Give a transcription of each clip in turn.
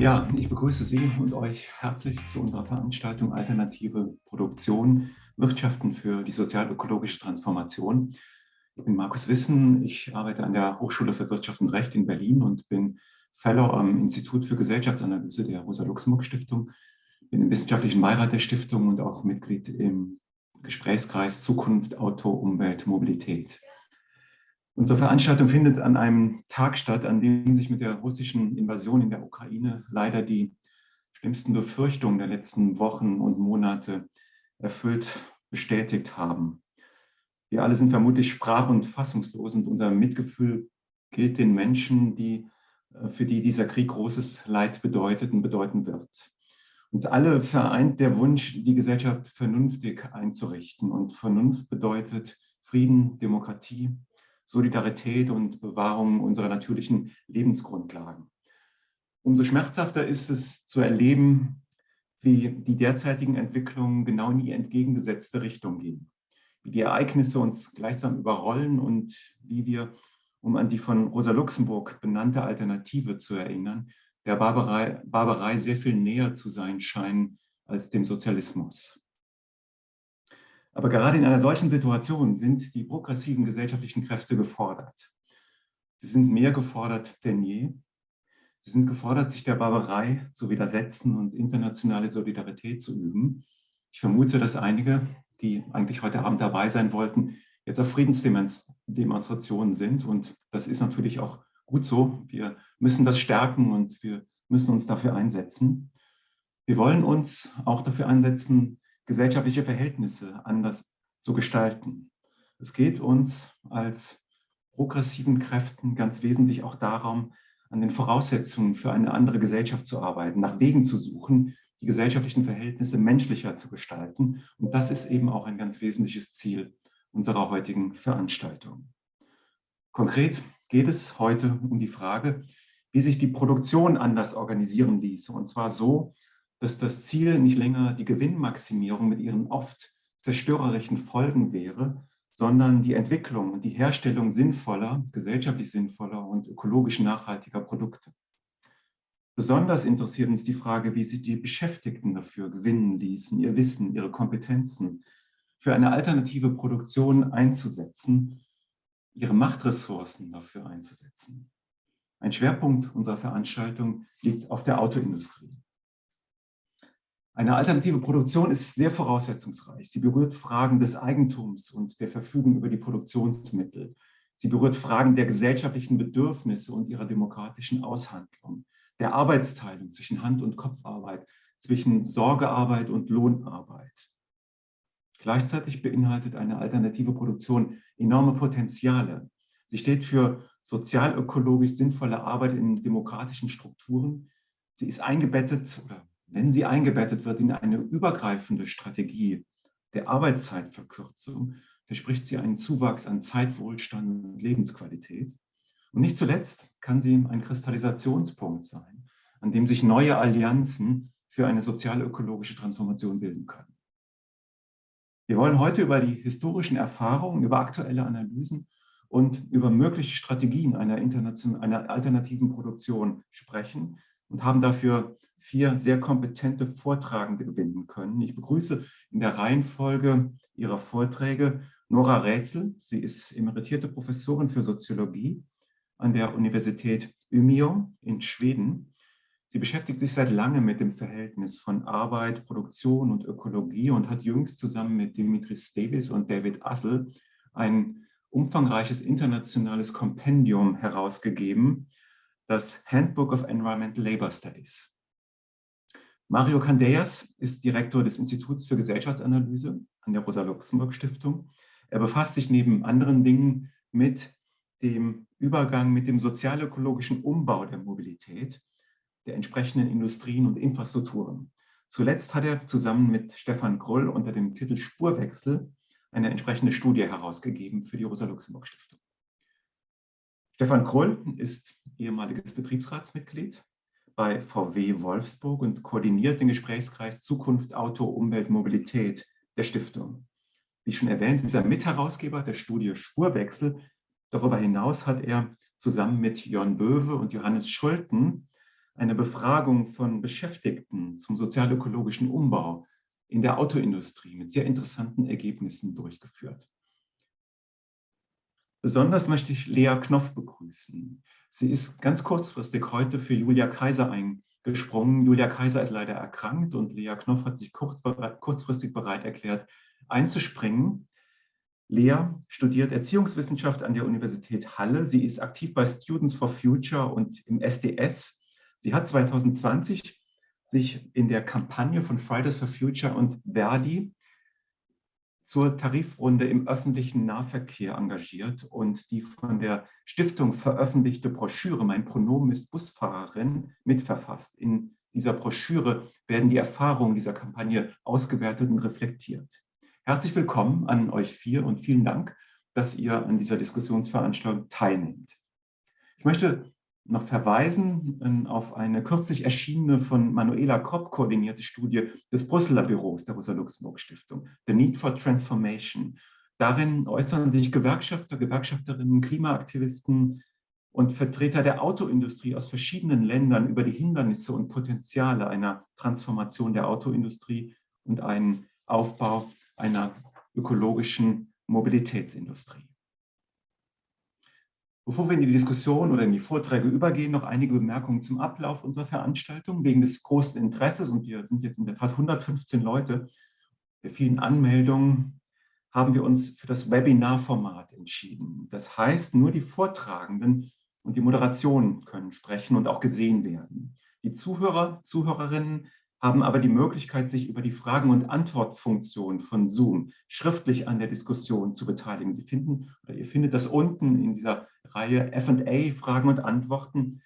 Ja, ich begrüße Sie und euch herzlich zu unserer Veranstaltung Alternative Produktion, Wirtschaften für die sozial-ökologische Transformation. Ich bin Markus Wissen, ich arbeite an der Hochschule für Wirtschaft und Recht in Berlin und bin Fellow am Institut für Gesellschaftsanalyse der Rosa-Luxemburg-Stiftung, bin im wissenschaftlichen Beirat der Stiftung und auch Mitglied im Gesprächskreis Zukunft, Auto, Umwelt, Mobilität. Unsere Veranstaltung findet an einem Tag statt, an dem sich mit der russischen Invasion in der Ukraine leider die schlimmsten Befürchtungen der letzten Wochen und Monate erfüllt bestätigt haben. Wir alle sind vermutlich sprach- und fassungslos und unser Mitgefühl gilt den Menschen, die, äh, für die dieser Krieg großes Leid bedeutet und bedeuten wird. Uns alle vereint der Wunsch, die Gesellschaft vernünftig einzurichten. Und Vernunft bedeutet Frieden, Demokratie, Solidarität und Bewahrung unserer natürlichen Lebensgrundlagen. Umso schmerzhafter ist es zu erleben, wie die derzeitigen Entwicklungen genau in die entgegengesetzte Richtung gehen. Wie die Ereignisse uns gleichsam überrollen und wie wir, um an die von Rosa Luxemburg benannte Alternative zu erinnern, der Barbarei, Barbarei sehr viel näher zu sein scheinen als dem Sozialismus. Aber gerade in einer solchen Situation sind die progressiven gesellschaftlichen Kräfte gefordert. Sie sind mehr gefordert denn je. Sie sind gefordert, sich der Barbarei zu widersetzen und internationale Solidarität zu üben. Ich vermute, dass einige, die eigentlich heute Abend dabei sein wollten, jetzt auf Friedensdemonstrationen sind. Und das ist natürlich auch gut so. Wir müssen das stärken und wir müssen uns dafür einsetzen. Wir wollen uns auch dafür einsetzen, gesellschaftliche Verhältnisse anders zu gestalten. Es geht uns als progressiven Kräften ganz wesentlich auch darum, an den Voraussetzungen für eine andere Gesellschaft zu arbeiten, nach Wegen zu suchen, die gesellschaftlichen Verhältnisse menschlicher zu gestalten. Und das ist eben auch ein ganz wesentliches Ziel unserer heutigen Veranstaltung. Konkret geht es heute um die Frage, wie sich die Produktion anders organisieren ließe. Und zwar so, dass das Ziel nicht länger die Gewinnmaximierung mit ihren oft zerstörerischen Folgen wäre, sondern die Entwicklung und die Herstellung sinnvoller, gesellschaftlich sinnvoller und ökologisch nachhaltiger Produkte. Besonders interessiert uns die Frage, wie sich die Beschäftigten dafür gewinnen ließen, ihr Wissen, ihre Kompetenzen für eine alternative Produktion einzusetzen, ihre Machtressourcen dafür einzusetzen. Ein Schwerpunkt unserer Veranstaltung liegt auf der Autoindustrie. Eine alternative Produktion ist sehr voraussetzungsreich. Sie berührt Fragen des Eigentums und der Verfügung über die Produktionsmittel. Sie berührt Fragen der gesellschaftlichen Bedürfnisse und ihrer demokratischen Aushandlung, der Arbeitsteilung zwischen Hand- und Kopfarbeit, zwischen Sorgearbeit und Lohnarbeit. Gleichzeitig beinhaltet eine alternative Produktion enorme Potenziale. Sie steht für sozialökologisch sinnvolle Arbeit in demokratischen Strukturen. Sie ist eingebettet oder wenn sie eingebettet wird in eine übergreifende Strategie der Arbeitszeitverkürzung, verspricht sie einen Zuwachs an Zeitwohlstand und Lebensqualität. Und nicht zuletzt kann sie ein Kristallisationspunkt sein, an dem sich neue Allianzen für eine sozial-ökologische Transformation bilden können. Wir wollen heute über die historischen Erfahrungen, über aktuelle Analysen und über mögliche Strategien einer, einer alternativen Produktion sprechen und haben dafür vier sehr kompetente Vortragende gewinnen können. Ich begrüße in der Reihenfolge ihrer Vorträge Nora Rätsel. Sie ist emeritierte Professorin für Soziologie an der Universität Umeå in Schweden. Sie beschäftigt sich seit langem mit dem Verhältnis von Arbeit, Produktion und Ökologie und hat jüngst zusammen mit Dimitris Davis und David Assel ein umfangreiches internationales Kompendium herausgegeben, das Handbook of Environmental Labor Studies. Mario Candeias ist Direktor des Instituts für Gesellschaftsanalyse an der Rosa-Luxemburg-Stiftung. Er befasst sich neben anderen Dingen mit dem Übergang mit dem sozialökologischen Umbau der Mobilität, der entsprechenden Industrien und Infrastrukturen. Zuletzt hat er zusammen mit Stefan Krull unter dem Titel Spurwechsel eine entsprechende Studie herausgegeben für die Rosa-Luxemburg-Stiftung. Stefan Krull ist ehemaliges Betriebsratsmitglied bei VW Wolfsburg und koordiniert den Gesprächskreis Zukunft Auto, Umwelt, Mobilität der Stiftung. Wie schon erwähnt, ist er Mitherausgeber der Studie Spurwechsel. Darüber hinaus hat er zusammen mit Jörn Böwe und Johannes Schulten eine Befragung von Beschäftigten zum sozialökologischen Umbau in der Autoindustrie mit sehr interessanten Ergebnissen durchgeführt. Besonders möchte ich Lea Knopf begrüßen. Sie ist ganz kurzfristig heute für Julia Kaiser eingesprungen. Julia Kaiser ist leider erkrankt und Lea Knopf hat sich kurz, kurzfristig bereit erklärt, einzuspringen. Lea studiert Erziehungswissenschaft an der Universität Halle. Sie ist aktiv bei Students for Future und im SDS. Sie hat 2020 sich in der Kampagne von Fridays for Future und Verdi zur Tarifrunde im öffentlichen Nahverkehr engagiert und die von der Stiftung veröffentlichte Broschüre Mein Pronomen ist Busfahrerin mitverfasst. In dieser Broschüre werden die Erfahrungen dieser Kampagne ausgewertet und reflektiert. Herzlich willkommen an euch vier und vielen Dank, dass ihr an dieser Diskussionsveranstaltung teilnehmt. Ich möchte noch verweisen ähm, auf eine kürzlich erschienene von Manuela Kopp koordinierte Studie des Brüsseler Büros der Rosa-Luxemburg-Stiftung, The Need for Transformation. Darin äußern sich Gewerkschafter, Gewerkschafterinnen, Klimaaktivisten und Vertreter der Autoindustrie aus verschiedenen Ländern über die Hindernisse und Potenziale einer Transformation der Autoindustrie und einen Aufbau einer ökologischen Mobilitätsindustrie. Bevor wir in die Diskussion oder in die Vorträge übergehen, noch einige Bemerkungen zum Ablauf unserer Veranstaltung. Wegen des großen Interesses, und wir sind jetzt in der Tat 115 Leute, der vielen Anmeldungen, haben wir uns für das Webinar-Format entschieden. Das heißt, nur die Vortragenden und die Moderation können sprechen und auch gesehen werden. Die Zuhörer, Zuhörerinnen haben aber die Möglichkeit, sich über die Fragen- und Antwortfunktion von Zoom schriftlich an der Diskussion zu beteiligen. Sie finden, oder ihr findet das unten in dieser Reihe F&A, Fragen und Antworten.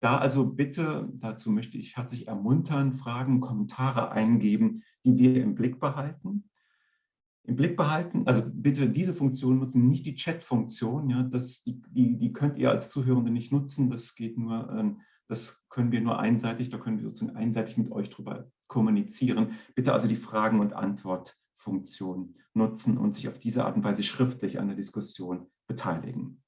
Da also bitte, dazu möchte ich herzlich ermuntern, Fragen, Kommentare eingeben, die wir im Blick behalten. Im Blick behalten, also bitte diese Funktion nutzen, nicht die Chat-Funktion. Ja, die, die, die könnt ihr als Zuhörende nicht nutzen. Das geht nur ähm, das können wir nur einseitig, da können wir sozusagen einseitig mit euch drüber kommunizieren. Bitte also die Fragen- und Antwortfunktion nutzen und sich auf diese Art und Weise schriftlich an der Diskussion beteiligen.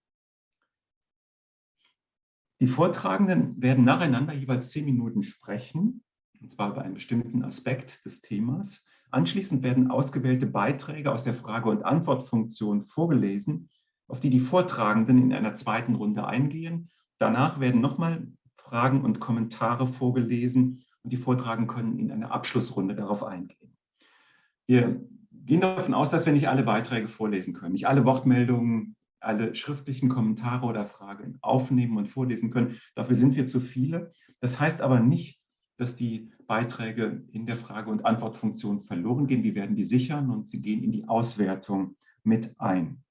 Die Vortragenden werden nacheinander jeweils zehn Minuten sprechen, und zwar über einen bestimmten Aspekt des Themas. Anschließend werden ausgewählte Beiträge aus der Frage- und Antwortfunktion vorgelesen, auf die die Vortragenden in einer zweiten Runde eingehen. Danach werden nochmal Fragen und Kommentare vorgelesen und die Vortragen können in einer Abschlussrunde darauf eingehen. Wir gehen davon aus, dass wir nicht alle Beiträge vorlesen können, nicht alle Wortmeldungen, alle schriftlichen Kommentare oder Fragen aufnehmen und vorlesen können. Dafür sind wir zu viele. Das heißt aber nicht, dass die Beiträge in der Frage- und Antwortfunktion verloren gehen. Wir werden die sichern und sie gehen in die Auswertung mit ein.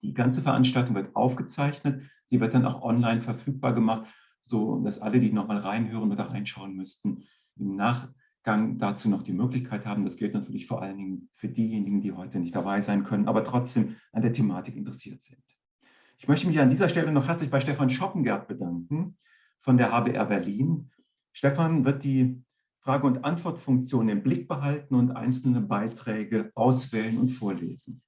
Die ganze Veranstaltung wird aufgezeichnet. Sie wird dann auch online verfügbar gemacht so dass alle, die nochmal reinhören oder reinschauen müssten, im Nachgang dazu noch die Möglichkeit haben. Das gilt natürlich vor allen Dingen für diejenigen, die heute nicht dabei sein können, aber trotzdem an der Thematik interessiert sind. Ich möchte mich an dieser Stelle noch herzlich bei Stefan Schoppengert bedanken von der HBR Berlin. Stefan wird die Frage- und Antwortfunktion im Blick behalten und einzelne Beiträge auswählen und vorlesen.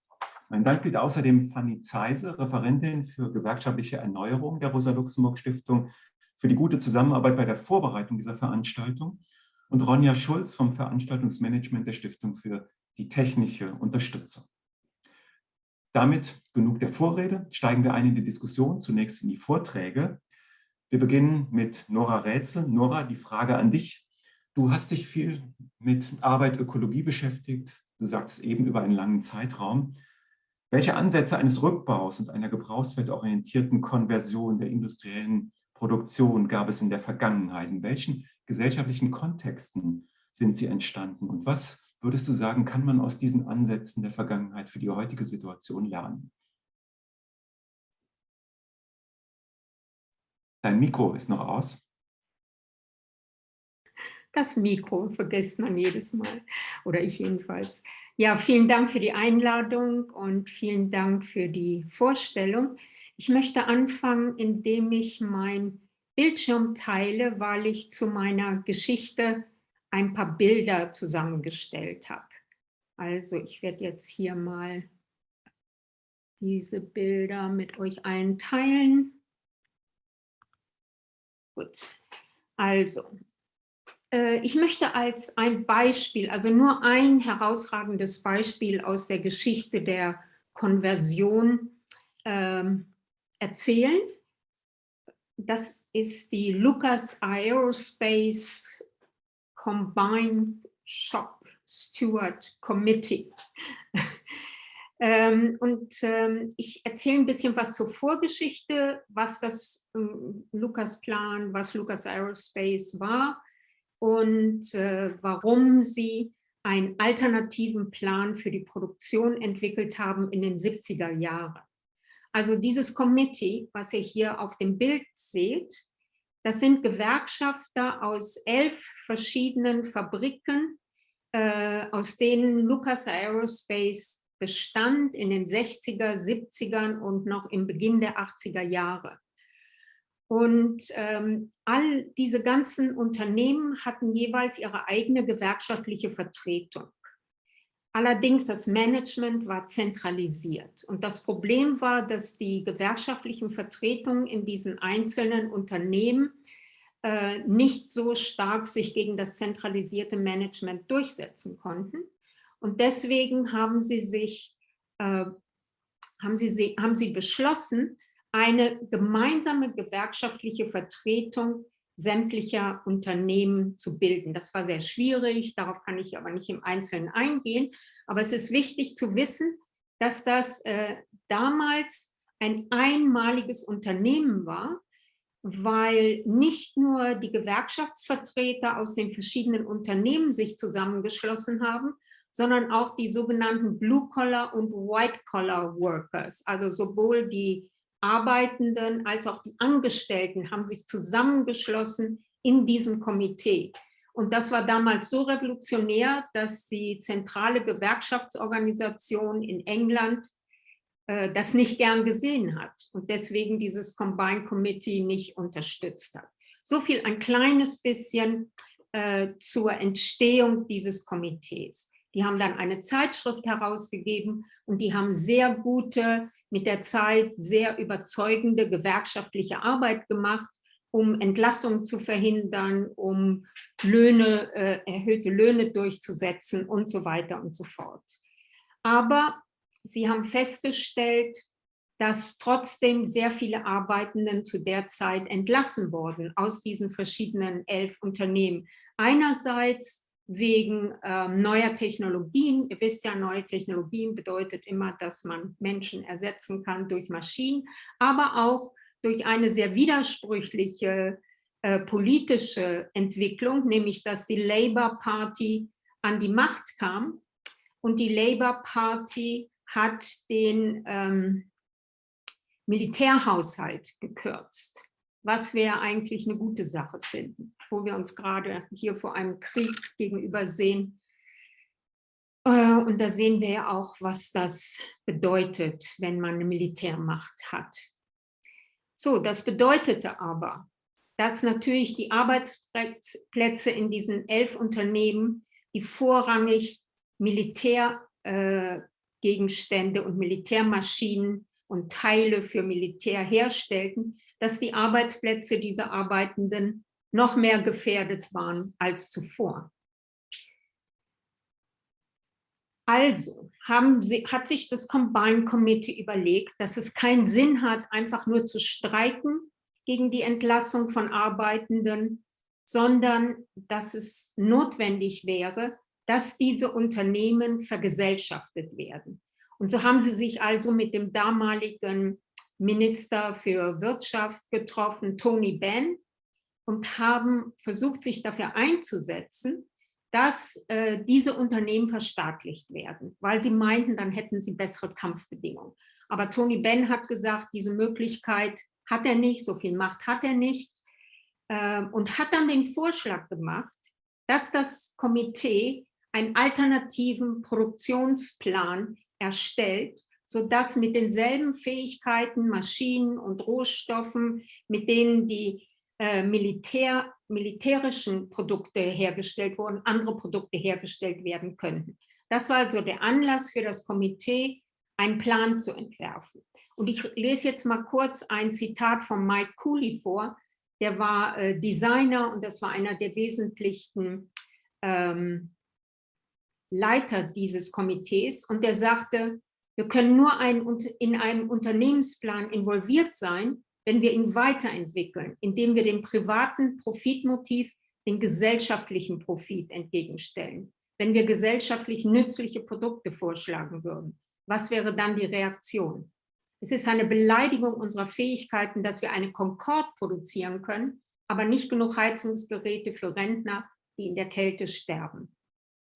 Mein Dank gilt außerdem Fanny Zeise, Referentin für gewerkschaftliche Erneuerung der Rosa-Luxemburg-Stiftung, für die gute Zusammenarbeit bei der Vorbereitung dieser Veranstaltung und Ronja Schulz vom Veranstaltungsmanagement der Stiftung für die technische Unterstützung. Damit genug der Vorrede, steigen wir ein in die Diskussion, zunächst in die Vorträge. Wir beginnen mit Nora Rätsel. Nora, die Frage an dich. Du hast dich viel mit Arbeit, Ökologie beschäftigt. Du sagst eben über einen langen Zeitraum. Welche Ansätze eines Rückbaus und einer gebrauchswertorientierten Konversion der industriellen Produktion gab es in der Vergangenheit? In welchen gesellschaftlichen Kontexten sind sie entstanden? Und was würdest du sagen, kann man aus diesen Ansätzen der Vergangenheit für die heutige Situation lernen? Dein Mikro ist noch aus. Das Mikro vergisst man jedes Mal, oder ich jedenfalls. Ja, vielen Dank für die Einladung und vielen Dank für die Vorstellung. Ich möchte anfangen, indem ich mein Bildschirm teile, weil ich zu meiner Geschichte ein paar Bilder zusammengestellt habe. Also ich werde jetzt hier mal diese Bilder mit euch allen teilen. Gut. Also, äh, ich möchte als ein Beispiel, also nur ein herausragendes Beispiel aus der Geschichte der Konversion ähm, erzählen. Das ist die Lucas Aerospace Combined Shop Steward Committee. ähm, und ähm, ich erzähle ein bisschen was zur Vorgeschichte, was das ähm, Lucas Plan, was Lucas Aerospace war und äh, warum sie einen alternativen Plan für die Produktion entwickelt haben in den 70er Jahren. Also dieses Committee, was ihr hier auf dem Bild seht, das sind Gewerkschafter aus elf verschiedenen Fabriken, äh, aus denen Lucas Aerospace bestand in den 60er, 70ern und noch im Beginn der 80er Jahre. Und ähm, all diese ganzen Unternehmen hatten jeweils ihre eigene gewerkschaftliche Vertretung. Allerdings das Management war zentralisiert. Und das Problem war, dass die gewerkschaftlichen Vertretungen in diesen einzelnen Unternehmen äh, nicht so stark sich gegen das zentralisierte Management durchsetzen konnten. Und deswegen haben sie sich, äh, haben sie, haben sie beschlossen, eine gemeinsame gewerkschaftliche Vertretung sämtlicher Unternehmen zu bilden. Das war sehr schwierig, darauf kann ich aber nicht im Einzelnen eingehen. Aber es ist wichtig zu wissen, dass das äh, damals ein einmaliges Unternehmen war, weil nicht nur die Gewerkschaftsvertreter aus den verschiedenen Unternehmen sich zusammengeschlossen haben, sondern auch die sogenannten Blue-Collar- und White-Collar-Workers, also sowohl die Arbeitenden als auch die Angestellten haben sich zusammengeschlossen in diesem Komitee. Und das war damals so revolutionär, dass die zentrale Gewerkschaftsorganisation in England äh, das nicht gern gesehen hat und deswegen dieses Combined Committee nicht unterstützt hat. So viel ein kleines bisschen äh, zur Entstehung dieses Komitees. Die haben dann eine Zeitschrift herausgegeben und die haben sehr gute mit der Zeit sehr überzeugende gewerkschaftliche Arbeit gemacht, um Entlassungen zu verhindern, um Löhne, äh, erhöhte Löhne durchzusetzen und so weiter und so fort. Aber sie haben festgestellt, dass trotzdem sehr viele Arbeitenden zu der Zeit entlassen wurden aus diesen verschiedenen elf Unternehmen. Einerseits wegen ähm, neuer Technologien. Ihr wisst ja, neue Technologien bedeutet immer, dass man Menschen ersetzen kann durch Maschinen, aber auch durch eine sehr widersprüchliche äh, politische Entwicklung, nämlich dass die Labour Party an die Macht kam und die Labour Party hat den ähm, Militärhaushalt gekürzt was wir eigentlich eine gute Sache finden, wo wir uns gerade hier vor einem Krieg gegenüber sehen. Äh, und da sehen wir ja auch, was das bedeutet, wenn man eine Militärmacht hat. So, das bedeutete aber, dass natürlich die Arbeitsplätze in diesen elf Unternehmen, die vorrangig Militärgegenstände äh, und Militärmaschinen und Teile für Militär herstellten, dass die Arbeitsplätze dieser Arbeitenden noch mehr gefährdet waren als zuvor. Also sie, hat sich das Combine Committee überlegt, dass es keinen Sinn hat, einfach nur zu streiken gegen die Entlassung von Arbeitenden, sondern dass es notwendig wäre, dass diese Unternehmen vergesellschaftet werden. Und so haben sie sich also mit dem damaligen Minister für Wirtschaft getroffen, Tony Benn, und haben versucht, sich dafür einzusetzen, dass äh, diese Unternehmen verstaatlicht werden, weil sie meinten, dann hätten sie bessere Kampfbedingungen. Aber Tony Benn hat gesagt, diese Möglichkeit hat er nicht, so viel Macht hat er nicht äh, und hat dann den Vorschlag gemacht, dass das Komitee einen alternativen Produktionsplan erstellt, sodass mit denselben Fähigkeiten, Maschinen und Rohstoffen, mit denen die äh, Militär, militärischen Produkte hergestellt wurden, andere Produkte hergestellt werden könnten. Das war also der Anlass für das Komitee, einen Plan zu entwerfen. Und ich lese jetzt mal kurz ein Zitat von Mike Cooley vor, der war äh, Designer und das war einer der wesentlichen ähm, Leiter dieses Komitees und der sagte, wir können nur ein, in einem Unternehmensplan involviert sein, wenn wir ihn weiterentwickeln, indem wir dem privaten Profitmotiv den gesellschaftlichen Profit entgegenstellen. Wenn wir gesellschaftlich nützliche Produkte vorschlagen würden, was wäre dann die Reaktion? Es ist eine Beleidigung unserer Fähigkeiten, dass wir eine Concorde produzieren können, aber nicht genug Heizungsgeräte für Rentner, die in der Kälte sterben.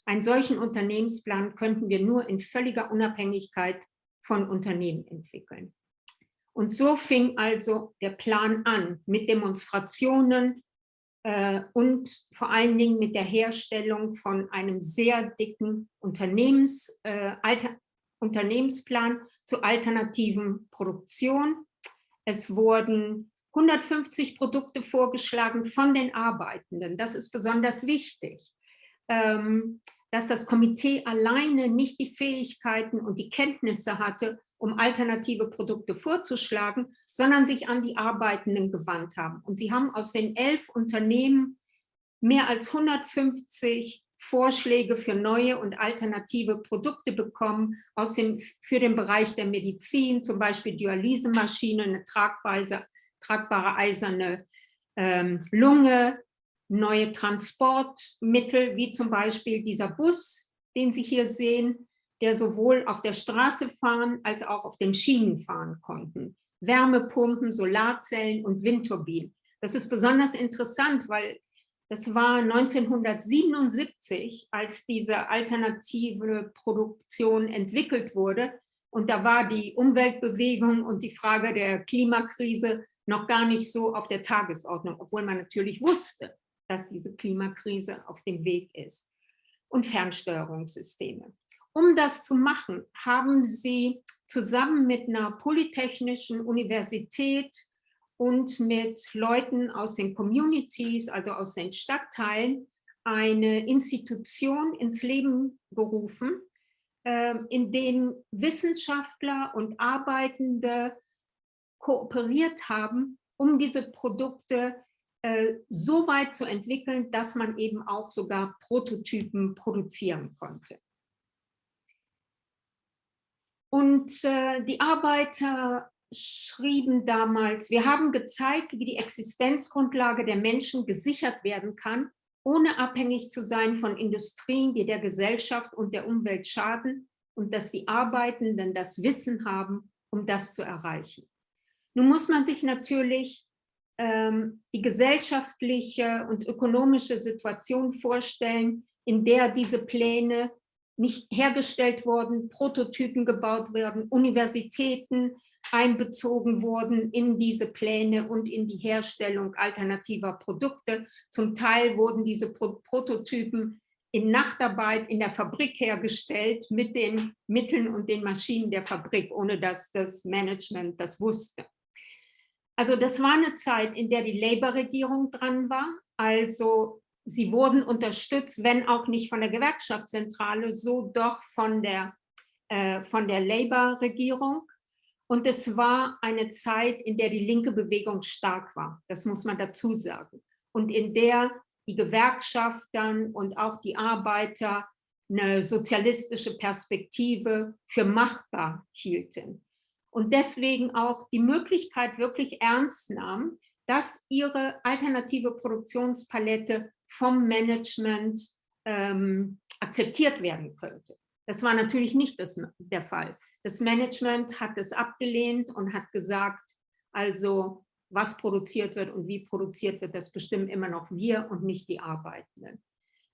Einen solchen Unternehmensplan könnten wir nur in völliger Unabhängigkeit von Unternehmen entwickeln. Und so fing also der Plan an mit Demonstrationen äh, und vor allen Dingen mit der Herstellung von einem sehr dicken Unternehmens, äh, Alter, Unternehmensplan zur alternativen Produktion. Es wurden 150 Produkte vorgeschlagen von den Arbeitenden. Das ist besonders wichtig. Ähm, dass das Komitee alleine nicht die Fähigkeiten und die Kenntnisse hatte, um alternative Produkte vorzuschlagen, sondern sich an die Arbeitenden gewandt haben. Und sie haben aus den elf Unternehmen mehr als 150 Vorschläge für neue und alternative Produkte bekommen, aus dem, für den Bereich der Medizin, zum Beispiel Dialysemaschine, eine tragbare, eiserne ähm, Lunge, neue Transportmittel, wie zum Beispiel dieser Bus, den Sie hier sehen, der sowohl auf der Straße fahren als auch auf den Schienen fahren konnten. Wärmepumpen, Solarzellen und Windturbinen. Das ist besonders interessant, weil das war 1977, als diese alternative Produktion entwickelt wurde. Und da war die Umweltbewegung und die Frage der Klimakrise noch gar nicht so auf der Tagesordnung, obwohl man natürlich wusste, dass diese Klimakrise auf dem Weg ist. Und Fernsteuerungssysteme. Um das zu machen, haben sie zusammen mit einer polytechnischen Universität und mit Leuten aus den Communities, also aus den Stadtteilen, eine Institution ins Leben gerufen, ähm, in denen Wissenschaftler und Arbeitende kooperiert haben, um diese Produkte äh, so weit zu entwickeln, dass man eben auch sogar Prototypen produzieren konnte. Und äh, die Arbeiter schrieben damals, wir haben gezeigt, wie die Existenzgrundlage der Menschen gesichert werden kann, ohne abhängig zu sein von Industrien, die der Gesellschaft und der Umwelt schaden und dass die Arbeitenden das Wissen haben, um das zu erreichen. Nun muss man sich natürlich die gesellschaftliche und ökonomische Situation vorstellen, in der diese Pläne nicht hergestellt wurden, Prototypen gebaut werden, Universitäten einbezogen wurden in diese Pläne und in die Herstellung alternativer Produkte. Zum Teil wurden diese Pro Prototypen in Nachtarbeit in der Fabrik hergestellt mit den Mitteln und den Maschinen der Fabrik, ohne dass das Management das wusste. Also das war eine Zeit, in der die Labour-Regierung dran war. Also sie wurden unterstützt, wenn auch nicht von der Gewerkschaftszentrale, so doch von der, äh, der Labour-Regierung. Und es war eine Zeit, in der die linke Bewegung stark war. Das muss man dazu sagen. Und in der die Gewerkschaftern und auch die Arbeiter eine sozialistische Perspektive für machbar hielten und deswegen auch die Möglichkeit wirklich ernst nahm, dass ihre alternative Produktionspalette vom Management ähm, akzeptiert werden könnte. Das war natürlich nicht das, der Fall. Das Management hat es abgelehnt und hat gesagt, also was produziert wird und wie produziert wird, das bestimmen immer noch wir und nicht die Arbeitenden.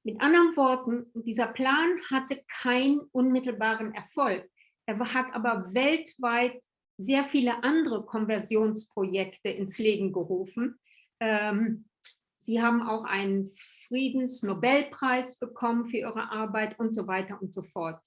Mit anderen Worten, dieser Plan hatte keinen unmittelbaren Erfolg. Er hat aber weltweit sehr viele andere Konversionsprojekte ins Leben gerufen. Ähm, Sie haben auch einen Friedensnobelpreis bekommen für Ihre Arbeit und so weiter und so fort.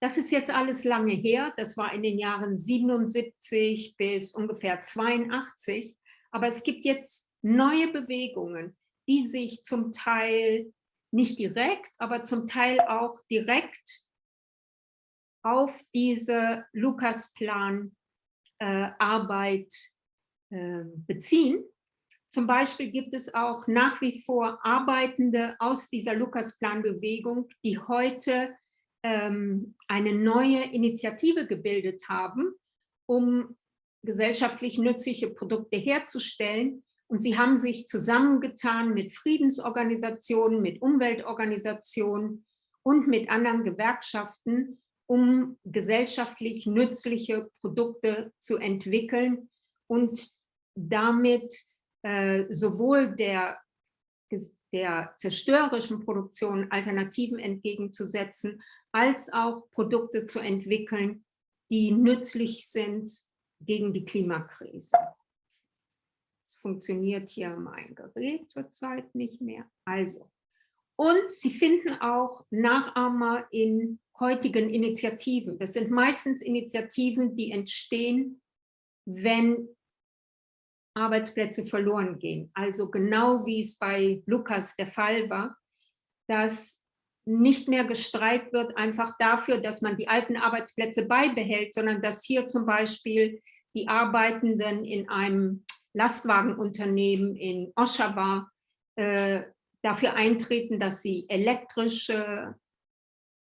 Das ist jetzt alles lange her. Das war in den Jahren 77 bis ungefähr 82. Aber es gibt jetzt neue Bewegungen, die sich zum Teil nicht direkt, aber zum Teil auch direkt auf diese Lukas-Plan äh, Arbeit äh, beziehen. zum Beispiel gibt es auch nach wie vor Arbeitende aus dieser Lukas-Plan-Bewegung, die heute ähm, eine neue Initiative gebildet haben, um gesellschaftlich nützliche Produkte herzustellen. Und sie haben sich zusammengetan mit Friedensorganisationen, mit Umweltorganisationen und mit anderen Gewerkschaften, um gesellschaftlich nützliche Produkte zu entwickeln und damit äh, sowohl der, der zerstörerischen Produktion Alternativen entgegenzusetzen, als auch Produkte zu entwickeln, die nützlich sind gegen die Klimakrise. Es funktioniert hier mein Gerät zurzeit nicht mehr. Also, und Sie finden auch Nachahmer in heutigen Initiativen. Das sind meistens Initiativen, die entstehen, wenn Arbeitsplätze verloren gehen. Also genau wie es bei Lukas der Fall war, dass nicht mehr gestreikt wird, einfach dafür, dass man die alten Arbeitsplätze beibehält, sondern dass hier zum Beispiel die Arbeitenden in einem Lastwagenunternehmen in Oshawa äh, dafür eintreten, dass sie elektrische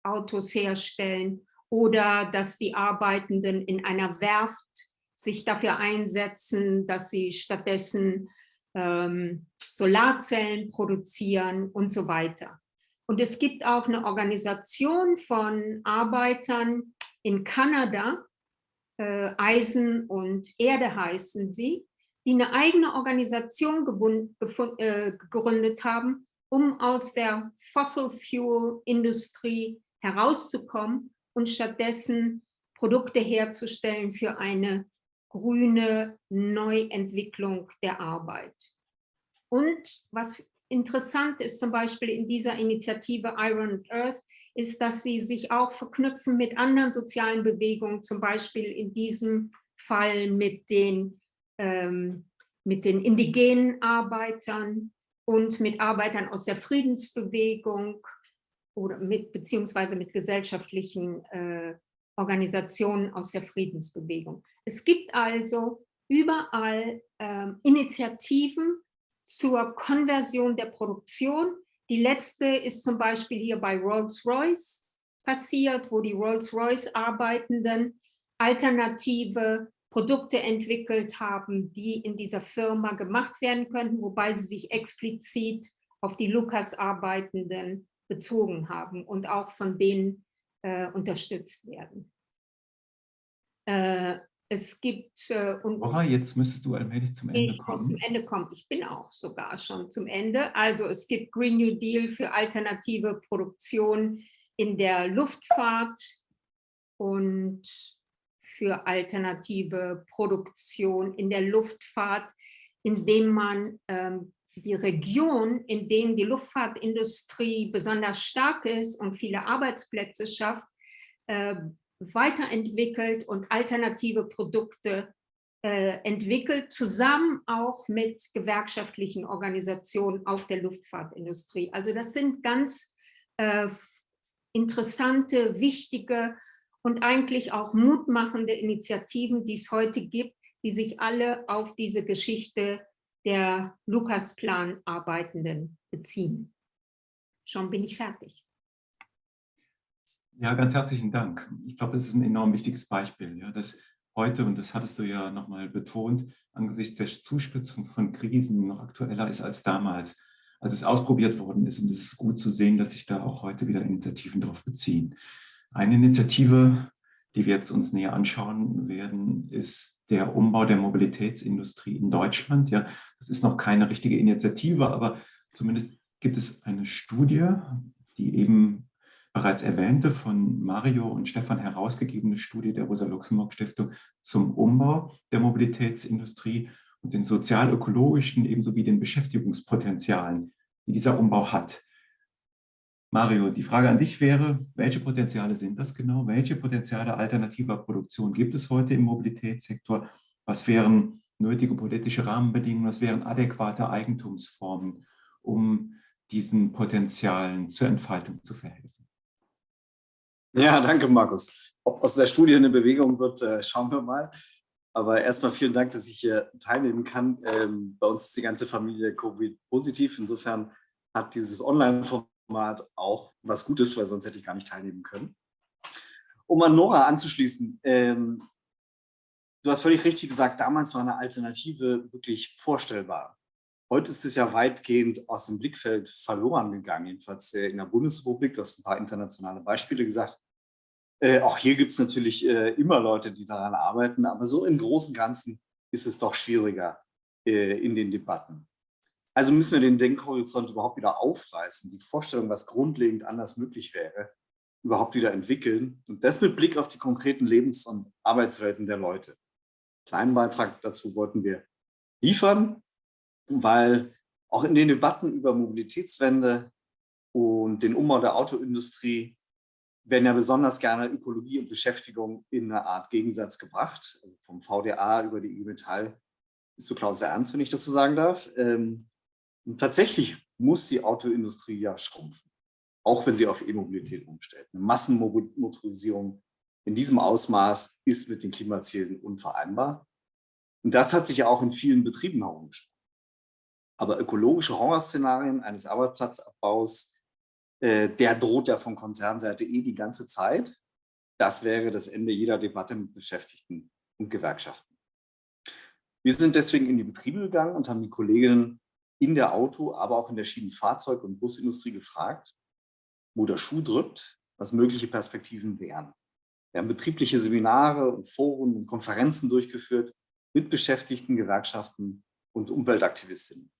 Autos herstellen oder dass die Arbeitenden in einer Werft sich dafür einsetzen, dass sie stattdessen ähm, Solarzellen produzieren und so weiter. Und es gibt auch eine Organisation von Arbeitern in Kanada, äh, Eisen und Erde heißen sie, die eine eigene Organisation äh, gegründet haben, um aus der Fossil Fuel Industrie herauszukommen und stattdessen Produkte herzustellen für eine grüne Neuentwicklung der Arbeit. Und was interessant ist zum Beispiel in dieser Initiative Iron Earth, ist, dass sie sich auch verknüpfen mit anderen sozialen Bewegungen, zum Beispiel in diesem Fall mit den, ähm, mit den indigenen Arbeitern und mit Arbeitern aus der Friedensbewegung oder mit beziehungsweise mit gesellschaftlichen äh, Organisationen aus der Friedensbewegung. Es gibt also überall ähm, Initiativen zur Konversion der Produktion. Die letzte ist zum Beispiel hier bei Rolls-Royce passiert, wo die Rolls-Royce-Arbeitenden alternative Produkte entwickelt haben, die in dieser Firma gemacht werden könnten, wobei sie sich explizit auf die Lukas-Arbeitenden bezogen haben und auch von denen äh, unterstützt werden. Äh, es gibt... Äh, und Oha, jetzt müsstest du allmählich zum Ende ich kommen. Ich muss zum Ende kommen. Ich bin auch sogar schon zum Ende. Also es gibt Green New Deal für alternative Produktion in der Luftfahrt und für alternative Produktion in der Luftfahrt, indem man ähm, die Region, in denen die Luftfahrtindustrie besonders stark ist und viele Arbeitsplätze schafft, äh, weiterentwickelt und alternative Produkte äh, entwickelt, zusammen auch mit gewerkschaftlichen Organisationen auf der Luftfahrtindustrie. Also das sind ganz äh, interessante, wichtige und eigentlich auch mutmachende Initiativen, die es heute gibt, die sich alle auf diese Geschichte der Lukas-Plan Arbeitenden beziehen. Schon bin ich fertig. Ja, ganz herzlichen Dank. Ich glaube, das ist ein enorm wichtiges Beispiel, ja, dass heute, und das hattest du ja nochmal betont, angesichts der Zuspitzung von Krisen noch aktueller ist als damals, als es ausprobiert worden ist. Und es ist gut zu sehen, dass sich da auch heute wieder Initiativen darauf beziehen. Eine Initiative, die wir jetzt uns näher anschauen werden, ist der Umbau der Mobilitätsindustrie in Deutschland. Ja, das ist noch keine richtige Initiative, aber zumindest gibt es eine Studie, die eben bereits erwähnte, von Mario und Stefan herausgegebene Studie der Rosa-Luxemburg-Stiftung zum Umbau der Mobilitätsindustrie und den sozial-ökologischen ebenso wie den Beschäftigungspotenzialen, die dieser Umbau hat. Mario, die Frage an dich wäre, welche Potenziale sind das genau? Welche Potenziale alternativer Produktion gibt es heute im Mobilitätssektor? Was wären nötige politische Rahmenbedingungen? Was wären adäquate Eigentumsformen, um diesen Potenzialen zur Entfaltung zu verhelfen? Ja, danke, Markus. Ob aus der Studie eine Bewegung wird, äh, schauen wir mal. Aber erstmal vielen Dank, dass ich hier teilnehmen kann. Ähm, bei uns ist die ganze Familie Covid-positiv. Insofern hat dieses Online-Format auch was Gutes, weil sonst hätte ich gar nicht teilnehmen können. Um an Nora anzuschließen, ähm, du hast völlig richtig gesagt, damals war eine Alternative wirklich vorstellbar. Heute ist es ja weitgehend aus dem Blickfeld verloren gegangen, jedenfalls äh, in der Bundesrepublik. Du hast ein paar internationale Beispiele gesagt. Äh, auch hier gibt es natürlich äh, immer Leute, die daran arbeiten, aber so im Großen und Ganzen ist es doch schwieriger äh, in den Debatten. Also müssen wir den Denkhorizont überhaupt wieder aufreißen, die Vorstellung, was grundlegend anders möglich wäre, überhaupt wieder entwickeln und das mit Blick auf die konkreten Lebens- und Arbeitswelten der Leute. Kleinen Beitrag dazu wollten wir liefern, weil auch in den Debatten über Mobilitätswende und den Umbau der Autoindustrie werden ja besonders gerne Ökologie und Beschäftigung in einer Art Gegensatz gebracht. Also vom VDA über die IG Metall bist du, Klaus, ernst, wenn ich das so sagen darf. Ähm, und tatsächlich muss die Autoindustrie ja schrumpfen, auch wenn sie auf E-Mobilität umstellt. Eine Massenmotorisierung in diesem Ausmaß ist mit den Klimazielen unvereinbar. Und das hat sich ja auch in vielen Betrieben herumgesprochen. Aber ökologische Horrorszenarien eines Arbeitsplatzabbaus, äh, der droht ja von Konzernseite eh die ganze Zeit. Das wäre das Ende jeder Debatte mit Beschäftigten und Gewerkschaften. Wir sind deswegen in die Betriebe gegangen und haben die Kolleginnen in der Auto-, aber auch in der Schienenfahrzeug- und Busindustrie gefragt, wo der Schuh drückt, was mögliche Perspektiven wären. Wir haben betriebliche Seminare und Foren und Konferenzen durchgeführt mit Beschäftigten, Gewerkschaften und Umweltaktivistinnen.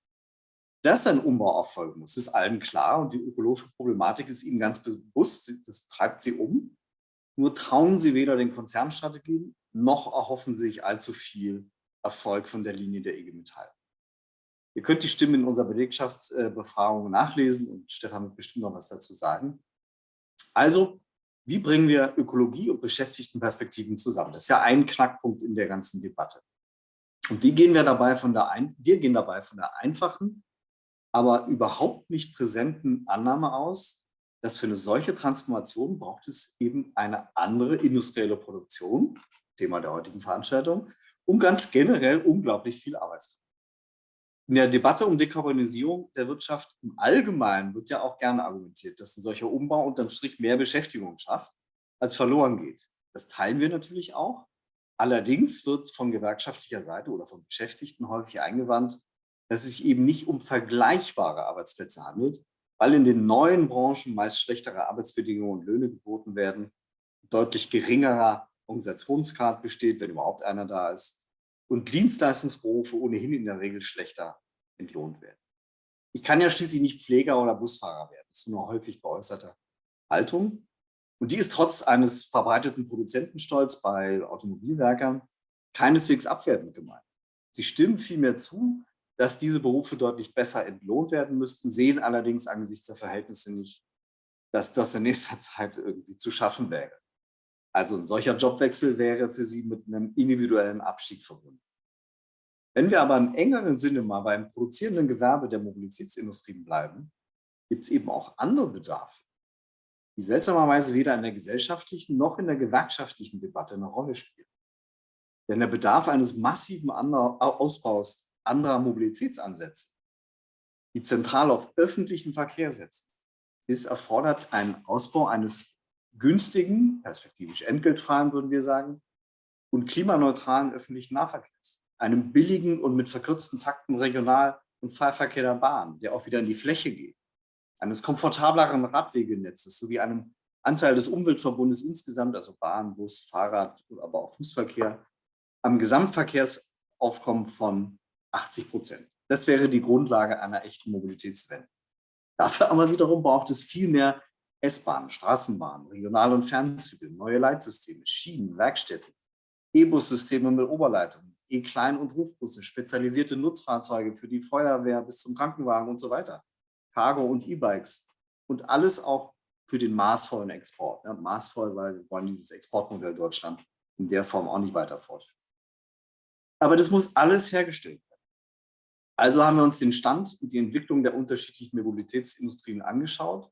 Dass ein Umbau erfolgen muss, ist allen klar und die ökologische Problematik ist ihnen ganz bewusst, das treibt sie um. Nur trauen sie weder den Konzernstrategien, noch erhoffen sich allzu viel Erfolg von der Linie der IG Metall. Ihr könnt die Stimmen in unserer Belegschaftsbefragung nachlesen und Stefan wird bestimmt noch was dazu sagen. Also, wie bringen wir Ökologie und Beschäftigtenperspektiven zusammen? Das ist ja ein Knackpunkt in der ganzen Debatte. Und wie gehen wir dabei von der, ein wir gehen dabei von der einfachen, aber überhaupt nicht präsenten Annahme aus, dass für eine solche Transformation braucht es eben eine andere industrielle Produktion, Thema der heutigen Veranstaltung, und ganz generell unglaublich viel Arbeitskraft. In der Debatte um Dekarbonisierung der Wirtschaft im Allgemeinen wird ja auch gerne argumentiert, dass ein solcher Umbau unterm Strich mehr Beschäftigung schafft, als verloren geht. Das teilen wir natürlich auch. Allerdings wird von gewerkschaftlicher Seite oder von Beschäftigten häufig eingewandt, dass es sich eben nicht um vergleichbare Arbeitsplätze handelt, weil in den neuen Branchen meist schlechtere Arbeitsbedingungen und Löhne geboten werden, deutlich geringerer Organisationsgrad besteht, wenn überhaupt einer da ist, und Dienstleistungsberufe ohnehin in der Regel schlechter entlohnt werden. Ich kann ja schließlich nicht Pfleger oder Busfahrer werden. Das ist nur häufig geäußerte Haltung. Und die ist trotz eines verbreiteten Produzentenstolz bei Automobilwerkern keineswegs abwertend gemeint. Sie stimmen vielmehr zu, dass diese Berufe deutlich besser entlohnt werden müssten, sehen allerdings angesichts der Verhältnisse nicht, dass das in nächster Zeit irgendwie zu schaffen wäre. Also ein solcher Jobwechsel wäre für sie mit einem individuellen Abstieg verbunden. Wenn wir aber im engeren Sinne mal beim produzierenden Gewerbe der Mobilitätsindustrien bleiben, gibt es eben auch andere Bedarfe, die seltsamerweise weder in der gesellschaftlichen noch in der gewerkschaftlichen Debatte eine Rolle spielen. Denn der Bedarf eines massiven Ausbaus anderer Mobilitätsansätze, die zentral auf öffentlichen Verkehr setzen, ist erfordert einen Ausbau eines günstigen, perspektivisch entgeltfreien, würden wir sagen, und klimaneutralen öffentlichen Nahverkehrs. Einem billigen und mit verkürzten Takten Regional- und Fahrverkehr der Bahn, der auch wieder in die Fläche geht. Eines komfortableren Radwegenetzes sowie einem Anteil des Umweltverbundes insgesamt, also Bahn, Bus, Fahrrad, aber auch Fußverkehr, am Gesamtverkehrsaufkommen von 80 Prozent. Das wäre die Grundlage einer echten Mobilitätswende. Dafür aber wiederum braucht es viel mehr S-Bahnen, Straßenbahnen, Regional- und Fernzüge, neue Leitsysteme, Schienen, Werkstätten, E-Bus-Systeme mit Oberleitung, E-Klein- und Rufbusse, spezialisierte Nutzfahrzeuge für die Feuerwehr bis zum Krankenwagen und so weiter, Cargo- und E-Bikes und alles auch für den maßvollen Export. Ja, maßvoll, weil wir wollen dieses Exportmodell Deutschland in der Form auch nicht weiter fortführen. Aber das muss alles hergestellt werden. Also haben wir uns den Stand und die Entwicklung der unterschiedlichen Mobilitätsindustrien angeschaut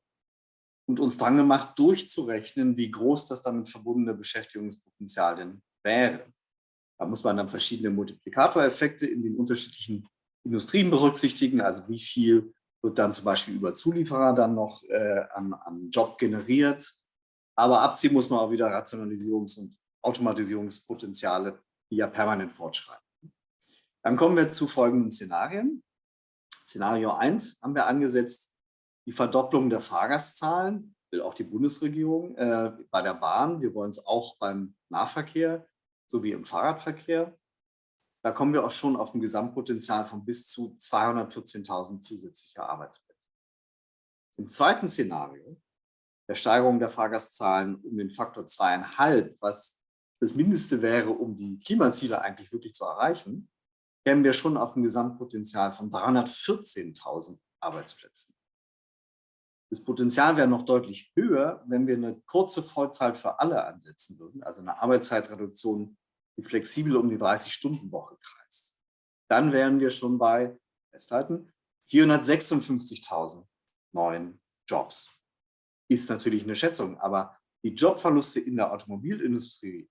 und uns dran gemacht, durchzurechnen, wie groß das damit verbundene Beschäftigungspotenzial denn wäre. Da muss man dann verschiedene Multiplikatoreffekte in den unterschiedlichen Industrien berücksichtigen, also wie viel wird dann zum Beispiel über Zulieferer dann noch äh, an, an Job generiert. Aber abziehen muss man auch wieder Rationalisierungs- und Automatisierungspotenziale, die ja permanent fortschreiten. Dann kommen wir zu folgenden Szenarien. Szenario 1 haben wir angesetzt, die Verdopplung der Fahrgastzahlen, will auch die Bundesregierung äh, bei der Bahn. Wir wollen es auch beim Nahverkehr sowie im Fahrradverkehr. Da kommen wir auch schon auf ein Gesamtpotenzial von bis zu 214.000 zusätzlicher Arbeitsplätze. Im zweiten Szenario, der Steigerung der Fahrgastzahlen um den Faktor zweieinhalb, was das Mindeste wäre, um die Klimaziele eigentlich wirklich zu erreichen, kämen wir schon auf ein Gesamtpotenzial von 314.000 Arbeitsplätzen. Das Potenzial wäre noch deutlich höher, wenn wir eine kurze Vollzeit für alle ansetzen würden, also eine Arbeitszeitreduktion die flexibel um die 30-Stunden-Woche kreist. Dann wären wir schon bei, festhalten, 456.000 neuen Jobs. Ist natürlich eine Schätzung, aber die Jobverluste in der Automobilindustrie,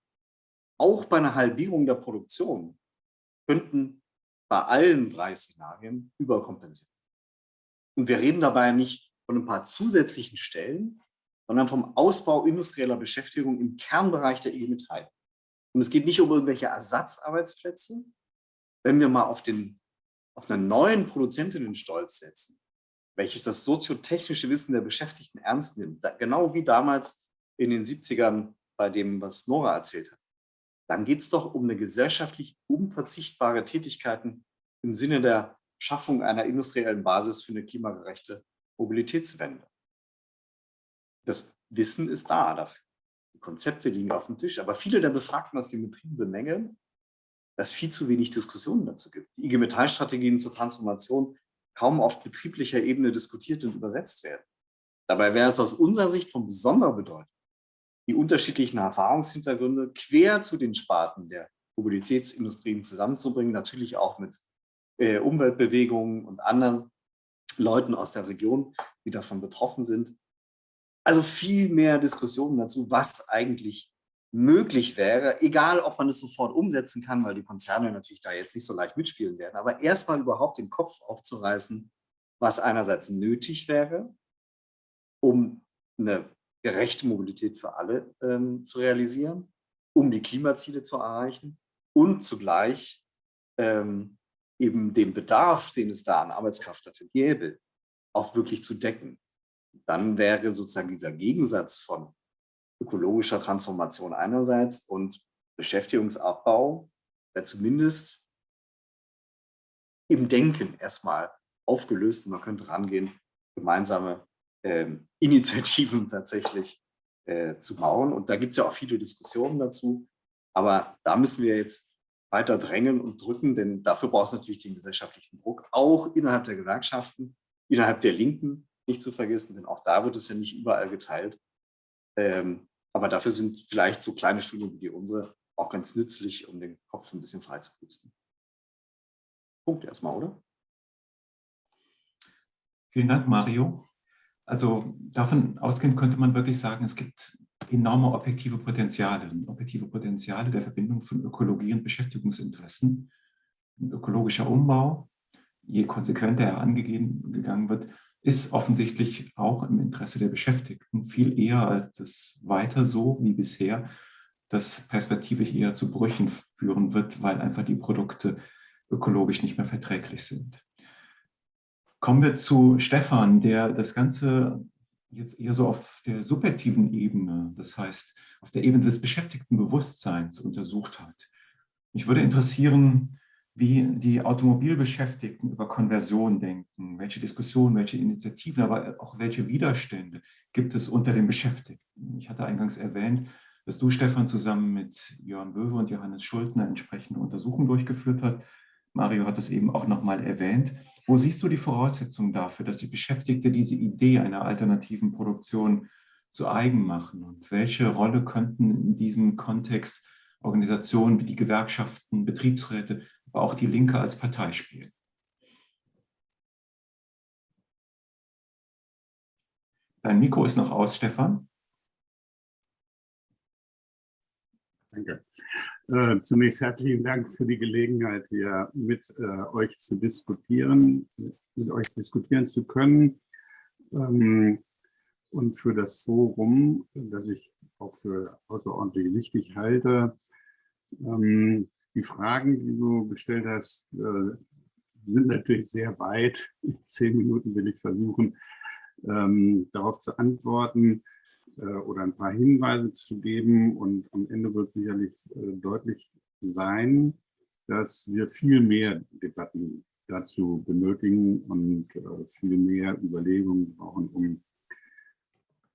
auch bei einer Halbierung der Produktion, könnten bei allen drei Szenarien überkompensieren. Und wir reden dabei nicht von ein paar zusätzlichen Stellen, sondern vom Ausbau industrieller Beschäftigung im Kernbereich der IG Metall. Und es geht nicht um irgendwelche Ersatzarbeitsplätze. Wenn wir mal auf, den, auf einen neuen Produzentinnenstolz setzen, welches das soziotechnische Wissen der Beschäftigten ernst nimmt, genau wie damals in den 70ern bei dem, was Nora erzählt hat, dann geht es doch um eine gesellschaftlich unverzichtbare Tätigkeiten im Sinne der Schaffung einer industriellen Basis für eine klimagerechte Mobilitätswende. Das Wissen ist da dafür. Konzepte liegen auf dem Tisch, aber viele der Befragten aus den Betrieben bemängeln, dass viel zu wenig Diskussionen dazu gibt. Die IG Metall-Strategien zur Transformation kaum auf betrieblicher Ebene diskutiert und übersetzt werden. Dabei wäre es aus unserer Sicht von besonderer Bedeutung, die unterschiedlichen Erfahrungshintergründe quer zu den Sparten der Mobilitätsindustrien zusammenzubringen, natürlich auch mit äh, Umweltbewegungen und anderen Leuten aus der Region, die davon betroffen sind, also viel mehr Diskussionen dazu, was eigentlich möglich wäre, egal ob man es sofort umsetzen kann, weil die Konzerne natürlich da jetzt nicht so leicht mitspielen werden, aber erstmal überhaupt den Kopf aufzureißen, was einerseits nötig wäre, um eine gerechte Mobilität für alle ähm, zu realisieren, um die Klimaziele zu erreichen und zugleich ähm, eben den Bedarf, den es da an Arbeitskraft dafür gäbe, auch wirklich zu decken dann wäre sozusagen dieser Gegensatz von ökologischer Transformation einerseits und Beschäftigungsabbau wäre zumindest im Denken erstmal aufgelöst und man könnte rangehen, gemeinsame äh, Initiativen tatsächlich äh, zu bauen. Und da gibt es ja auch viele Diskussionen dazu. Aber da müssen wir jetzt weiter drängen und drücken, denn dafür braucht es natürlich den gesellschaftlichen Druck, auch innerhalb der Gewerkschaften, innerhalb der Linken, nicht zu vergessen, denn auch da wird es ja nicht überall geteilt. Ähm, aber dafür sind vielleicht so kleine Schulungen wie unsere auch ganz nützlich, um den Kopf ein bisschen frei zu pusten. Punkt erstmal, oder? Vielen Dank, Mario. Also davon ausgehend könnte man wirklich sagen, es gibt enorme objektive Potenziale, objektive Potenziale der Verbindung von Ökologie und Beschäftigungsinteressen. Ein ökologischer Umbau, je konsequenter er angegangen wird, ist offensichtlich auch im Interesse der Beschäftigten, viel eher als es weiter so wie bisher, das perspektivisch eher zu Brüchen führen wird, weil einfach die Produkte ökologisch nicht mehr verträglich sind. Kommen wir zu Stefan, der das Ganze jetzt eher so auf der subjektiven Ebene, das heißt auf der Ebene des beschäftigten Bewusstseins untersucht hat. Mich würde interessieren, wie die Automobilbeschäftigten über Konversion denken, welche Diskussionen, welche Initiativen, aber auch welche Widerstände gibt es unter den Beschäftigten. Ich hatte eingangs erwähnt, dass du, Stefan, zusammen mit Jörn Böwe und Johannes Schultner entsprechende Untersuchungen durchgeführt hast. Mario hat das eben auch nochmal erwähnt. Wo siehst du die Voraussetzungen dafür, dass die Beschäftigte diese Idee einer alternativen Produktion zu eigen machen? Und welche Rolle könnten in diesem Kontext Organisationen wie die Gewerkschaften, Betriebsräte auch die Linke als Partei spielen. Dein Mikro ist noch aus, Stefan. Danke. Äh, zunächst herzlichen Dank für die Gelegenheit, hier mit äh, euch zu diskutieren, mit euch diskutieren zu können ähm, und für das Forum, das ich auch für außerordentlich wichtig halte. Ähm, die Fragen, die du gestellt hast, äh, sind natürlich sehr weit. In zehn Minuten will ich versuchen, ähm, darauf zu antworten oder ein paar Hinweise zu geben. Und am Ende wird sicherlich äh, deutlich sein, dass wir viel mehr Debatten dazu benötigen und äh, viel mehr Überlegungen brauchen, um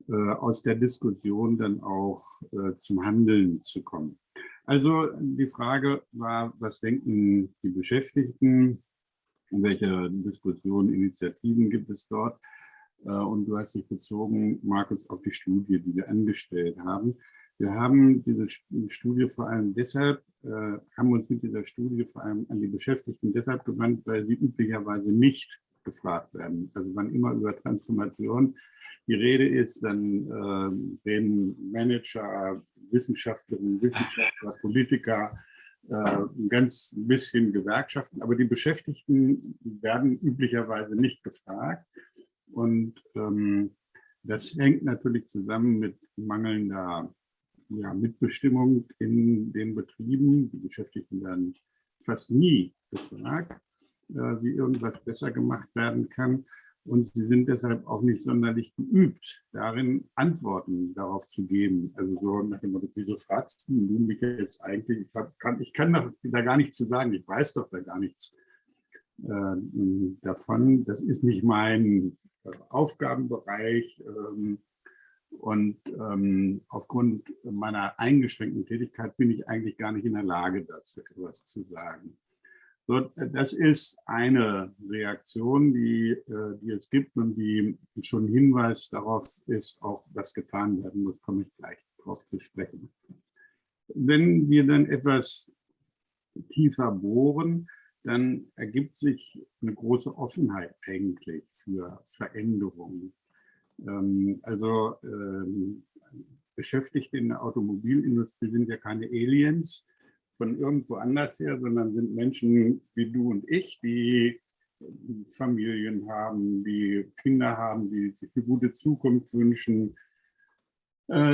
äh, aus der Diskussion dann auch äh, zum Handeln zu kommen. Also die Frage war, was denken die Beschäftigten, welche Diskussionen, Initiativen gibt es dort? Äh, und du hast dich bezogen, Markus, auf die Studie, die wir angestellt haben. Wir haben diese Studie vor allem deshalb, äh, haben uns mit dieser Studie vor allem an die Beschäftigten deshalb gewandt, weil sie üblicherweise nicht gefragt werden. Also wann immer über Transformation die Rede ist, dann äh, reden Manager, Wissenschaftlerinnen, Wissenschaftler, Politiker, äh, ein ganz bisschen Gewerkschaften, aber die Beschäftigten werden üblicherweise nicht gefragt. Und ähm, das hängt natürlich zusammen mit mangelnder ja, Mitbestimmung in den Betrieben. Die Beschäftigten werden fast nie gefragt, äh, wie irgendwas besser gemacht werden kann. Und sie sind deshalb auch nicht sonderlich geübt, darin Antworten darauf zu geben. Also so nach dem Motto, wieso fragst du mich jetzt eigentlich? Ich, hab, kann, ich kann da gar nichts zu sagen, ich weiß doch da gar nichts äh, davon. Das ist nicht mein Aufgabenbereich. Ähm, und ähm, aufgrund meiner eingeschränkten Tätigkeit bin ich eigentlich gar nicht in der Lage, dazu etwas zu sagen. So, das ist eine Reaktion, die, äh, die es gibt und die schon Hinweis darauf ist, auch was getan werden muss, komme ich gleich darauf zu sprechen. Wenn wir dann etwas tiefer bohren, dann ergibt sich eine große Offenheit eigentlich für Veränderungen. Ähm, also ähm, Beschäftigte in der Automobilindustrie sind ja keine Aliens von irgendwo anders her, sondern sind Menschen wie du und ich, die Familien haben, die Kinder haben, die sich eine gute Zukunft wünschen,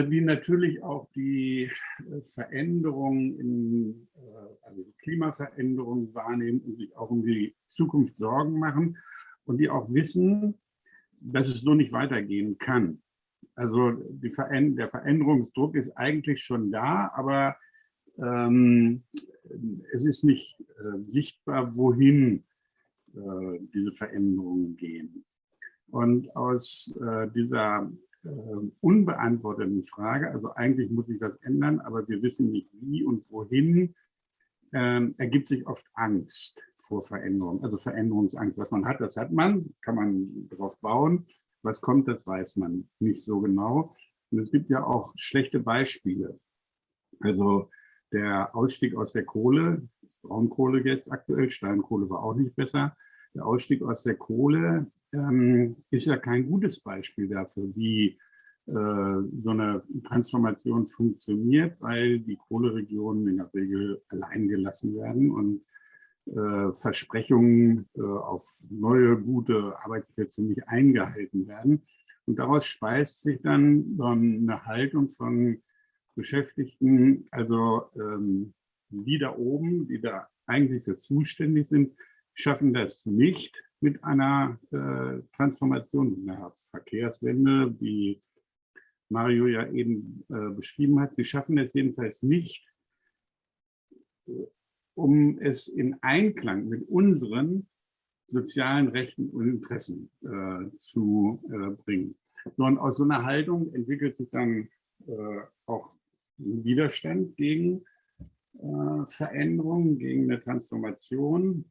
die natürlich auch die äh, Veränderungen, in, äh, also die Klimaveränderungen wahrnehmen und sich auch um die Zukunft Sorgen machen und die auch wissen, dass es so nicht weitergehen kann. Also Veränder der Veränderungsdruck ist eigentlich schon da, aber ähm, es ist nicht äh, sichtbar, wohin äh, diese Veränderungen gehen. Und aus äh, dieser äh, unbeantworteten Frage, also eigentlich muss sich das ändern, aber wir wissen nicht wie und wohin, äh, ergibt sich oft Angst vor Veränderung, also Veränderungsangst. Was man hat, das hat man, kann man darauf bauen. Was kommt, das weiß man nicht so genau. Und es gibt ja auch schlechte Beispiele. Also der Ausstieg aus der Kohle, Braunkohle jetzt aktuell, Steinkohle war auch nicht besser. Der Ausstieg aus der Kohle ähm, ist ja kein gutes Beispiel dafür, wie äh, so eine Transformation funktioniert, weil die Kohleregionen in der Regel allein gelassen werden und äh, Versprechungen äh, auf neue, gute Arbeitsplätze nicht eingehalten werden. Und daraus speist sich dann eine Haltung von Beschäftigten, also ähm, die da oben, die da eigentlich für zuständig sind, schaffen das nicht, mit einer äh, Transformation, einer Verkehrswende, wie Mario ja eben äh, beschrieben hat. Sie schaffen es jedenfalls nicht, äh, um es in Einklang mit unseren sozialen Rechten und Interessen äh, zu äh, bringen. So, und aus so einer Haltung entwickelt sich dann äh, auch ein Widerstand gegen Veränderungen, gegen eine Transformation.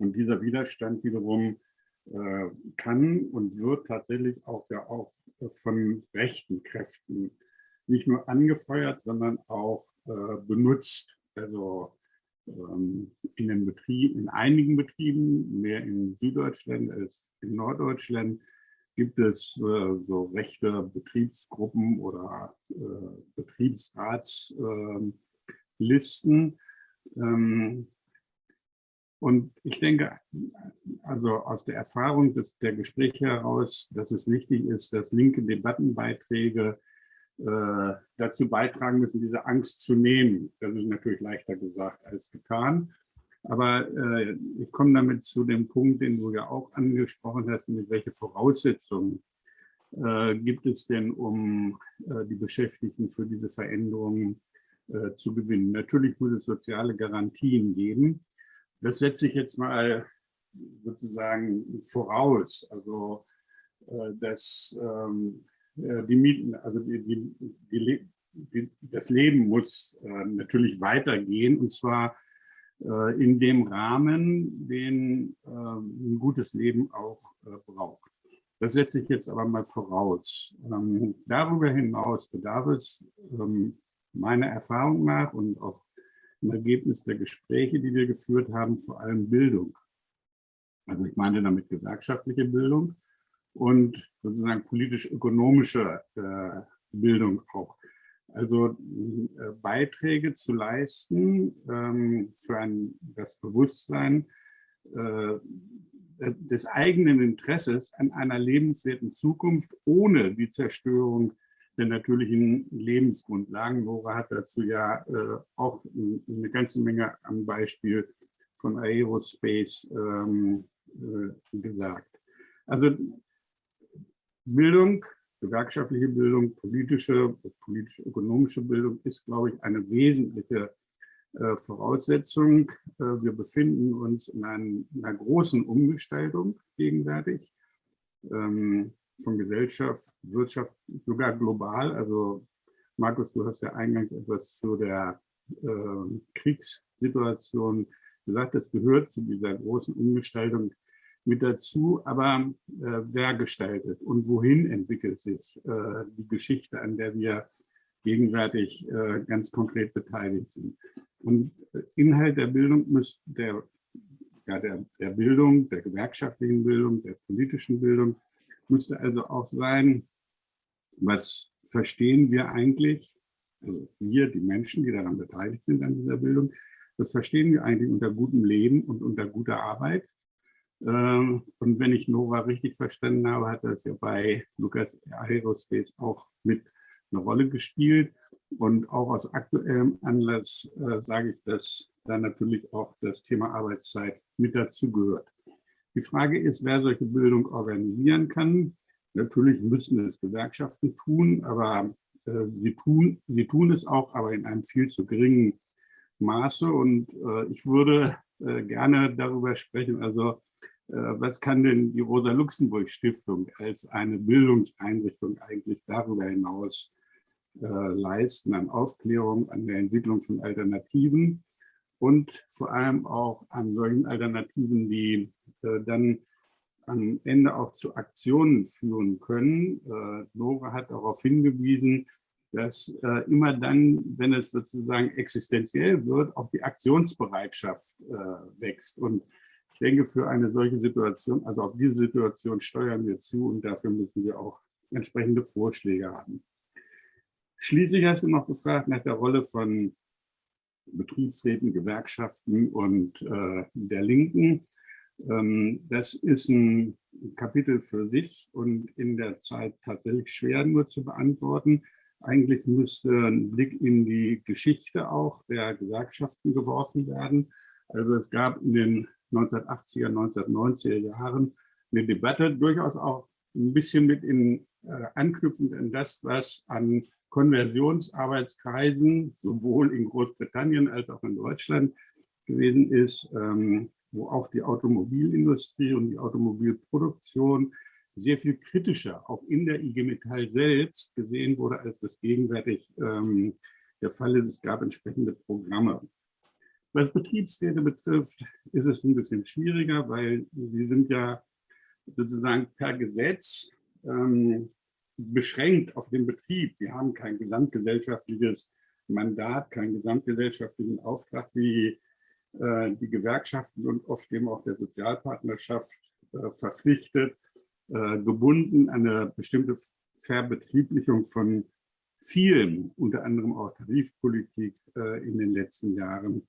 Und dieser Widerstand wiederum äh, kann und wird tatsächlich auch, ja auch von rechten Kräften nicht nur angefeuert, sondern auch äh, benutzt. Also ähm, in den Betrieben, in einigen Betrieben, mehr in Süddeutschland als in Norddeutschland, gibt es äh, so rechte Betriebsgruppen oder äh, Betriebsrats ähm, listen. Ähm, und ich denke, also aus der Erfahrung des, der Gespräche heraus, dass es wichtig ist, dass linke Debattenbeiträge äh, dazu beitragen müssen, diese Angst zu nehmen. Das ist natürlich leichter gesagt als getan. Aber äh, ich komme damit zu dem Punkt, den du ja auch angesprochen hast, nämlich welche Voraussetzungen äh, gibt es denn, um äh, die Beschäftigten für diese Veränderungen äh, zu gewinnen. Natürlich muss es soziale Garantien geben. Das setze ich jetzt mal sozusagen voraus. Also äh, dass ähm, äh, die Mieten, also die, die, die, das Leben muss äh, natürlich weitergehen und zwar in dem Rahmen, den ein gutes Leben auch braucht. Das setze ich jetzt aber mal voraus. Ähm, darüber hinaus bedarf es ähm, meiner Erfahrung nach und auch im Ergebnis der Gespräche, die wir geführt haben, vor allem Bildung. Also ich meine damit gewerkschaftliche Bildung und sozusagen politisch-ökonomische äh, Bildung auch. Also äh, Beiträge zu leisten ähm, für ein, das Bewusstsein äh, des eigenen Interesses an einer lebenswerten Zukunft ohne die Zerstörung der natürlichen Lebensgrundlagen. Nora hat dazu ja äh, auch eine ganze Menge am Beispiel von Aerospace ähm, äh, gesagt. Also Bildung, gewerkschaftliche Bildung, politische, politisch-ökonomische Bildung ist, glaube ich, eine wesentliche äh, Voraussetzung. Äh, wir befinden uns in, einem, in einer großen Umgestaltung gegenwärtig. Ähm, von Gesellschaft, Wirtschaft, sogar global. Also Markus, du hast ja eingangs etwas zu der äh, Kriegssituation gesagt, das gehört zu dieser großen Umgestaltung mit dazu. Aber äh, wer gestaltet und wohin entwickelt sich äh, die Geschichte, an der wir gegenwärtig äh, ganz konkret beteiligt sind? Und äh, Inhalt der Bildung muss der, ja, der, der Bildung, der gewerkschaftlichen Bildung, der politischen Bildung, müsste also auch sein, was verstehen wir eigentlich, also wir, die Menschen, die daran beteiligt sind an dieser Bildung, was verstehen wir eigentlich unter gutem Leben und unter guter Arbeit? Ähm, und wenn ich Nora richtig verstanden habe, hat das ja bei Lukas Aerospace auch mit eine Rolle gespielt. Und auch aus aktuellem Anlass äh, sage ich, dass da natürlich auch das Thema Arbeitszeit mit dazu gehört. Die Frage ist, wer solche Bildung organisieren kann. Natürlich müssen es Gewerkschaften tun, aber äh, sie, tun, sie tun es auch, aber in einem viel zu geringen Maße. Und äh, ich würde äh, gerne darüber sprechen, also äh, was kann denn die Rosa-Luxemburg-Stiftung als eine Bildungseinrichtung eigentlich darüber hinaus äh, leisten an Aufklärung, an der Entwicklung von Alternativen und vor allem auch an solchen Alternativen, die äh, dann am Ende auch zu Aktionen führen können. Äh, Nora hat darauf hingewiesen, dass äh, immer dann, wenn es sozusagen existenziell wird, auch die Aktionsbereitschaft wächst. Und ich denke, für eine solche Situation, also auf diese Situation steuern wir zu und dafür müssen wir auch entsprechende Vorschläge haben. Schließlich hast du noch gefragt nach der Rolle von Betriebsräten, Gewerkschaften und äh, der Linken. Ähm, das ist ein Kapitel für sich und in der Zeit tatsächlich schwer nur zu beantworten. Eigentlich müsste ein Blick in die Geschichte auch der Gewerkschaften geworfen werden. Also es gab in den 1980er, 1990er Jahren eine Debatte, durchaus auch ein bisschen mit in, äh, anknüpfend an das, was an Konversionsarbeitskreisen sowohl in Großbritannien als auch in Deutschland gewesen ist, ähm, wo auch die Automobilindustrie und die Automobilproduktion sehr viel kritischer, auch in der IG Metall selbst, gesehen wurde, als das gegenwärtig ähm, der Fall ist. Es gab entsprechende Programme. Was Betriebsräte betrifft, ist es ein bisschen schwieriger, weil sie sind ja sozusagen per Gesetz ähm, beschränkt auf den Betrieb. Sie haben kein gesamtgesellschaftliches Mandat, keinen gesamtgesellschaftlichen Auftrag wie äh, die Gewerkschaften und oft eben auch der Sozialpartnerschaft äh, verpflichtet, äh, gebunden an eine bestimmte Verbetrieblichung von vielen, unter anderem auch Tarifpolitik äh, in den letzten Jahren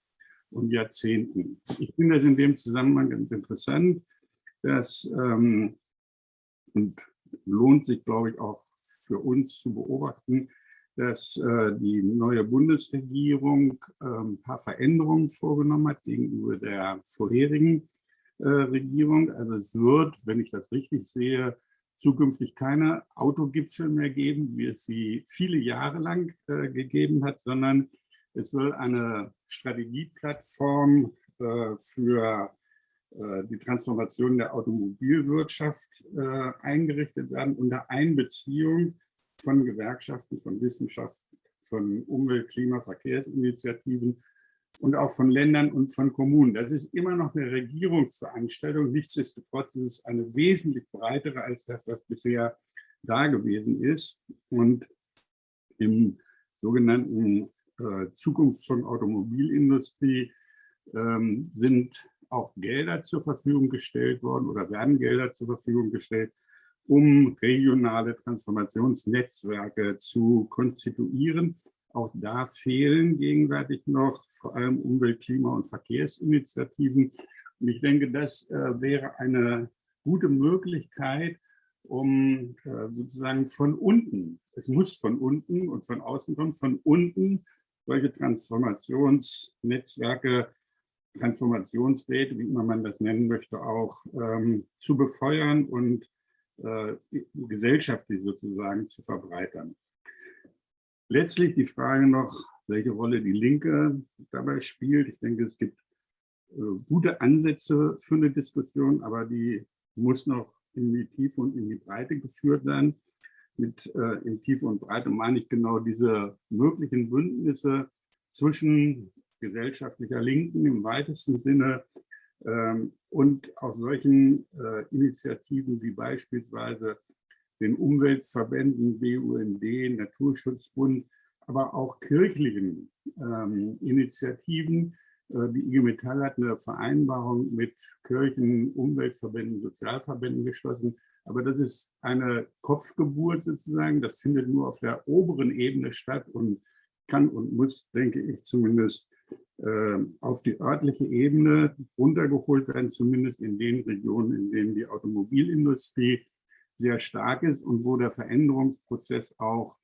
und Jahrzehnten. Ich finde das in dem Zusammenhang ganz interessant, dass, ähm, und lohnt sich, glaube ich, auch für uns zu beobachten, dass äh, die neue Bundesregierung äh, ein paar Veränderungen vorgenommen hat gegenüber der vorherigen äh, Regierung. Also es wird, wenn ich das richtig sehe, zukünftig keine Autogipfel mehr geben, wie es sie viele Jahre lang äh, gegeben hat, sondern es soll eine Strategieplattform äh, für die Transformation der Automobilwirtschaft äh, eingerichtet werden unter Einbeziehung von Gewerkschaften, von Wissenschaft, von Umwelt-, Klima-, Verkehrsinitiativen und auch von Ländern und von Kommunen. Das ist immer noch eine Regierungsveranstaltung. Nichtsdestotrotz ist es eine wesentlich breitere als das, was bisher da gewesen ist. Und im sogenannten äh, Zukunft Automobilindustrie ähm, sind auch Gelder zur Verfügung gestellt worden oder werden Gelder zur Verfügung gestellt, um regionale Transformationsnetzwerke zu konstituieren. Auch da fehlen gegenwärtig noch vor allem Umwelt-, Klima- und Verkehrsinitiativen. Und ich denke, das äh, wäre eine gute Möglichkeit, um äh, sozusagen von unten, es muss von unten und von außen kommen, von unten solche Transformationsnetzwerke Transformationsräte, wie immer man das nennen möchte, auch ähm, zu befeuern und äh, gesellschaftlich sozusagen zu verbreitern. Letztlich die Frage noch, welche Rolle die Linke dabei spielt. Ich denke, es gibt äh, gute Ansätze für eine Diskussion, aber die muss noch in die Tiefe und in die Breite geführt werden. Mit äh, in Tiefe und Breite meine ich genau diese möglichen Bündnisse zwischen gesellschaftlicher Linken im weitesten Sinne ähm, und auf solchen äh, Initiativen wie beispielsweise den Umweltverbänden BUND, Naturschutzbund, aber auch kirchlichen ähm, Initiativen. Äh, die IG Metall hat eine Vereinbarung mit Kirchen, Umweltverbänden, Sozialverbänden geschlossen. Aber das ist eine Kopfgeburt sozusagen. Das findet nur auf der oberen Ebene statt und kann und muss, denke ich, zumindest auf die örtliche Ebene runtergeholt werden, zumindest in den Regionen, in denen die Automobilindustrie sehr stark ist und wo der Veränderungsprozess auch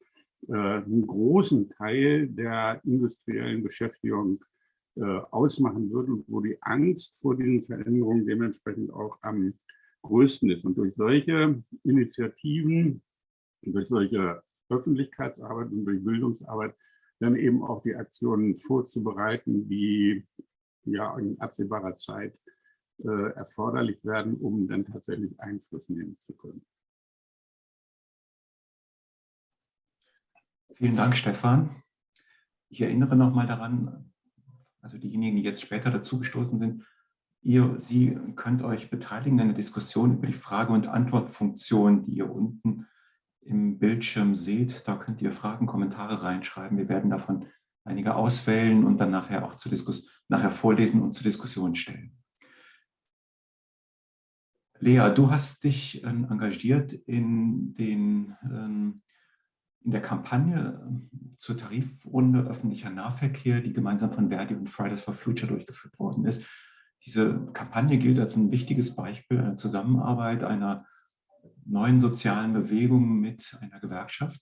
äh, einen großen Teil der industriellen Beschäftigung äh, ausmachen wird und wo die Angst vor diesen Veränderungen dementsprechend auch am größten ist. Und durch solche Initiativen, durch solche Öffentlichkeitsarbeit und durch Bildungsarbeit dann eben auch die Aktionen vorzubereiten, die ja in absehbarer Zeit äh, erforderlich werden, um dann tatsächlich Einfluss nehmen zu können. Vielen Dank, Stefan. Ich erinnere noch mal daran, also diejenigen, die jetzt später dazugestoßen sind, ihr, Sie könnt euch beteiligen an der Diskussion über die Frage- und Antwortfunktion, die ihr unten im Bildschirm seht. Da könnt ihr Fragen, Kommentare reinschreiben. Wir werden davon einige auswählen und dann nachher auch zur Diskussion, nachher vorlesen und zur Diskussion stellen. Lea, du hast dich äh, engagiert in, den, ähm, in der Kampagne ähm, zur Tarifrunde öffentlicher Nahverkehr, die gemeinsam von Verdi und Fridays for Future durchgeführt worden ist. Diese Kampagne gilt als ein wichtiges Beispiel einer Zusammenarbeit, einer neuen sozialen Bewegungen mit einer Gewerkschaft.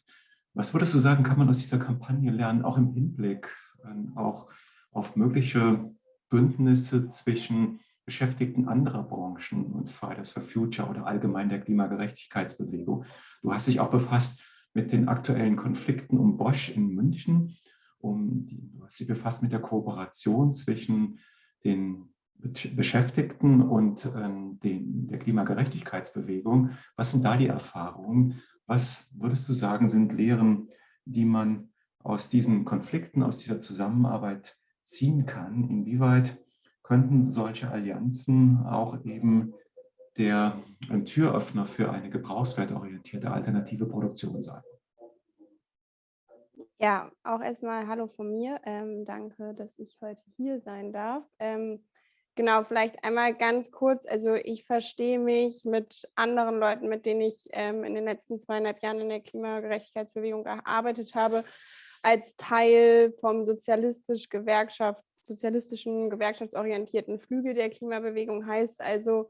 Was würdest du sagen, kann man aus dieser Kampagne lernen, auch im Hinblick ähm, auch auf mögliche Bündnisse zwischen Beschäftigten anderer Branchen und Fridays for Future oder allgemein der Klimagerechtigkeitsbewegung? Du hast dich auch befasst mit den aktuellen Konflikten um Bosch in München. Um die, du hast dich befasst mit der Kooperation zwischen den Beschäftigten und ähm, den, der Klimagerechtigkeitsbewegung. Was sind da die Erfahrungen? Was würdest du sagen, sind Lehren, die man aus diesen Konflikten, aus dieser Zusammenarbeit ziehen kann? Inwieweit könnten solche Allianzen auch eben der Türöffner für eine gebrauchswertorientierte alternative Produktion sein? Ja, auch erstmal Hallo von mir. Ähm, danke, dass ich heute hier sein darf. Ähm, Genau, vielleicht einmal ganz kurz. Also ich verstehe mich mit anderen Leuten, mit denen ich ähm, in den letzten zweieinhalb Jahren in der Klimagerechtigkeitsbewegung gearbeitet habe, als Teil vom sozialistisch Gewerkschafts, sozialistischen gewerkschaftsorientierten Flügel der Klimabewegung. Heißt also,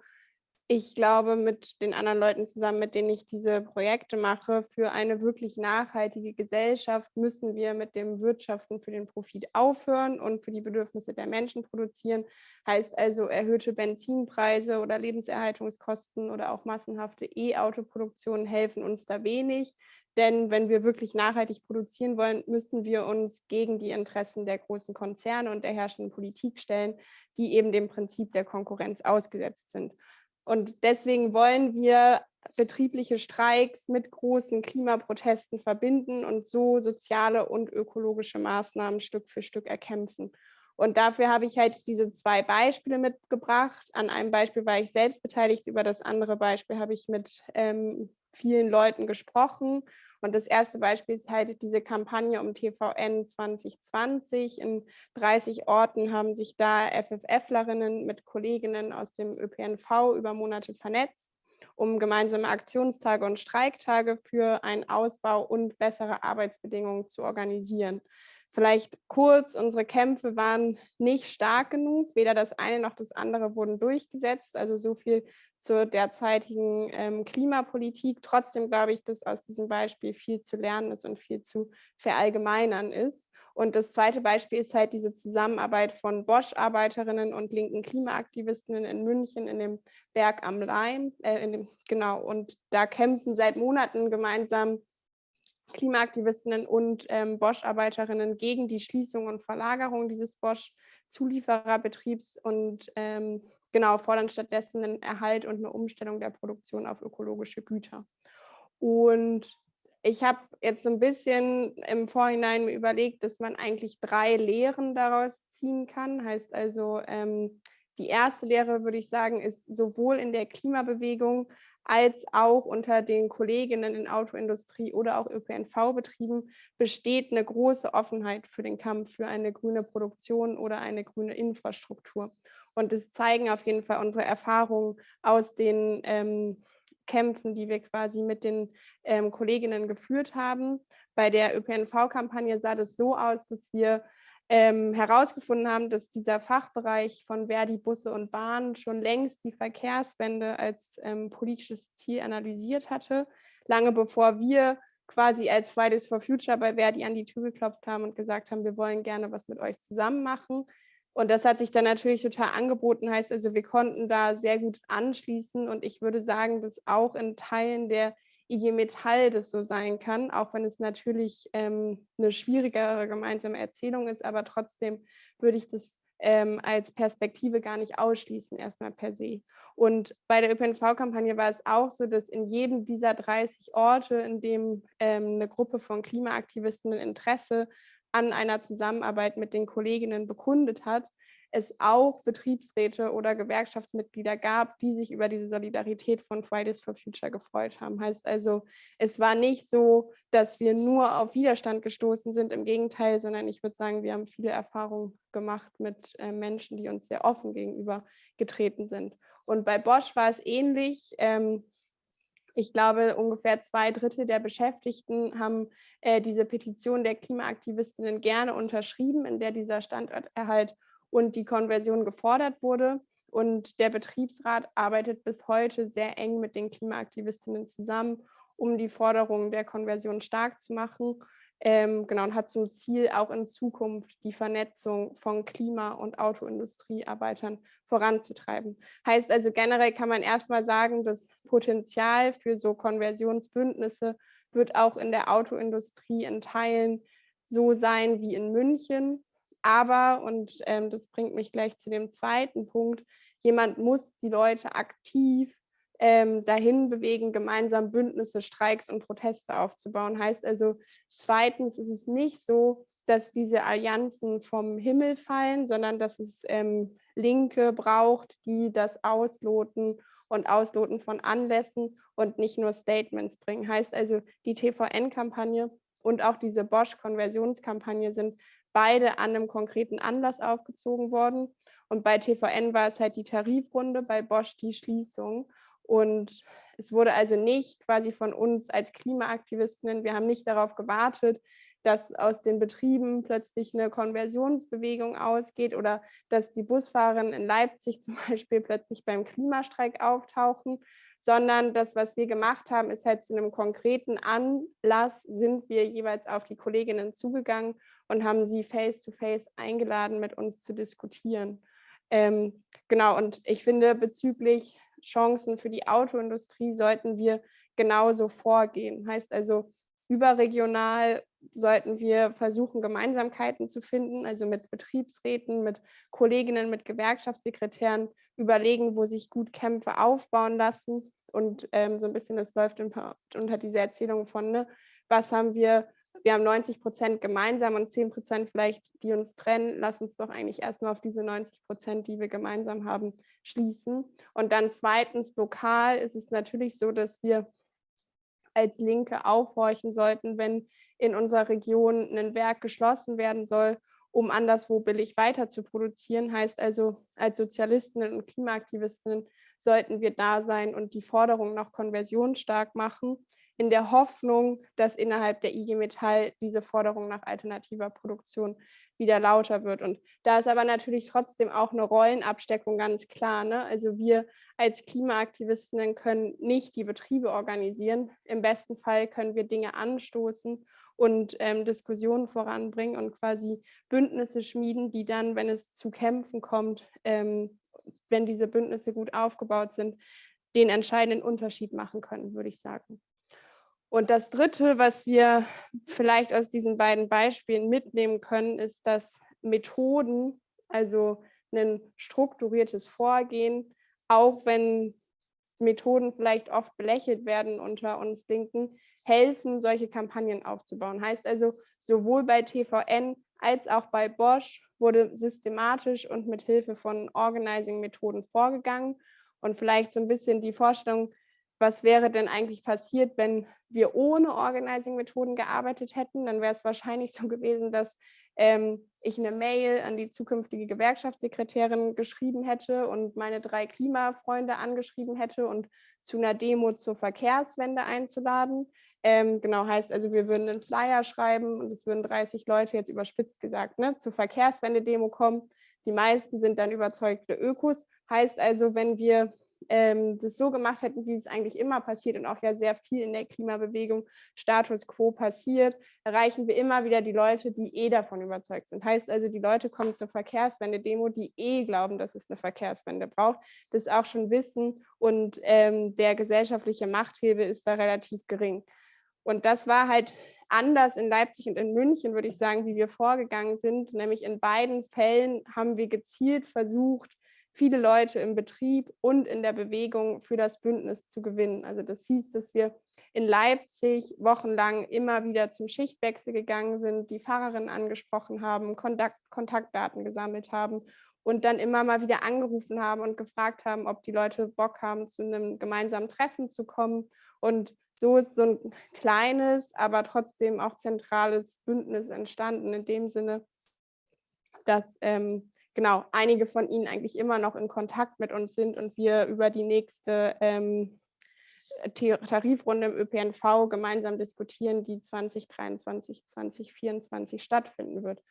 ich glaube, mit den anderen Leuten zusammen, mit denen ich diese Projekte mache, für eine wirklich nachhaltige Gesellschaft müssen wir mit dem Wirtschaften für den Profit aufhören und für die Bedürfnisse der Menschen produzieren. Heißt also, erhöhte Benzinpreise oder Lebenserhaltungskosten oder auch massenhafte E-Auto-Produktionen helfen uns da wenig. Denn wenn wir wirklich nachhaltig produzieren wollen, müssen wir uns gegen die Interessen der großen Konzerne und der herrschenden Politik stellen, die eben dem Prinzip der Konkurrenz ausgesetzt sind. Und deswegen wollen wir betriebliche Streiks mit großen Klimaprotesten verbinden und so soziale und ökologische Maßnahmen Stück für Stück erkämpfen. Und dafür habe ich halt diese zwei Beispiele mitgebracht. An einem Beispiel war ich selbst beteiligt, über das andere Beispiel habe ich mit ähm, vielen Leuten gesprochen. Und das erste Beispiel ist halt diese Kampagne um TVN 2020. In 30 Orten haben sich da FFFlerinnen mit Kolleginnen aus dem ÖPNV über Monate vernetzt, um gemeinsame Aktionstage und Streiktage für einen Ausbau und bessere Arbeitsbedingungen zu organisieren. Vielleicht kurz, unsere Kämpfe waren nicht stark genug, weder das eine noch das andere wurden durchgesetzt, also so viel zur derzeitigen ähm, Klimapolitik. Trotzdem glaube ich, dass aus diesem Beispiel viel zu lernen ist und viel zu verallgemeinern ist. Und das zweite Beispiel ist halt diese Zusammenarbeit von Bosch-Arbeiterinnen und linken Klimaaktivistinnen in München in dem Berg am Leim, äh, dem, genau, und da kämpfen seit Monaten gemeinsam Klimaaktivistinnen und ähm, Bosch-Arbeiterinnen gegen die Schließung und Verlagerung dieses Bosch-Zuliefererbetriebs und ähm, genau fordern stattdessen einen Erhalt und eine Umstellung der Produktion auf ökologische Güter. Und ich habe jetzt so ein bisschen im Vorhinein überlegt, dass man eigentlich drei Lehren daraus ziehen kann. Heißt also, ähm, die erste Lehre, würde ich sagen, ist sowohl in der Klimabewegung als auch unter den Kolleginnen in Autoindustrie oder auch ÖPNV-Betrieben besteht eine große Offenheit für den Kampf für eine grüne Produktion oder eine grüne Infrastruktur. Und das zeigen auf jeden Fall unsere Erfahrungen aus den ähm, Kämpfen, die wir quasi mit den ähm, Kolleginnen geführt haben. Bei der ÖPNV-Kampagne sah das so aus, dass wir ähm, herausgefunden haben, dass dieser Fachbereich von Verdi Busse und Bahnen schon längst die Verkehrswende als ähm, politisches Ziel analysiert hatte, lange bevor wir quasi als Fridays for Future bei Verdi an die Tür geklopft haben und gesagt haben, wir wollen gerne was mit euch zusammen machen. Und das hat sich dann natürlich total angeboten, heißt also, wir konnten da sehr gut anschließen und ich würde sagen, dass auch in Teilen der IG Metall das so sein kann, auch wenn es natürlich ähm, eine schwierigere gemeinsame Erzählung ist, aber trotzdem würde ich das ähm, als Perspektive gar nicht ausschließen, erstmal per se. Und bei der ÖPNV-Kampagne war es auch so, dass in jedem dieser 30 Orte, in dem ähm, eine Gruppe von Klimaaktivisten Interesse an einer Zusammenarbeit mit den Kolleginnen bekundet hat, es auch Betriebsräte oder Gewerkschaftsmitglieder gab, die sich über diese Solidarität von Fridays for Future gefreut haben. Heißt also, es war nicht so, dass wir nur auf Widerstand gestoßen sind, im Gegenteil, sondern ich würde sagen, wir haben viele Erfahrungen gemacht mit äh, Menschen, die uns sehr offen gegenüber getreten sind. Und bei Bosch war es ähnlich. Ähm, ich glaube, ungefähr zwei Drittel der Beschäftigten haben äh, diese Petition der Klimaaktivistinnen gerne unterschrieben, in der dieser Standorterhalt und die Konversion gefordert wurde. Und der Betriebsrat arbeitet bis heute sehr eng mit den Klimaaktivistinnen zusammen, um die Forderungen der Konversion stark zu machen. Ähm, genau, und hat zum Ziel, auch in Zukunft die Vernetzung von Klima- und Autoindustriearbeitern voranzutreiben. Heißt also generell kann man erstmal sagen, das Potenzial für so Konversionsbündnisse wird auch in der Autoindustrie in Teilen so sein wie in München. Aber, und ähm, das bringt mich gleich zu dem zweiten Punkt, jemand muss die Leute aktiv ähm, dahin bewegen, gemeinsam Bündnisse, Streiks und Proteste aufzubauen. Heißt also, zweitens ist es nicht so, dass diese Allianzen vom Himmel fallen, sondern dass es ähm, Linke braucht, die das ausloten und Ausloten von Anlässen und nicht nur Statements bringen. Heißt also, die TVN-Kampagne und auch diese Bosch-Konversionskampagne sind beide an einem konkreten Anlass aufgezogen worden. Und bei TVN war es halt die Tarifrunde, bei Bosch die Schließung. Und es wurde also nicht quasi von uns als Klimaaktivistinnen, wir haben nicht darauf gewartet, dass aus den Betrieben plötzlich eine Konversionsbewegung ausgeht oder dass die Busfahrerinnen in Leipzig zum Beispiel plötzlich beim Klimastreik auftauchen, sondern das, was wir gemacht haben, ist halt zu einem konkreten Anlass sind wir jeweils auf die Kolleginnen zugegangen und haben sie face-to-face -face eingeladen, mit uns zu diskutieren. Ähm, genau, und ich finde, bezüglich Chancen für die Autoindustrie sollten wir genauso vorgehen. Heißt also, überregional sollten wir versuchen, Gemeinsamkeiten zu finden, also mit Betriebsräten, mit Kolleginnen, mit Gewerkschaftssekretären überlegen, wo sich gut Kämpfe aufbauen lassen. Und ähm, so ein bisschen, das läuft unter diese Erzählung von, ne, was haben wir, wir haben 90 Prozent gemeinsam und 10 Prozent vielleicht, die uns trennen, lass uns doch eigentlich erstmal auf diese 90 Prozent, die wir gemeinsam haben, schließen. Und dann zweitens, lokal ist es natürlich so, dass wir als Linke aufhorchen sollten, wenn in unserer Region ein Werk geschlossen werden soll, um anderswo billig weiter zu produzieren. Heißt also, als Sozialistinnen und Klimaaktivistinnen sollten wir da sein und die Forderung nach Konversion stark machen, in der Hoffnung, dass innerhalb der IG Metall diese Forderung nach alternativer Produktion wieder lauter wird. Und da ist aber natürlich trotzdem auch eine Rollenabsteckung ganz klar. Ne? Also wir als Klimaaktivistinnen können nicht die Betriebe organisieren. Im besten Fall können wir Dinge anstoßen und ähm, Diskussionen voranbringen und quasi Bündnisse schmieden, die dann, wenn es zu Kämpfen kommt, ähm, wenn diese Bündnisse gut aufgebaut sind, den entscheidenden Unterschied machen können, würde ich sagen. Und das Dritte, was wir vielleicht aus diesen beiden Beispielen mitnehmen können, ist, dass Methoden, also ein strukturiertes Vorgehen, auch wenn Methoden vielleicht oft belächelt werden unter uns Linken, helfen, solche Kampagnen aufzubauen. Heißt also, sowohl bei TVN als auch bei Bosch wurde systematisch und mit Hilfe von Organizing-Methoden vorgegangen. Und vielleicht so ein bisschen die Vorstellung, was wäre denn eigentlich passiert, wenn wir ohne Organizing-Methoden gearbeitet hätten, dann wäre es wahrscheinlich so gewesen, dass ähm, ich eine Mail an die zukünftige Gewerkschaftssekretärin geschrieben hätte und meine drei Klimafreunde angeschrieben hätte und zu einer Demo zur Verkehrswende einzuladen. Ähm, genau, heißt also, wir würden einen Flyer schreiben und es würden 30 Leute jetzt überspitzt gesagt ne, zur Verkehrswende-Demo kommen. Die meisten sind dann überzeugte Ökos. Heißt also, wenn wir ähm, das so gemacht hätten, wie es eigentlich immer passiert und auch ja sehr viel in der Klimabewegung Status quo passiert, erreichen wir immer wieder die Leute, die eh davon überzeugt sind. Heißt also, die Leute kommen zur Verkehrswende-Demo, die eh glauben, dass es eine Verkehrswende braucht, das auch schon wissen und ähm, der gesellschaftliche Machthebel ist da relativ gering. Und das war halt anders in Leipzig und in München, würde ich sagen, wie wir vorgegangen sind. Nämlich in beiden Fällen haben wir gezielt versucht, viele Leute im Betrieb und in der Bewegung für das Bündnis zu gewinnen. Also das hieß, dass wir in Leipzig wochenlang immer wieder zum Schichtwechsel gegangen sind, die Fahrerinnen angesprochen haben, Kontakt, Kontaktdaten gesammelt haben und dann immer mal wieder angerufen haben und gefragt haben, ob die Leute Bock haben, zu einem gemeinsamen Treffen zu kommen. Und so ist so ein kleines, aber trotzdem auch zentrales Bündnis entstanden, in dem Sinne, dass ähm, genau, einige von Ihnen eigentlich immer noch in Kontakt mit uns sind und wir über die nächste ähm, Tarifrunde im ÖPNV gemeinsam diskutieren, die 2023, 2024 stattfinden wird.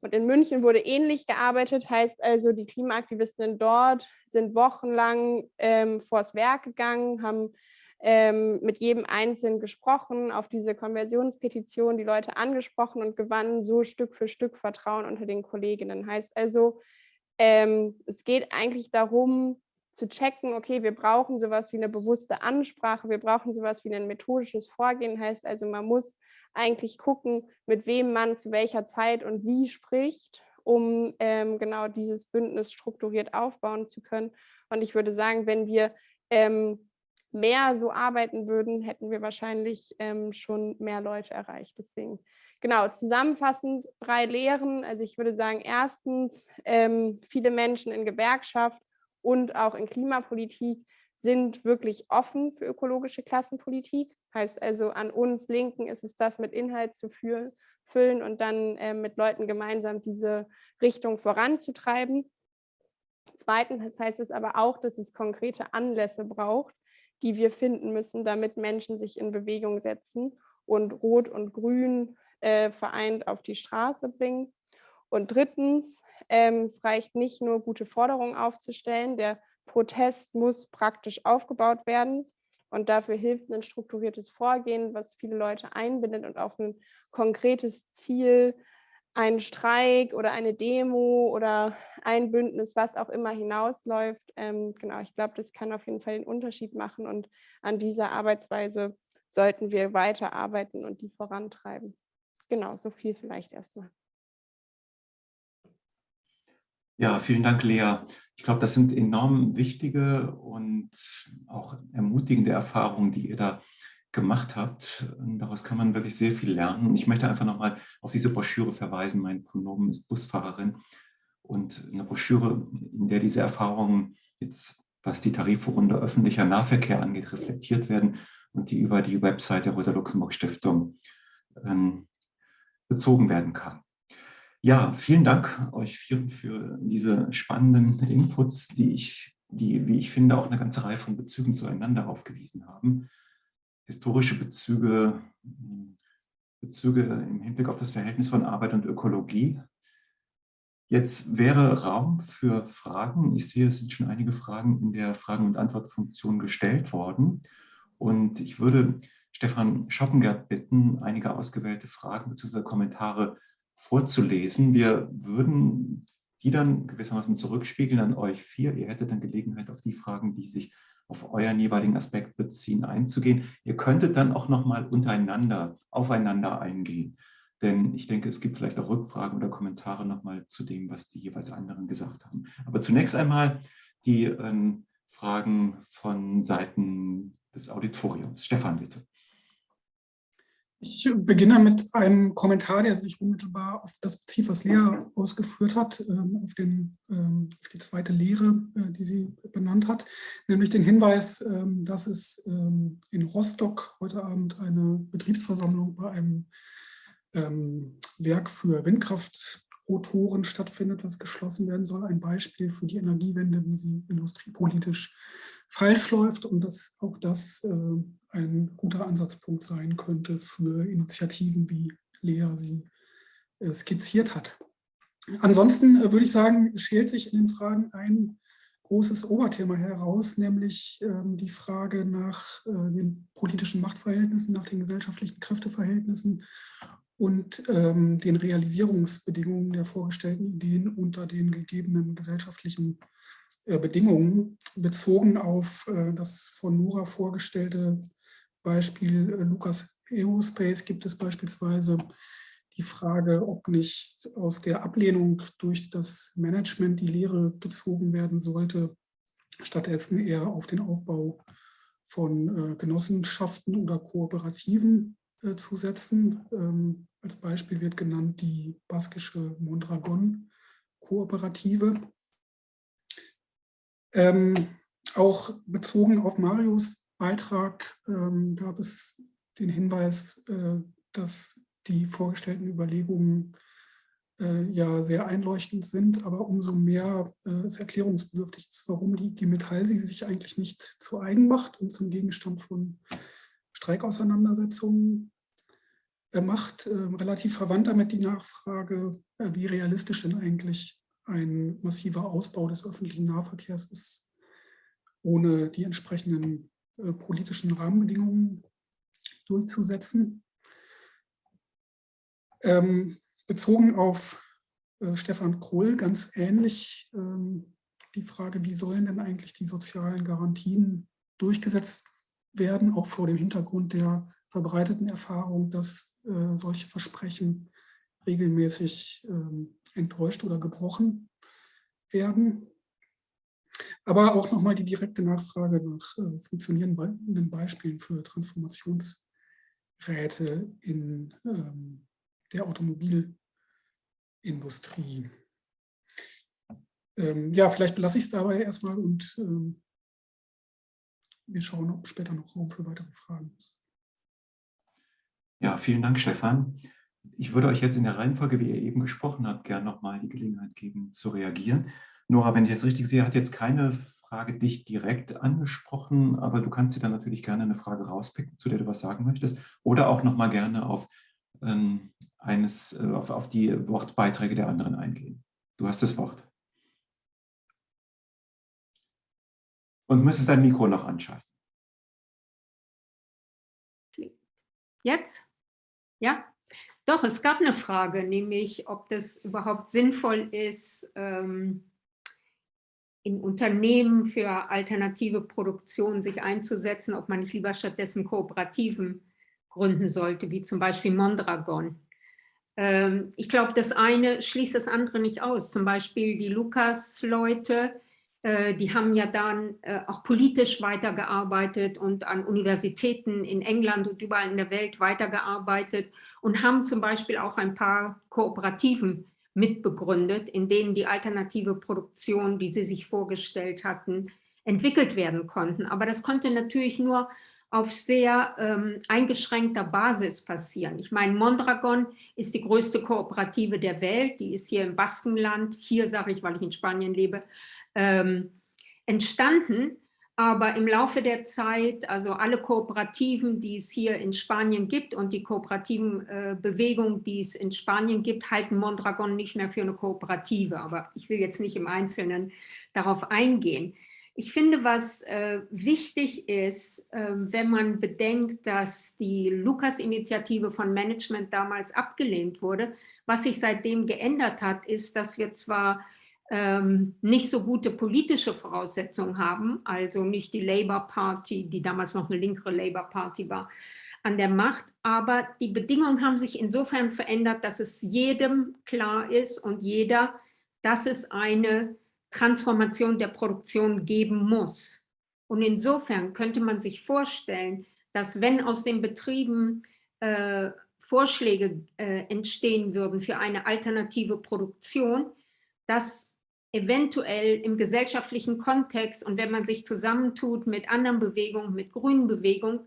Und in München wurde ähnlich gearbeitet, heißt also, die Klimaaktivistinnen dort sind wochenlang ähm, vors Werk gegangen, haben ähm, mit jedem Einzelnen gesprochen, auf diese Konversionspetition die Leute angesprochen und gewannen so Stück für Stück Vertrauen unter den Kolleginnen. Heißt also, ähm, es geht eigentlich darum, zu checken, okay, wir brauchen sowas wie eine bewusste Ansprache, wir brauchen sowas wie ein methodisches Vorgehen, heißt also, man muss eigentlich gucken, mit wem man zu welcher Zeit und wie spricht, um ähm, genau dieses Bündnis strukturiert aufbauen zu können. Und ich würde sagen, wenn wir ähm, mehr so arbeiten würden, hätten wir wahrscheinlich ähm, schon mehr Leute erreicht. Deswegen, genau, zusammenfassend drei Lehren. Also ich würde sagen, erstens, ähm, viele Menschen in Gewerkschaft und auch in Klimapolitik sind wirklich offen für ökologische Klassenpolitik. Heißt also, an uns Linken ist es das mit Inhalt zu führen, füllen und dann äh, mit Leuten gemeinsam diese Richtung voranzutreiben. Zweitens heißt es aber auch, dass es konkrete Anlässe braucht, die wir finden müssen, damit Menschen sich in Bewegung setzen und Rot und Grün äh, vereint auf die Straße bringen. Und drittens, ähm, es reicht nicht nur, gute Forderungen aufzustellen. Der Protest muss praktisch aufgebaut werden. Und dafür hilft ein strukturiertes Vorgehen, was viele Leute einbindet und auf ein konkretes Ziel, einen Streik oder eine Demo oder ein Bündnis, was auch immer hinausläuft. Ähm, genau, ich glaube, das kann auf jeden Fall den Unterschied machen und an dieser Arbeitsweise sollten wir weiterarbeiten und die vorantreiben. Genau, so viel vielleicht erstmal. Ja, vielen Dank, Lea. Ich glaube, das sind enorm wichtige und auch ermutigende Erfahrungen, die ihr da gemacht habt. Und daraus kann man wirklich sehr viel lernen. Und ich möchte einfach nochmal auf diese Broschüre verweisen. Mein Pronomen ist Busfahrerin. Und eine Broschüre, in der diese Erfahrungen jetzt, was die Tarifrunde öffentlicher Nahverkehr angeht, reflektiert werden und die über die Website der Rosa-Luxemburg-Stiftung ähm, bezogen werden kann. Ja, vielen Dank euch vieren für diese spannenden Inputs, die ich, die, wie ich finde, auch eine ganze Reihe von Bezügen zueinander aufgewiesen haben. Historische Bezüge, Bezüge im Hinblick auf das Verhältnis von Arbeit und Ökologie. Jetzt wäre Raum für Fragen. Ich sehe, es sind schon einige Fragen in der Fragen- und Antwortfunktion gestellt worden. Und ich würde Stefan Schoppengert bitten, einige ausgewählte Fragen bzw. Kommentare vorzulesen. Wir würden die dann gewissermaßen zurückspiegeln an euch vier. Ihr hättet dann Gelegenheit, auf die Fragen, die sich auf euren jeweiligen Aspekt beziehen, einzugehen. Ihr könntet dann auch nochmal untereinander, aufeinander eingehen. Denn ich denke, es gibt vielleicht auch Rückfragen oder Kommentare nochmal zu dem, was die jeweils anderen gesagt haben. Aber zunächst einmal die ähm, Fragen von Seiten des Auditoriums. Stefan, bitte. Ich beginne mit einem Kommentar, der sich unmittelbar auf das bezieht, was Lea ausgeführt hat, ähm, auf, den, ähm, auf die zweite Lehre, äh, die sie benannt hat, nämlich den Hinweis, ähm, dass es in Rostock heute Abend eine Betriebsversammlung bei einem Werk für Windkraftrotoren stattfindet, was geschlossen werden soll. Ein Beispiel für die Energiewende, wie sie industriepolitisch falsch läuft und dass auch das äh, ein guter Ansatzpunkt sein könnte für Initiativen, wie Lea sie äh, skizziert hat. Ansonsten äh, würde ich sagen, schält sich in den Fragen ein großes Oberthema heraus, nämlich ähm, die Frage nach äh, den politischen Machtverhältnissen, nach den gesellschaftlichen Kräfteverhältnissen und ähm, den Realisierungsbedingungen der vorgestellten Ideen unter den gegebenen gesellschaftlichen Bedingungen bezogen auf das von Nora vorgestellte Beispiel äh, Lukas Aerospace gibt es beispielsweise die Frage, ob nicht aus der Ablehnung durch das Management die Lehre gezogen werden sollte, stattdessen eher auf den Aufbau von Genossenschaften oder Kooperativen zu setzen. Ähm, als Beispiel wird genannt die baskische Mondragon-Kooperative. Ähm, auch bezogen auf Marius Beitrag ähm, gab es den Hinweis, äh, dass die vorgestellten Überlegungen äh, ja sehr einleuchtend sind, aber umso mehr äh, es erklärungsbedürftig ist, warum die, die Metall sie sich eigentlich nicht zu eigen macht und zum Gegenstand von Streikauseinandersetzungen äh, macht. Ähm, relativ verwandt damit die Nachfrage, äh, wie realistisch denn eigentlich ein massiver Ausbau des öffentlichen Nahverkehrs ist, ohne die entsprechenden äh, politischen Rahmenbedingungen durchzusetzen. Ähm, bezogen auf äh, Stefan Kroll ganz ähnlich ähm, die Frage, wie sollen denn eigentlich die sozialen Garantien durchgesetzt werden, auch vor dem Hintergrund der verbreiteten Erfahrung, dass äh, solche Versprechen regelmäßig ähm, enttäuscht oder gebrochen werden. Aber auch nochmal die direkte Nachfrage nach äh, funktionierenden Beispielen für Transformationsräte in ähm, der Automobilindustrie. Ähm, ja, vielleicht belasse ich es dabei erstmal und ähm, wir schauen, ob später noch Raum für weitere Fragen ist. Ja, vielen Dank, Stefan. Ich würde euch jetzt in der Reihenfolge, wie ihr eben gesprochen habt, gerne nochmal die Gelegenheit geben, zu reagieren. Nora, wenn ich das richtig sehe, hat jetzt keine Frage dich direkt angesprochen, aber du kannst dir dann natürlich gerne eine Frage rauspicken, zu der du was sagen möchtest, oder auch noch mal gerne auf, ähm, eines, äh, auf, auf die Wortbeiträge der anderen eingehen. Du hast das Wort. Und müsstest dein Mikro noch anschalten. Jetzt? Ja? Doch, es gab eine Frage, nämlich ob das überhaupt sinnvoll ist, ähm, in Unternehmen für alternative Produktion sich einzusetzen, ob man nicht lieber stattdessen Kooperativen gründen sollte, wie zum Beispiel Mondragon. Ähm, ich glaube, das eine schließt das andere nicht aus. Zum Beispiel die Lukas-Leute, äh, die haben ja dann äh, auch politisch weitergearbeitet und an Universitäten in England und überall in der Welt weitergearbeitet und haben zum Beispiel auch ein paar Kooperativen mitbegründet, in denen die alternative Produktion, die sie sich vorgestellt hatten, entwickelt werden konnten. Aber das konnte natürlich nur auf sehr ähm, eingeschränkter Basis passieren. Ich meine, Mondragon ist die größte Kooperative der Welt, die ist hier im Baskenland, hier sage ich, weil ich in Spanien lebe, ähm, entstanden. Aber im Laufe der Zeit, also alle Kooperativen, die es hier in Spanien gibt und die kooperativen äh, Bewegungen, die es in Spanien gibt, halten Mondragon nicht mehr für eine Kooperative. Aber ich will jetzt nicht im Einzelnen darauf eingehen. Ich finde, was äh, wichtig ist, äh, wenn man bedenkt, dass die Lukas-Initiative von Management damals abgelehnt wurde, was sich seitdem geändert hat, ist, dass wir zwar ähm, nicht so gute politische Voraussetzungen haben, also nicht die Labour Party, die damals noch eine linkere Labour Party war, an der Macht, aber die Bedingungen haben sich insofern verändert, dass es jedem klar ist und jeder, dass es eine Transformation der Produktion geben muss. Und insofern könnte man sich vorstellen, dass wenn aus den Betrieben äh, Vorschläge äh, entstehen würden für eine alternative Produktion, dass eventuell im gesellschaftlichen Kontext und wenn man sich zusammentut mit anderen Bewegungen, mit grünen Bewegungen,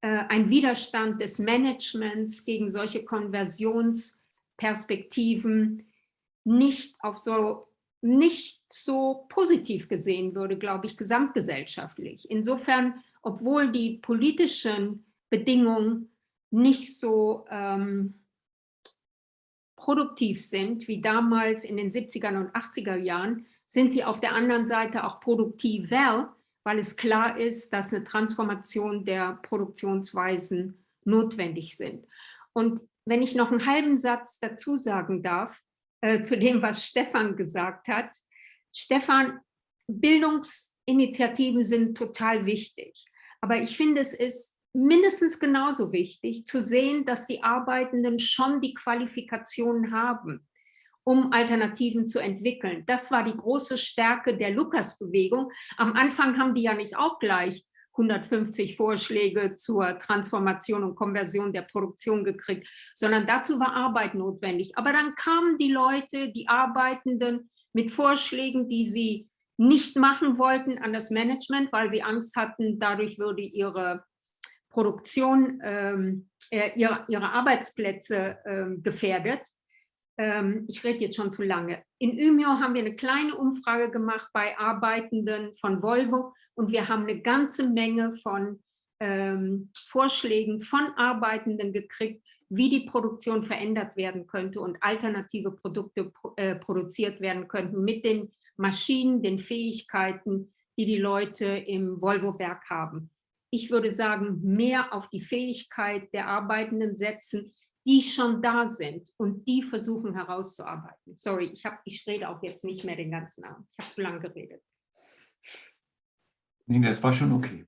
äh, ein Widerstand des Managements gegen solche Konversionsperspektiven nicht auf so nicht so positiv gesehen würde, glaube ich, gesamtgesellschaftlich. Insofern, obwohl die politischen Bedingungen nicht so ähm, produktiv sind, wie damals in den 70er und 80er Jahren, sind sie auf der anderen Seite auch produktiver, weil es klar ist, dass eine Transformation der Produktionsweisen notwendig sind. Und wenn ich noch einen halben Satz dazu sagen darf, äh, zu dem, was Stefan gesagt hat. Stefan, Bildungsinitiativen sind total wichtig. Aber ich finde, es ist mindestens genauso wichtig zu sehen, dass die Arbeitenden schon die Qualifikationen haben, um Alternativen zu entwickeln. Das war die große Stärke der Lukas-Bewegung. Am Anfang haben die ja nicht auch gleich 150 Vorschläge zur Transformation und Konversion der Produktion gekriegt, sondern dazu war Arbeit notwendig. Aber dann kamen die Leute, die Arbeitenden mit Vorschlägen, die sie nicht machen wollten an das Management, weil sie Angst hatten, dadurch würde ihre Produktion, ähm, äh, ihre, ihre, Arbeitsplätze ähm, gefährdet. Ähm, ich rede jetzt schon zu lange. In Ümio haben wir eine kleine Umfrage gemacht bei Arbeitenden von Volvo und wir haben eine ganze Menge von ähm, Vorschlägen von Arbeitenden gekriegt, wie die Produktion verändert werden könnte und alternative Produkte äh, produziert werden könnten mit den Maschinen, den Fähigkeiten, die die Leute im Volvo-Werk haben ich würde sagen, mehr auf die Fähigkeit der Arbeitenden setzen, die schon da sind und die versuchen herauszuarbeiten. Sorry, ich, hab, ich rede auch jetzt nicht mehr den ganzen Abend. Ich habe zu lange geredet. Nee, das war schon okay.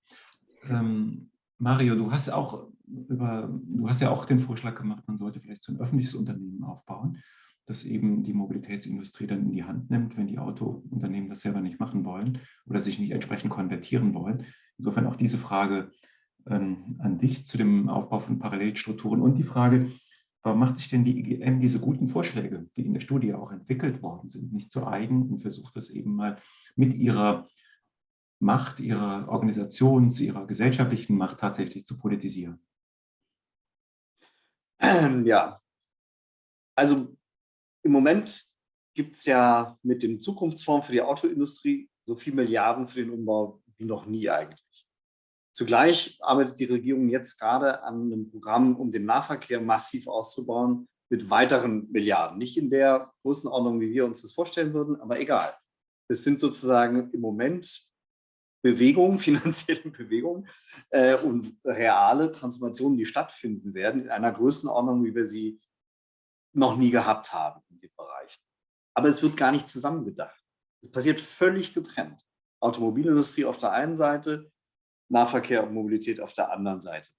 Ähm, Mario, du hast auch über, du hast ja auch den Vorschlag gemacht, man sollte vielleicht so ein öffentliches Unternehmen aufbauen, das eben die Mobilitätsindustrie dann in die Hand nimmt, wenn die Autounternehmen das selber nicht machen wollen oder sich nicht entsprechend konvertieren wollen. Insofern auch diese Frage ähm, an dich zu dem Aufbau von Parallelstrukturen und die Frage, warum macht sich denn die IGM diese guten Vorschläge, die in der Studie auch entwickelt worden sind, nicht zu eigen und versucht das eben mal mit ihrer Macht, ihrer Organisations-, ihrer gesellschaftlichen Macht tatsächlich zu politisieren? Ja, also im Moment gibt es ja mit dem Zukunftsfonds für die Autoindustrie so viel Milliarden für den Umbau wie noch nie eigentlich. Zugleich arbeitet die Regierung jetzt gerade an einem Programm, um den Nahverkehr massiv auszubauen mit weiteren Milliarden. Nicht in der Größenordnung, wie wir uns das vorstellen würden, aber egal. Es sind sozusagen im Moment Bewegungen, finanzielle Bewegungen äh, und reale Transformationen, die stattfinden werden in einer Größenordnung, wie wir sie noch nie gehabt haben in dem Bereich. Aber es wird gar nicht zusammengedacht. Es passiert völlig getrennt. Automobilindustrie auf der einen Seite, Nahverkehr und Mobilität auf der anderen Seite.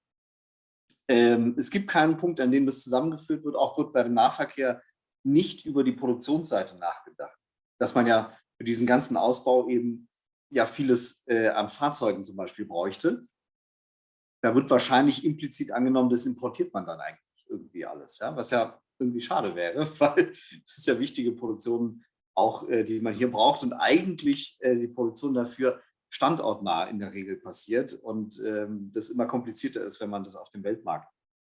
Ähm, es gibt keinen Punkt, an dem das zusammengeführt wird. Auch wird bei dem Nahverkehr nicht über die Produktionsseite nachgedacht. Dass man ja für diesen ganzen Ausbau eben ja vieles äh, an Fahrzeugen zum Beispiel bräuchte. Da wird wahrscheinlich implizit angenommen, das importiert man dann eigentlich irgendwie alles, ja? was ja irgendwie schade wäre, weil das ja wichtige Produktion auch, äh, die man hier braucht und eigentlich äh, die Produktion dafür standortnah in der Regel passiert und ähm, das immer komplizierter ist, wenn man das auf dem Weltmarkt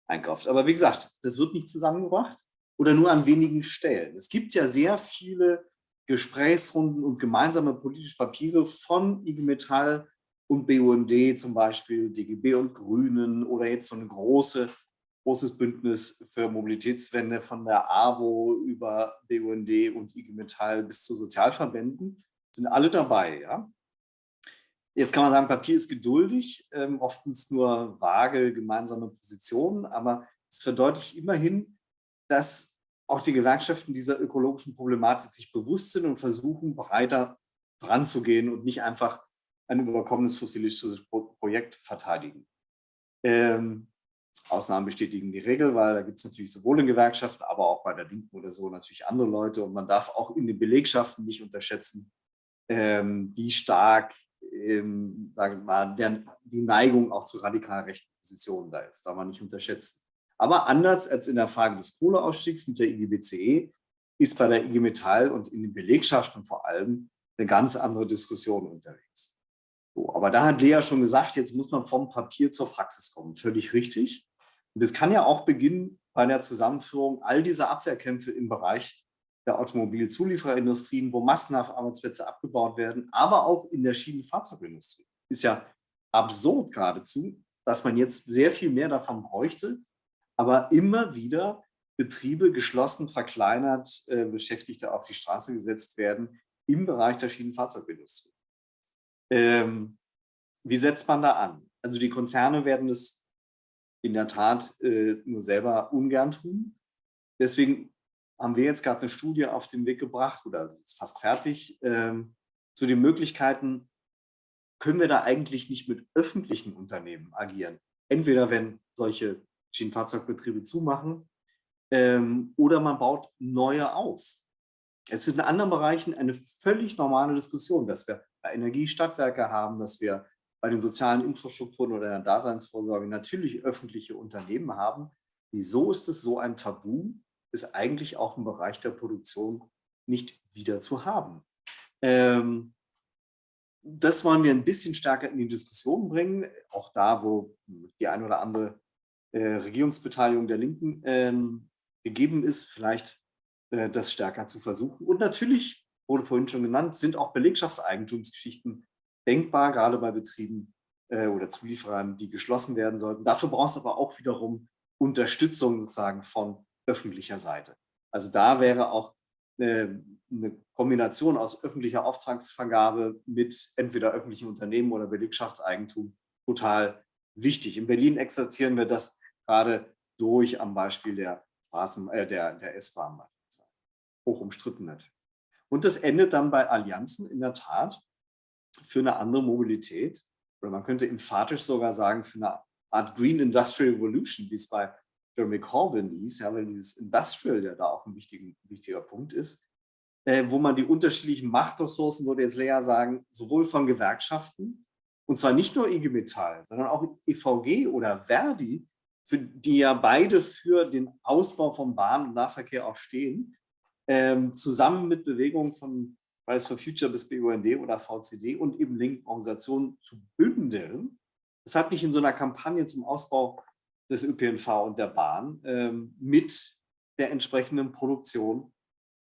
einkauft. Aber wie gesagt, das wird nicht zusammengebracht oder nur an wenigen Stellen. Es gibt ja sehr viele Gesprächsrunden und gemeinsame politische Papiere von IG Metall und BUND, zum Beispiel DGB und Grünen oder jetzt so ein große, großes Bündnis für Mobilitätswende von der AWO über BUND und IG Metall bis zu Sozialverbänden, sind alle dabei. Ja? Jetzt kann man sagen, Papier ist geduldig, ähm, oftens nur vage gemeinsame Positionen, aber es verdeutlicht immerhin, dass auch die Gewerkschaften dieser ökologischen Problematik sich bewusst sind und versuchen, breiter voranzugehen und nicht einfach ein überkommenes fossilistisches Projekt verteidigen. Ähm, Ausnahmen bestätigen die Regel, weil da gibt es natürlich sowohl in Gewerkschaften, aber auch bei der Linken oder so natürlich andere Leute. Und man darf auch in den Belegschaften nicht unterschätzen, ähm, wie stark ähm, sagen mal, der, die Neigung auch zu radikal rechten Positionen da ist. Darf man nicht unterschätzen. Aber anders als in der Frage des Kohleausstiegs mit der IGBCE ist bei der IG Metall und in den Belegschaften vor allem eine ganz andere Diskussion unterwegs. So, aber da hat Lea schon gesagt, jetzt muss man vom Papier zur Praxis kommen. Völlig richtig. Und das kann ja auch beginnen bei der Zusammenführung all dieser Abwehrkämpfe im Bereich der Automobilzuliefererindustrien, wo massenhaft Arbeitsplätze abgebaut werden, aber auch in der Schienenfahrzeugindustrie. Ist ja absurd geradezu, dass man jetzt sehr viel mehr davon bräuchte, aber immer wieder Betriebe geschlossen, verkleinert, äh, Beschäftigte auf die Straße gesetzt werden im Bereich der Schienenfahrzeugindustrie. Ähm, wie setzt man da an? Also die Konzerne werden es in der Tat äh, nur selber ungern tun. Deswegen haben wir jetzt gerade eine Studie auf den Weg gebracht oder fast fertig ähm, zu den Möglichkeiten, können wir da eigentlich nicht mit öffentlichen Unternehmen agieren? Entweder wenn solche Schienenfahrzeugbetriebe zumachen ähm, oder man baut neue auf. Es ist in anderen Bereichen eine völlig normale Diskussion, dass wir bei Energiestadtwerke haben, dass wir bei den sozialen Infrastrukturen oder der Daseinsvorsorge natürlich öffentliche Unternehmen haben. Wieso ist es so ein Tabu, ist eigentlich auch im Bereich der Produktion nicht wieder zu haben? Ähm, das wollen wir ein bisschen stärker in die Diskussion bringen, auch da, wo die eine oder andere äh, Regierungsbeteiligung der Linken ähm, gegeben ist, vielleicht das stärker zu versuchen. Und natürlich, wurde vorhin schon genannt, sind auch Belegschaftseigentumsgeschichten denkbar, gerade bei Betrieben äh, oder Zulieferern, die geschlossen werden sollten. Dafür braucht es aber auch wiederum Unterstützung sozusagen von öffentlicher Seite. Also da wäre auch eine Kombination aus öffentlicher Auftragsvergabe mit entweder öffentlichen Unternehmen oder Belegschaftseigentum total wichtig. In Berlin exerzieren wir das gerade durch am Beispiel der, Straßen, äh, der, der S-Bahn. Hoch umstritten natürlich. Und das endet dann bei Allianzen in der Tat für eine andere Mobilität. Oder man könnte emphatisch sogar sagen, für eine Art Green Industrial Revolution, wie es bei Jeremy Corbyn hieß, ja, weil dieses Industrial ja da auch ein wichtiger, wichtiger Punkt ist, äh, wo man die unterschiedlichen Machtressourcen, würde jetzt Lea sagen, sowohl von Gewerkschaften, und zwar nicht nur IG Metall, sondern auch EVG oder Verdi, für die ja beide für den Ausbau von Bahn- und Nahverkehr auch stehen, ähm, zusammen mit Bewegungen von Fridays for Future bis BUND oder VCD und eben linken Organisationen zu bündeln. Deshalb nicht in so einer Kampagne zum Ausbau des ÖPNV und der Bahn ähm, mit der entsprechenden Produktion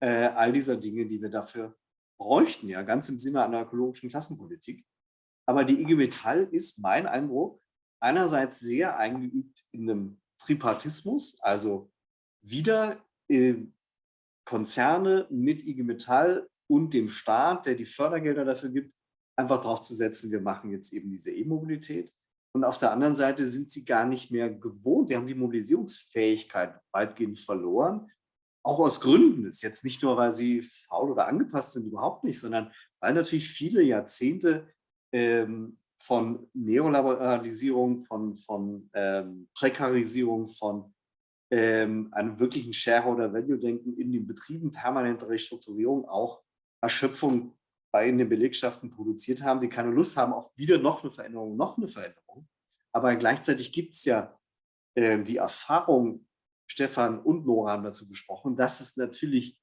äh, all dieser Dinge, die wir dafür bräuchten, ja, ganz im Sinne einer ökologischen Klassenpolitik. Aber die IG Metall ist mein Eindruck einerseits sehr eingeübt in einem Tripartismus, also wieder äh, Konzerne mit IG Metall und dem Staat, der die Fördergelder dafür gibt, einfach darauf zu setzen, wir machen jetzt eben diese E-Mobilität. Und auf der anderen Seite sind sie gar nicht mehr gewohnt. Sie haben die Mobilisierungsfähigkeit weitgehend verloren. Auch aus Gründen ist jetzt nicht nur, weil sie faul oder angepasst sind, überhaupt nicht, sondern weil natürlich viele Jahrzehnte ähm, von Neoliberalisierung, von, von ähm, Prekarisierung, von ähm, einem wirklichen Shareholder-Value-Denken in den Betrieben, permanente Restrukturierung, auch Erschöpfung bei in den Belegschaften produziert haben, die keine Lust haben auf wieder noch eine Veränderung, noch eine Veränderung. Aber gleichzeitig gibt es ja äh, die Erfahrung, Stefan und Nora haben dazu gesprochen, dass es natürlich,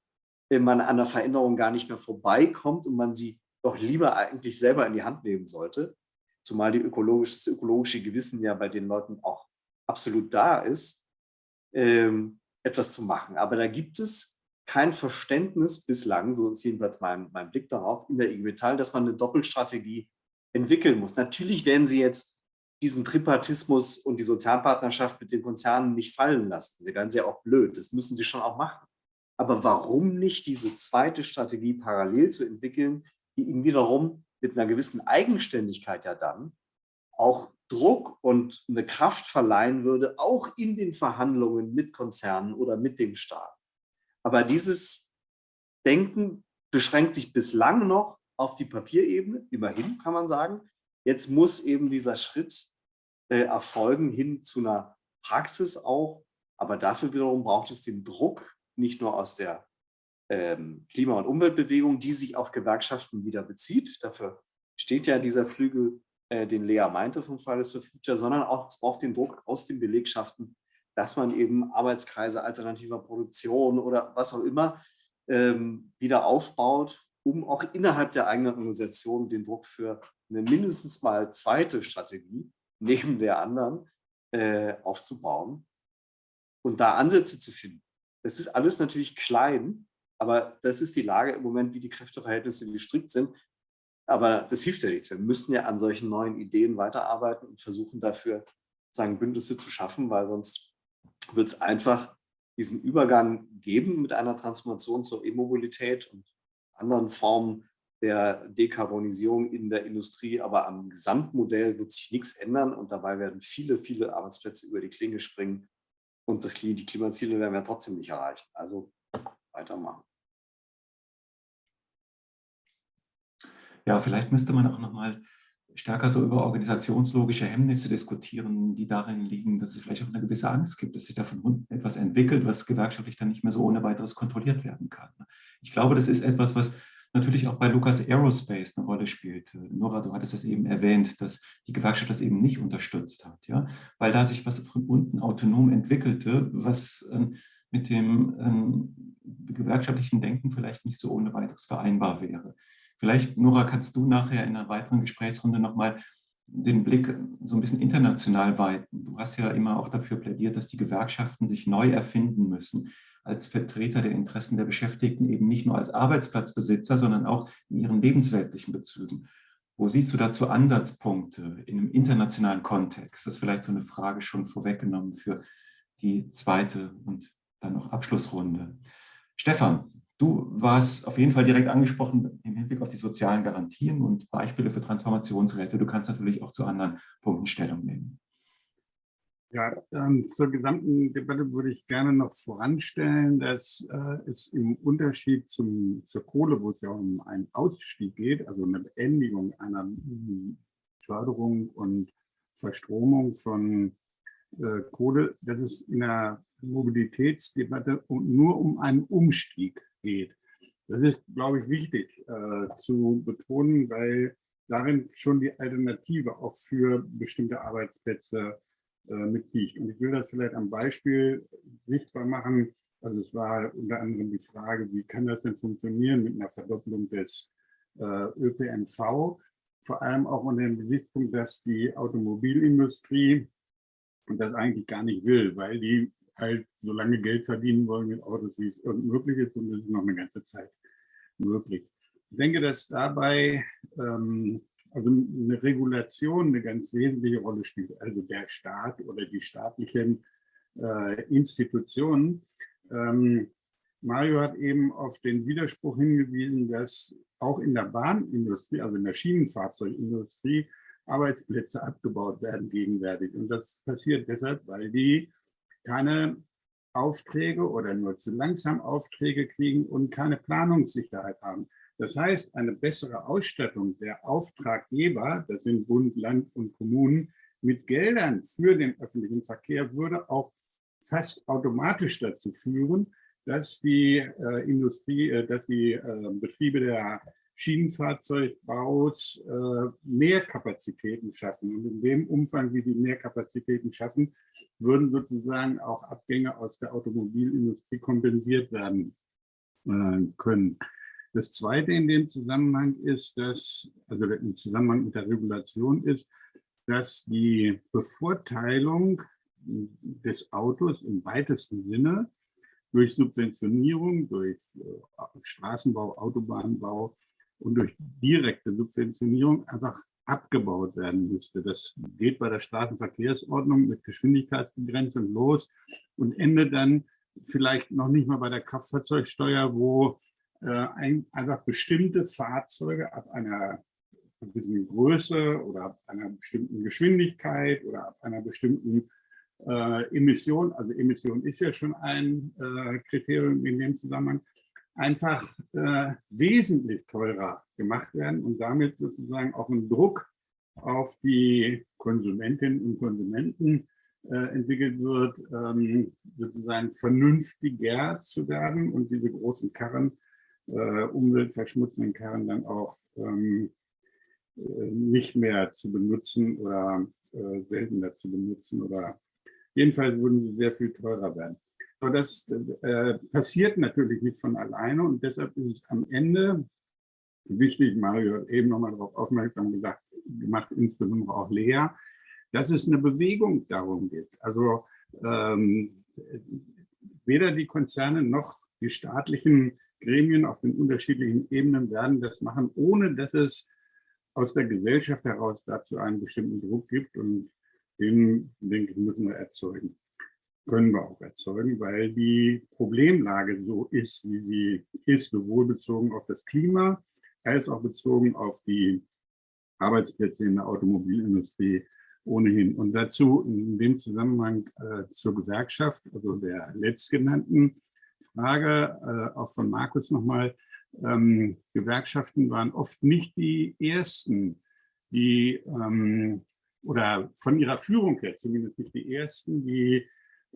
wenn man an der Veränderung gar nicht mehr vorbeikommt und man sie doch lieber eigentlich selber in die Hand nehmen sollte, zumal die ökologische, das ökologische Gewissen ja bei den Leuten auch absolut da ist, ähm, etwas zu machen. Aber da gibt es kein Verständnis bislang, so ist jedenfalls mein, mein Blick darauf, in der IG Metall, dass man eine Doppelstrategie entwickeln muss. Natürlich werden sie jetzt diesen Tripartismus und die Sozialpartnerschaft mit den Konzernen nicht fallen lassen. Sie werden ja auch blöd, das müssen sie schon auch machen. Aber warum nicht diese zweite Strategie parallel zu entwickeln, die ihnen wiederum mit einer gewissen Eigenständigkeit ja dann auch Druck und eine Kraft verleihen würde, auch in den Verhandlungen mit Konzernen oder mit dem Staat. Aber dieses Denken beschränkt sich bislang noch auf die Papierebene, immerhin kann man sagen. Jetzt muss eben dieser Schritt äh, erfolgen hin zu einer Praxis auch. Aber dafür wiederum braucht es den Druck, nicht nur aus der ähm, Klima- und Umweltbewegung, die sich auf Gewerkschaften wieder bezieht. Dafür steht ja dieser Flügel, äh, den Lea meinte vom Fridays for Future, sondern auch es braucht den Druck aus den Belegschaften, dass man eben Arbeitskreise alternativer Produktion oder was auch immer ähm, wieder aufbaut, um auch innerhalb der eigenen Organisation den Druck für eine mindestens mal zweite Strategie neben der anderen äh, aufzubauen und da Ansätze zu finden. Das ist alles natürlich klein, aber das ist die Lage im Moment, wie die Kräfteverhältnisse gestrickt sind. Aber das hilft ja nichts. Wir müssen ja an solchen neuen Ideen weiterarbeiten und versuchen dafür sagen, Bündnisse zu schaffen, weil sonst wird es einfach diesen Übergang geben mit einer Transformation zur E-Mobilität und anderen Formen der Dekarbonisierung in der Industrie. Aber am Gesamtmodell wird sich nichts ändern und dabei werden viele, viele Arbeitsplätze über die Klinge springen und das, die Klimaziele werden wir trotzdem nicht erreichen. Also weitermachen. Ja, vielleicht müsste man auch noch mal stärker so über organisationslogische Hemmnisse diskutieren, die darin liegen, dass es vielleicht auch eine gewisse Angst gibt, dass sich davon etwas entwickelt, was gewerkschaftlich dann nicht mehr so ohne weiteres kontrolliert werden kann. Ich glaube, das ist etwas, was natürlich auch bei Lucas Aerospace eine Rolle spielt. Nora, du hattest das eben erwähnt, dass die Gewerkschaft das eben nicht unterstützt hat, ja? weil da sich was von unten autonom entwickelte, was ähm, mit dem ähm, gewerkschaftlichen Denken vielleicht nicht so ohne weiteres vereinbar wäre. Vielleicht, Nora, kannst du nachher in einer weiteren Gesprächsrunde nochmal den Blick so ein bisschen international weiten. Du hast ja immer auch dafür plädiert, dass die Gewerkschaften sich neu erfinden müssen als Vertreter der Interessen der Beschäftigten, eben nicht nur als Arbeitsplatzbesitzer, sondern auch in ihren lebensweltlichen Bezügen. Wo siehst du dazu Ansatzpunkte in einem internationalen Kontext? Das ist vielleicht so eine Frage schon vorweggenommen für die zweite und dann noch Abschlussrunde. Stefan, Du warst auf jeden Fall direkt angesprochen im Hinblick auf die sozialen Garantien und Beispiele für Transformationsräte. Du kannst natürlich auch zu anderen Punkten Stellung nehmen. Ja, ähm, zur gesamten Debatte würde ich gerne noch voranstellen, dass äh, es im Unterschied zum, zur Kohle, wo es ja um einen Ausstieg geht, also eine Beendigung einer Förderung und Verstromung von äh, Kohle, dass es in der Mobilitätsdebatte nur um einen Umstieg geht. Das ist, glaube ich, wichtig äh, zu betonen, weil darin schon die Alternative auch für bestimmte Arbeitsplätze äh, mitliegt. Und ich will das vielleicht am Beispiel sichtbar machen. Also es war unter anderem die Frage, wie kann das denn funktionieren mit einer Verdopplung des äh, ÖPNV? Vor allem auch unter dem Gesichtspunkt, dass die Automobilindustrie das eigentlich gar nicht will, weil die halt so lange Geld verdienen wollen mit Autos, wie es irgend möglich ist und das ist noch eine ganze Zeit möglich. Ich denke, dass dabei ähm, also eine Regulation eine ganz wesentliche Rolle spielt, also der Staat oder die staatlichen äh, Institutionen. Ähm, Mario hat eben auf den Widerspruch hingewiesen, dass auch in der Bahnindustrie, also in der Schienenfahrzeugindustrie, Arbeitsplätze abgebaut werden gegenwärtig. Und das passiert deshalb, weil die keine Aufträge oder nur zu langsam Aufträge kriegen und keine Planungssicherheit haben. Das heißt, eine bessere Ausstattung der Auftraggeber, das sind Bund, Land und Kommunen, mit Geldern für den öffentlichen Verkehr würde auch fast automatisch dazu führen, dass die äh, Industrie, äh, dass die äh, Betriebe der Schienenfahrzeugbaus äh, mehr Kapazitäten schaffen. Und in dem Umfang, wie die mehr Kapazitäten schaffen, würden sozusagen auch Abgänge aus der Automobilindustrie kompensiert werden äh, können. Das Zweite in dem Zusammenhang ist, dass, also im Zusammenhang mit der Regulation ist, dass die Bevorteilung des Autos im weitesten Sinne durch Subventionierung, durch äh, Straßenbau, Autobahnbau und durch direkte Subventionierung einfach abgebaut werden müsste. Das geht bei der Straßenverkehrsordnung mit Geschwindigkeitsbegrenzung los und endet dann vielleicht noch nicht mal bei der Kraftfahrzeugsteuer, wo äh, ein, einfach bestimmte Fahrzeuge ab einer gewissen Größe oder ab einer bestimmten Geschwindigkeit oder ab einer bestimmten äh, Emission, also Emission ist ja schon ein äh, Kriterium in dem Zusammenhang, einfach äh, wesentlich teurer gemacht werden und damit sozusagen auch ein Druck auf die Konsumentinnen und Konsumenten äh, entwickelt wird, ähm, sozusagen vernünftiger zu werden und diese großen Karren, äh, umweltverschmutzenden Karren dann auch ähm, äh, nicht mehr zu benutzen oder äh, seltener zu benutzen oder jedenfalls würden sie sehr viel teurer werden. Aber das äh, passiert natürlich nicht von alleine und deshalb ist es am Ende wichtig, Mario hat eben nochmal darauf aufmerksam gesagt, gemacht, insbesondere auch Lea, dass es eine Bewegung darum gibt. Also ähm, weder die Konzerne noch die staatlichen Gremien auf den unterschiedlichen Ebenen werden das machen, ohne dass es aus der Gesellschaft heraus dazu einen bestimmten Druck gibt und den, denke ich, müssen wir erzeugen können wir auch erzeugen, weil die Problemlage so ist, wie sie ist, sowohl bezogen auf das Klima als auch bezogen auf die Arbeitsplätze in der Automobilindustrie ohnehin. Und dazu in dem Zusammenhang äh, zur Gewerkschaft, also der letztgenannten Frage, äh, auch von Markus nochmal, ähm, Gewerkschaften waren oft nicht die ersten, die, ähm, oder von ihrer Führung her zumindest nicht die ersten, die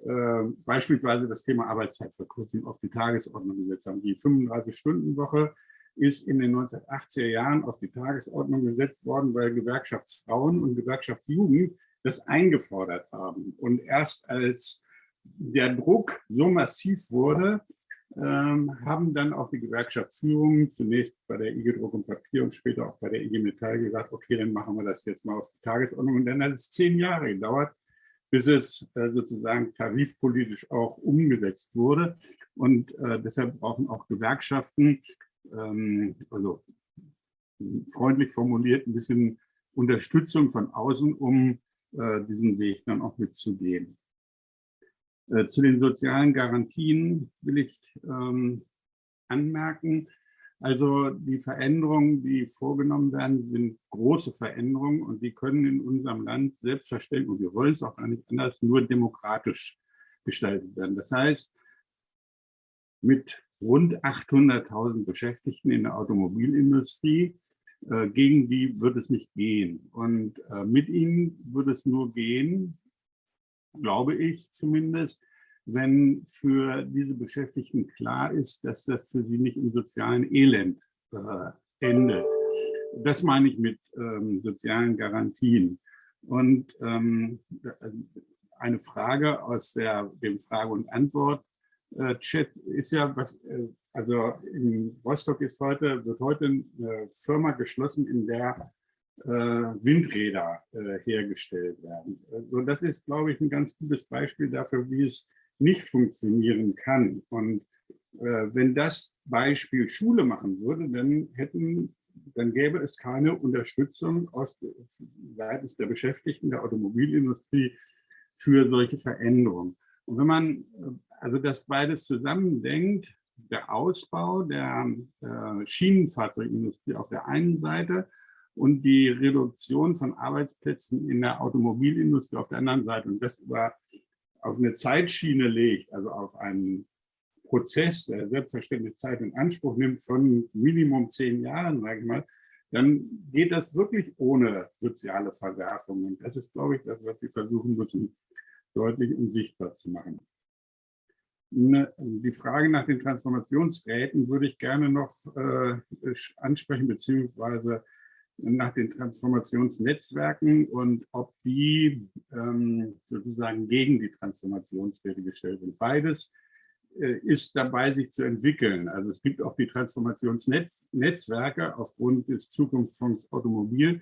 äh, beispielsweise das Thema Arbeitszeitverkürzung auf die Tagesordnung gesetzt haben. Die 35-Stunden-Woche ist in den 1980er Jahren auf die Tagesordnung gesetzt worden, weil Gewerkschaftsfrauen und Gewerkschaftsjugend das eingefordert haben. Und erst als der Druck so massiv wurde, ähm, haben dann auch die Gewerkschaftsführungen zunächst bei der IG Druck und Papier und später auch bei der IG Metall gesagt, okay, dann machen wir das jetzt mal auf die Tagesordnung. Und dann hat es zehn Jahre gedauert, bis es äh, sozusagen tarifpolitisch auch umgesetzt wurde. Und äh, deshalb brauchen auch Gewerkschaften, ähm, also freundlich formuliert, ein bisschen Unterstützung von außen, um äh, diesen Weg dann auch mitzugehen. Äh, zu den sozialen Garantien will ich ähm, anmerken, also die Veränderungen, die vorgenommen werden, sind große Veränderungen und die können in unserem Land selbstverständlich, und wir wollen es auch gar nicht anders, nur demokratisch gestaltet werden. Das heißt, mit rund 800.000 Beschäftigten in der Automobilindustrie, äh, gegen die wird es nicht gehen. Und äh, mit ihnen wird es nur gehen, glaube ich zumindest, wenn für diese Beschäftigten klar ist, dass das für sie nicht im sozialen Elend äh, endet. Das meine ich mit ähm, sozialen Garantien. Und ähm, eine Frage aus der, dem Frage- und Antwort-Chat äh, ist ja, was, äh, also in Rostock ist heute, wird heute eine Firma geschlossen, in der äh, Windräder äh, hergestellt werden. Also das ist, glaube ich, ein ganz gutes Beispiel dafür, wie es nicht funktionieren kann. Und äh, wenn das Beispiel Schule machen würde, dann hätten dann gäbe es keine Unterstützung aus seitens der Beschäftigten der Automobilindustrie für solche Veränderungen. Und wenn man äh, also das beides zusammendenkt, der Ausbau der äh, Schienenfahrzeugindustrie auf der einen Seite und die Reduktion von Arbeitsplätzen in der Automobilindustrie auf der anderen Seite und das über auf eine Zeitschiene legt, also auf einen Prozess, der selbstverständlich Zeit in Anspruch nimmt von Minimum zehn Jahren, sage ich mal, dann geht das wirklich ohne soziale Verwerfungen. Das ist, glaube ich, das, was wir versuchen müssen, deutlich und sichtbar zu machen. Die Frage nach den Transformationsräten würde ich gerne noch äh, ansprechen, beziehungsweise nach den Transformationsnetzwerken und ob die ähm, sozusagen gegen die Transformationsräte gestellt sind. Beides äh, ist dabei, sich zu entwickeln. Also es gibt auch die Transformationsnetzwerke aufgrund des Zukunftsfonds Automobil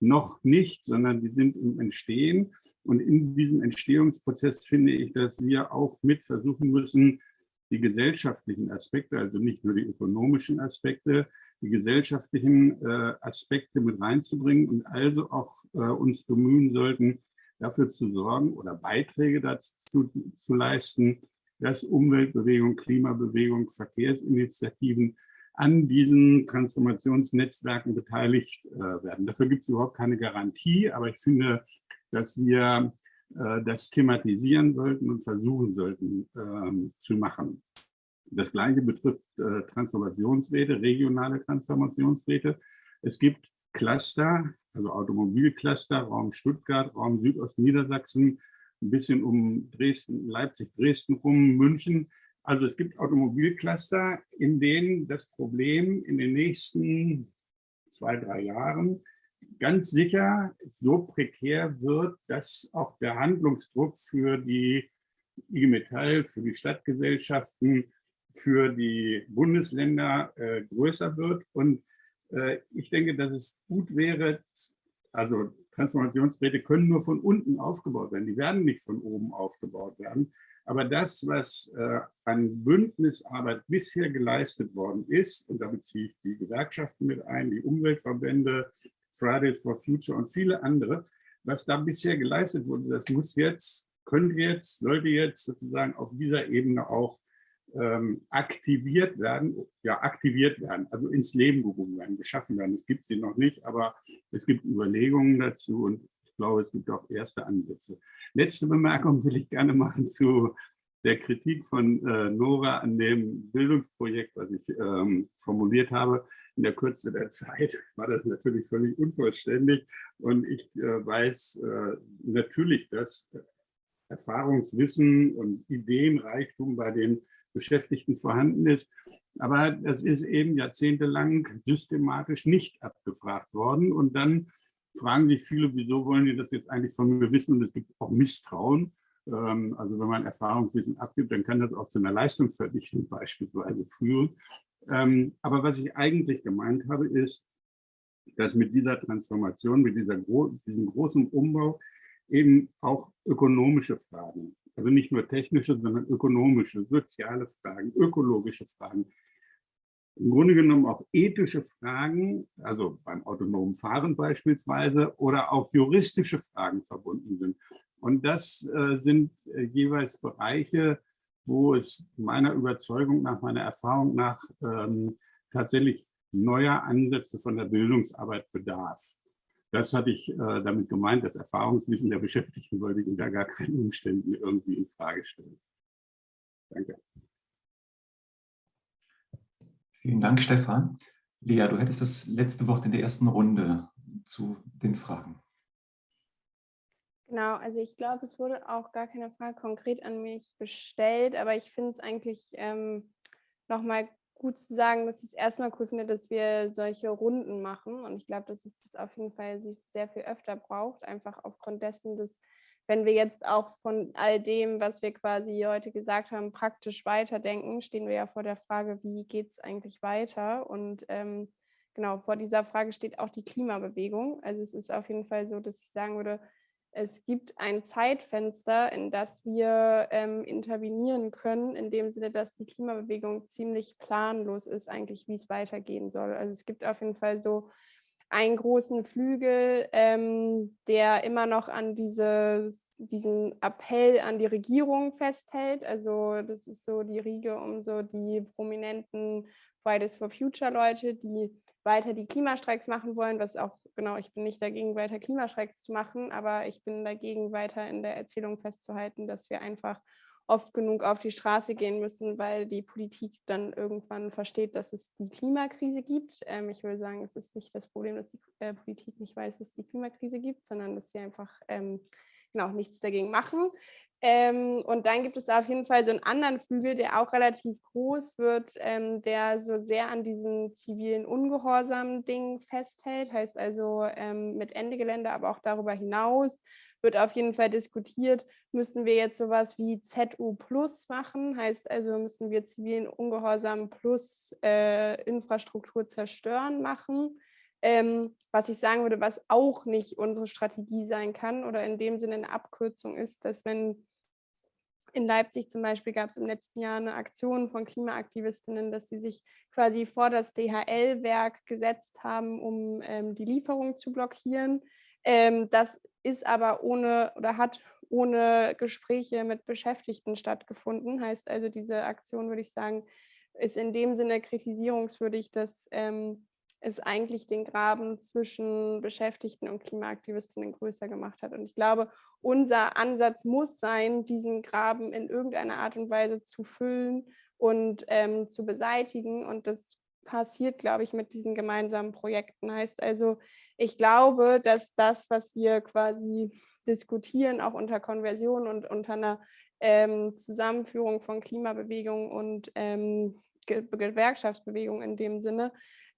noch nicht, sondern die sind im Entstehen. Und in diesem Entstehungsprozess finde ich, dass wir auch mit versuchen müssen, die gesellschaftlichen Aspekte, also nicht nur die ökonomischen Aspekte, die gesellschaftlichen äh, Aspekte mit reinzubringen und also auch äh, uns bemühen sollten, dafür zu sorgen oder Beiträge dazu zu leisten, dass Umweltbewegung, Klimabewegung, Verkehrsinitiativen an diesen Transformationsnetzwerken beteiligt äh, werden. Dafür gibt es überhaupt keine Garantie, aber ich finde, dass wir äh, das thematisieren sollten und versuchen sollten ähm, zu machen. Das Gleiche betrifft äh, Transformationsräte, regionale Transformationsräte. Es gibt Cluster, also Automobilcluster, Raum Stuttgart, Raum Südostniedersachsen, ein bisschen um Dresden, Leipzig, Dresden rum, München. Also es gibt Automobilcluster, in denen das Problem in den nächsten zwei, drei Jahren ganz sicher so prekär wird, dass auch der Handlungsdruck für die IG Metall, für die Stadtgesellschaften, für die Bundesländer äh, größer wird. Und äh, ich denke, dass es gut wäre, also Transformationsräte können nur von unten aufgebaut werden. Die werden nicht von oben aufgebaut werden. Aber das, was äh, an Bündnisarbeit bisher geleistet worden ist, und da beziehe ich die Gewerkschaften mit ein, die Umweltverbände, Fridays for Future und viele andere, was da bisher geleistet wurde, das muss jetzt, könnte jetzt, sollte jetzt sozusagen auf dieser Ebene auch ähm, aktiviert werden, ja aktiviert werden, also ins Leben gerufen werden, geschaffen werden. Es gibt sie noch nicht, aber es gibt Überlegungen dazu und ich glaube, es gibt auch erste Ansätze. Letzte Bemerkung will ich gerne machen zu der Kritik von äh, Nora an dem Bildungsprojekt, was ich ähm, formuliert habe. In der Kürze der Zeit war das natürlich völlig unvollständig und ich äh, weiß äh, natürlich, dass Erfahrungswissen und Ideenreichtum bei den Beschäftigten vorhanden ist. Aber das ist eben jahrzehntelang systematisch nicht abgefragt worden. Und dann fragen sich viele, wieso wollen die das jetzt eigentlich von mir wissen? Und es gibt auch Misstrauen. Ähm, also wenn man Erfahrungswissen abgibt, dann kann das auch zu einer Leistungsverdichtung beispielsweise führen. Ähm, aber was ich eigentlich gemeint habe, ist, dass mit dieser Transformation, mit dieser, diesem großen Umbau eben auch ökonomische Fragen also nicht nur technische, sondern ökonomische, soziale Fragen, ökologische Fragen. Im Grunde genommen auch ethische Fragen, also beim autonomen Fahren beispielsweise, oder auch juristische Fragen verbunden sind. Und das äh, sind äh, jeweils Bereiche, wo es meiner Überzeugung nach, meiner Erfahrung nach ähm, tatsächlich neuer Ansätze von der Bildungsarbeit bedarf. Das hatte ich äh, damit gemeint, das Erfahrungswissen der Beschäftigten wollte ich unter gar keinen Umständen irgendwie in Frage stellen. Danke. Vielen Dank, Stefan. Lea, du hättest das letzte Wort in der ersten Runde zu den Fragen. Genau, also ich glaube, es wurde auch gar keine Frage konkret an mich gestellt, aber ich finde es eigentlich ähm, nochmal gut zu sagen, dass ich es erstmal cool finde, dass wir solche Runden machen. Und ich glaube, dass es das auf jeden Fall sehr viel öfter braucht, einfach aufgrund dessen, dass wenn wir jetzt auch von all dem, was wir quasi heute gesagt haben, praktisch weiterdenken, stehen wir ja vor der Frage, wie geht es eigentlich weiter? Und ähm, genau, vor dieser Frage steht auch die Klimabewegung. Also es ist auf jeden Fall so, dass ich sagen würde, es gibt ein Zeitfenster, in das wir ähm, intervenieren können, in dem Sinne, dass die Klimabewegung ziemlich planlos ist, eigentlich, wie es weitergehen soll. Also es gibt auf jeden Fall so einen großen Flügel, ähm, der immer noch an dieses, diesen Appell an die Regierung festhält. Also das ist so die Riege um so die prominenten Fridays for Future Leute, die weiter die Klimastreiks machen wollen, was auch, genau, ich bin nicht dagegen, weiter Klimastreiks zu machen, aber ich bin dagegen, weiter in der Erzählung festzuhalten, dass wir einfach oft genug auf die Straße gehen müssen, weil die Politik dann irgendwann versteht, dass es die Klimakrise gibt. Ähm, ich will sagen, es ist nicht das Problem, dass die äh, Politik nicht weiß, dass es die Klimakrise gibt, sondern dass sie einfach ähm, genau nichts dagegen machen. Ähm, und dann gibt es auf jeden Fall so einen anderen Flügel, der auch relativ groß wird, ähm, der so sehr an diesen zivilen Ungehorsam-Dingen festhält, heißt also ähm, mit Ende Gelände, aber auch darüber hinaus wird auf jeden Fall diskutiert, müssen wir jetzt sowas wie ZU Plus machen, heißt also müssen wir zivilen Ungehorsam plus äh, Infrastruktur zerstören machen. Ähm, was ich sagen würde, was auch nicht unsere Strategie sein kann oder in dem Sinne eine Abkürzung ist, dass wenn in Leipzig zum Beispiel gab es im letzten Jahr eine Aktion von Klimaaktivistinnen, dass sie sich quasi vor das DHL-Werk gesetzt haben, um ähm, die Lieferung zu blockieren. Ähm, das ist aber ohne oder hat ohne Gespräche mit Beschäftigten stattgefunden. Heißt also, diese Aktion, würde ich sagen, ist in dem Sinne kritisierungswürdig, dass ähm, es eigentlich den Graben zwischen Beschäftigten und Klimaaktivistinnen größer gemacht hat. Und ich glaube, unser Ansatz muss sein, diesen Graben in irgendeiner Art und Weise zu füllen und ähm, zu beseitigen. Und das passiert, glaube ich, mit diesen gemeinsamen Projekten. Heißt also, ich glaube, dass das, was wir quasi diskutieren, auch unter Konversion und unter einer ähm, Zusammenführung von Klimabewegung und ähm, Gewerkschaftsbewegung in dem Sinne,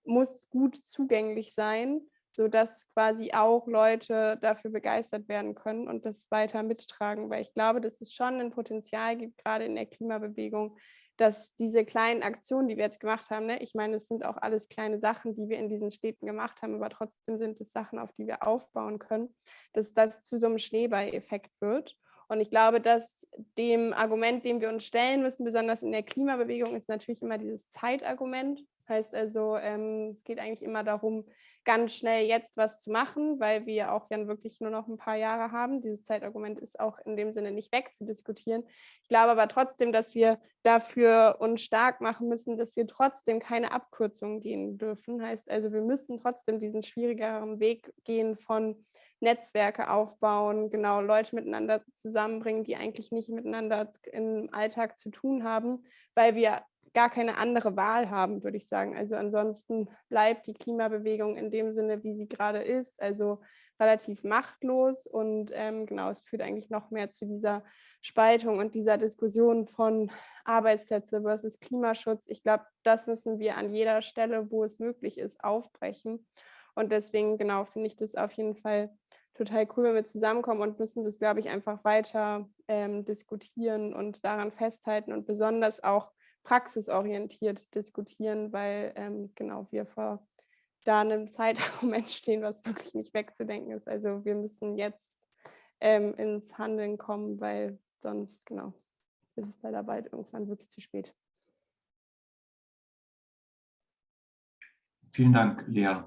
muss gut zugänglich sein, sodass quasi auch Leute dafür begeistert werden können und das weiter mittragen. Weil ich glaube, dass es schon ein Potenzial gibt, gerade in der Klimabewegung, dass diese kleinen Aktionen, die wir jetzt gemacht haben, ne, ich meine, es sind auch alles kleine Sachen, die wir in diesen Städten gemacht haben, aber trotzdem sind es Sachen, auf die wir aufbauen können, dass das zu so einem Schneeball-Effekt wird. Und ich glaube, dass dem Argument, dem wir uns stellen müssen, besonders in der Klimabewegung, ist natürlich immer dieses Zeitargument. Heißt also, ähm, es geht eigentlich immer darum, ganz schnell jetzt was zu machen, weil wir auch ja wirklich nur noch ein paar Jahre haben. Dieses Zeitargument ist auch in dem Sinne nicht wegzudiskutieren. Ich glaube aber trotzdem, dass wir dafür uns stark machen müssen, dass wir trotzdem keine Abkürzungen gehen dürfen. Heißt also, wir müssen trotzdem diesen schwierigeren Weg gehen von Netzwerke aufbauen, genau Leute miteinander zusammenbringen, die eigentlich nicht miteinander im Alltag zu tun haben, weil wir gar keine andere Wahl haben, würde ich sagen. Also ansonsten bleibt die Klimabewegung in dem Sinne, wie sie gerade ist, also relativ machtlos und ähm, genau, es führt eigentlich noch mehr zu dieser Spaltung und dieser Diskussion von Arbeitsplätze versus Klimaschutz. Ich glaube, das müssen wir an jeder Stelle, wo es möglich ist, aufbrechen. Und deswegen, genau, finde ich das auf jeden Fall total cool, wenn wir zusammenkommen und müssen das, glaube ich, einfach weiter ähm, diskutieren und daran festhalten und besonders auch praxisorientiert diskutieren, weil ähm, genau wir vor da einem Zeitargument stehen, was wirklich nicht wegzudenken ist. Also wir müssen jetzt ähm, ins Handeln kommen, weil sonst genau ist es leider bald irgendwann wirklich zu spät. Vielen Dank, Lea.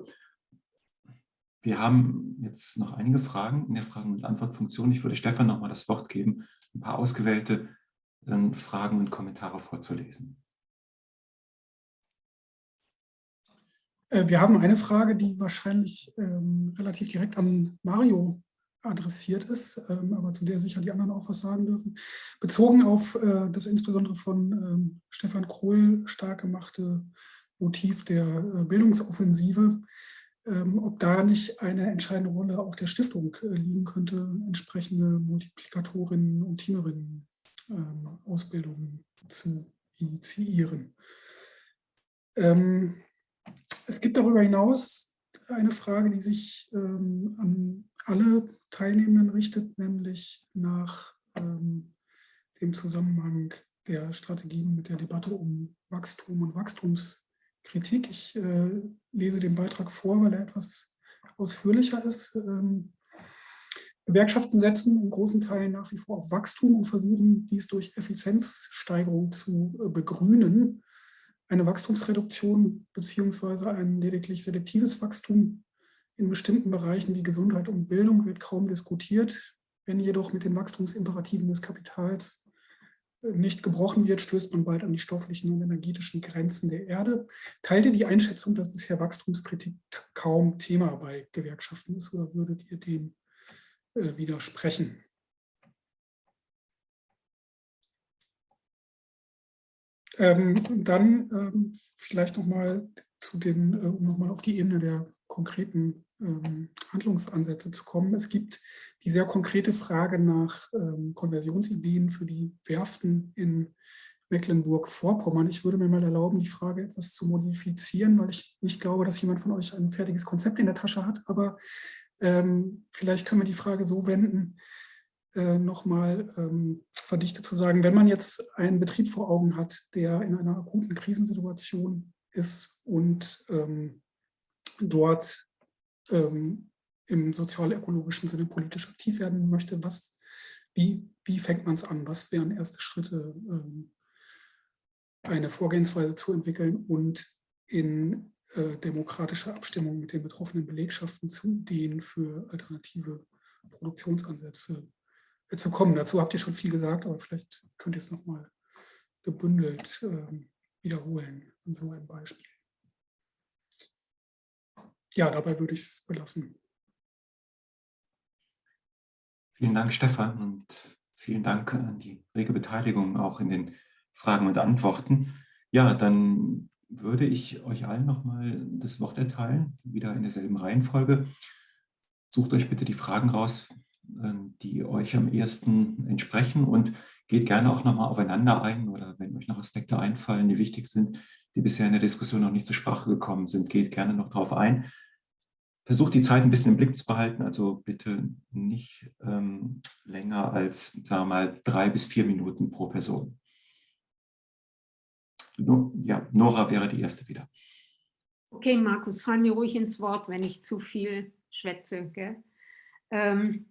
Wir haben jetzt noch einige Fragen in der Fragen- und Antwortfunktion. Ich würde Stefan noch mal das Wort geben, ein paar ausgewählte Fragen und Kommentare vorzulesen. Äh, wir haben eine Frage, die wahrscheinlich ähm, relativ direkt an Mario adressiert ist, ähm, aber zu der sicher die anderen auch was sagen dürfen. Bezogen auf äh, das insbesondere von ähm, Stefan Krohl stark gemachte Motiv der äh, Bildungsoffensive, ähm, ob da nicht eine entscheidende Rolle auch der Stiftung äh, liegen könnte, entsprechende Multiplikatorinnen und Teamerinnen ähm, Ausbildungen zu initiieren. Ähm, es gibt darüber hinaus eine Frage, die sich ähm, an alle Teilnehmenden richtet, nämlich nach ähm, dem Zusammenhang der Strategien mit der Debatte um Wachstum und Wachstumskritik. Ich äh, lese den Beitrag vor, weil er etwas ausführlicher ist. Ähm, Gewerkschaften setzen in großen Teilen nach wie vor auf Wachstum und versuchen, dies durch Effizienzsteigerung zu äh, begrünen. Eine Wachstumsreduktion beziehungsweise ein lediglich selektives Wachstum in bestimmten Bereichen wie Gesundheit und Bildung wird kaum diskutiert. Wenn jedoch mit den Wachstumsimperativen des Kapitals äh, nicht gebrochen wird, stößt man bald an die stofflichen und energetischen Grenzen der Erde. Teilt ihr die Einschätzung, dass bisher Wachstumskritik kaum Thema bei Gewerkschaften ist oder würdet ihr dem widersprechen. Ähm, dann ähm, vielleicht nochmal zu den, äh, um nochmal auf die Ebene der konkreten ähm, Handlungsansätze zu kommen. Es gibt die sehr konkrete Frage nach ähm, Konversionsideen für die Werften in Mecklenburg-Vorpommern. Ich würde mir mal erlauben, die Frage etwas zu modifizieren, weil ich nicht glaube, dass jemand von euch ein fertiges Konzept in der Tasche hat, aber ähm, vielleicht können wir die Frage so wenden, äh, nochmal ähm, verdichtet zu sagen, wenn man jetzt einen Betrieb vor Augen hat, der in einer akuten Krisensituation ist und ähm, dort ähm, im sozial-ökologischen Sinne politisch aktiv werden möchte, was, wie, wie fängt man es an? Was wären erste Schritte, ähm, eine Vorgehensweise zu entwickeln und in demokratische Abstimmung mit den betroffenen Belegschaften zu denen für alternative Produktionsansätze äh, zu kommen. Dazu habt ihr schon viel gesagt, aber vielleicht könnt ihr es nochmal gebündelt äh, wiederholen an so einem Beispiel. Ja, dabei würde ich es belassen. Vielen Dank, Stefan, und vielen Dank an die rege Beteiligung auch in den Fragen und Antworten. Ja, dann würde ich euch allen nochmal das Wort erteilen, wieder in derselben Reihenfolge. Sucht euch bitte die Fragen raus, ähm, die euch am ehesten entsprechen und geht gerne auch nochmal aufeinander ein oder wenn euch noch Aspekte einfallen, die wichtig sind, die bisher in der Diskussion noch nicht zur Sprache gekommen sind, geht gerne noch darauf ein. Versucht die Zeit ein bisschen im Blick zu behalten, also bitte nicht ähm, länger als sagen wir mal, drei bis vier Minuten pro Person. Ja, Nora wäre die erste wieder. Okay, Markus, fall mir ruhig ins Wort, wenn ich zu viel schwätze. Ähm,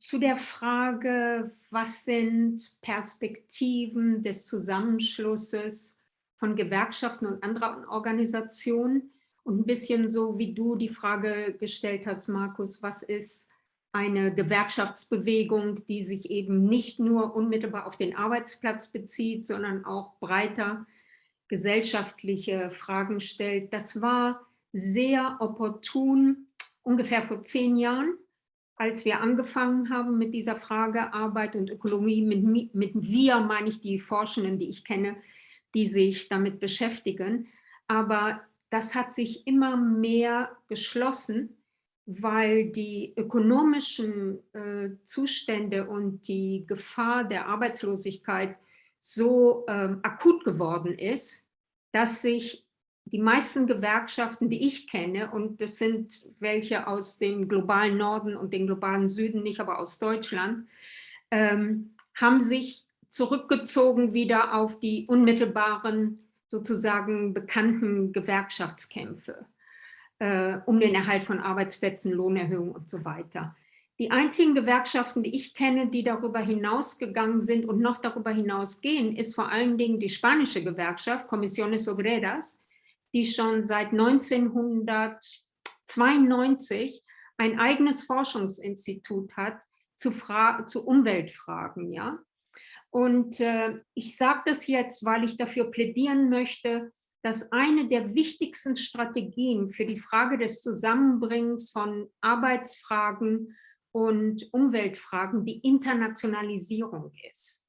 zu der Frage, was sind Perspektiven des Zusammenschlusses von Gewerkschaften und anderen Organisationen und ein bisschen so, wie du die Frage gestellt hast, Markus, was ist eine Gewerkschaftsbewegung, die sich eben nicht nur unmittelbar auf den Arbeitsplatz bezieht, sondern auch breiter gesellschaftliche Fragen stellt. Das war sehr opportun, ungefähr vor zehn Jahren, als wir angefangen haben mit dieser Frage Arbeit und Ökonomie. Mit, mit wir meine ich die Forschenden, die ich kenne, die sich damit beschäftigen. Aber das hat sich immer mehr geschlossen weil die ökonomischen äh, Zustände und die Gefahr der Arbeitslosigkeit so ähm, akut geworden ist, dass sich die meisten Gewerkschaften, die ich kenne, und das sind welche aus dem globalen Norden und dem globalen Süden, nicht aber aus Deutschland, ähm, haben sich zurückgezogen wieder auf die unmittelbaren, sozusagen bekannten Gewerkschaftskämpfe äh, um den Erhalt von Arbeitsplätzen, Lohnerhöhung und so weiter. Die einzigen Gewerkschaften, die ich kenne, die darüber hinausgegangen sind und noch darüber hinausgehen, ist vor allen Dingen die spanische Gewerkschaft, Comisiones Obreras, die schon seit 1992 ein eigenes Forschungsinstitut hat zu, Fra zu Umweltfragen. Ja? Und äh, ich sage das jetzt, weil ich dafür plädieren möchte, dass eine der wichtigsten Strategien für die Frage des Zusammenbringens von Arbeitsfragen und Umweltfragen die Internationalisierung ist.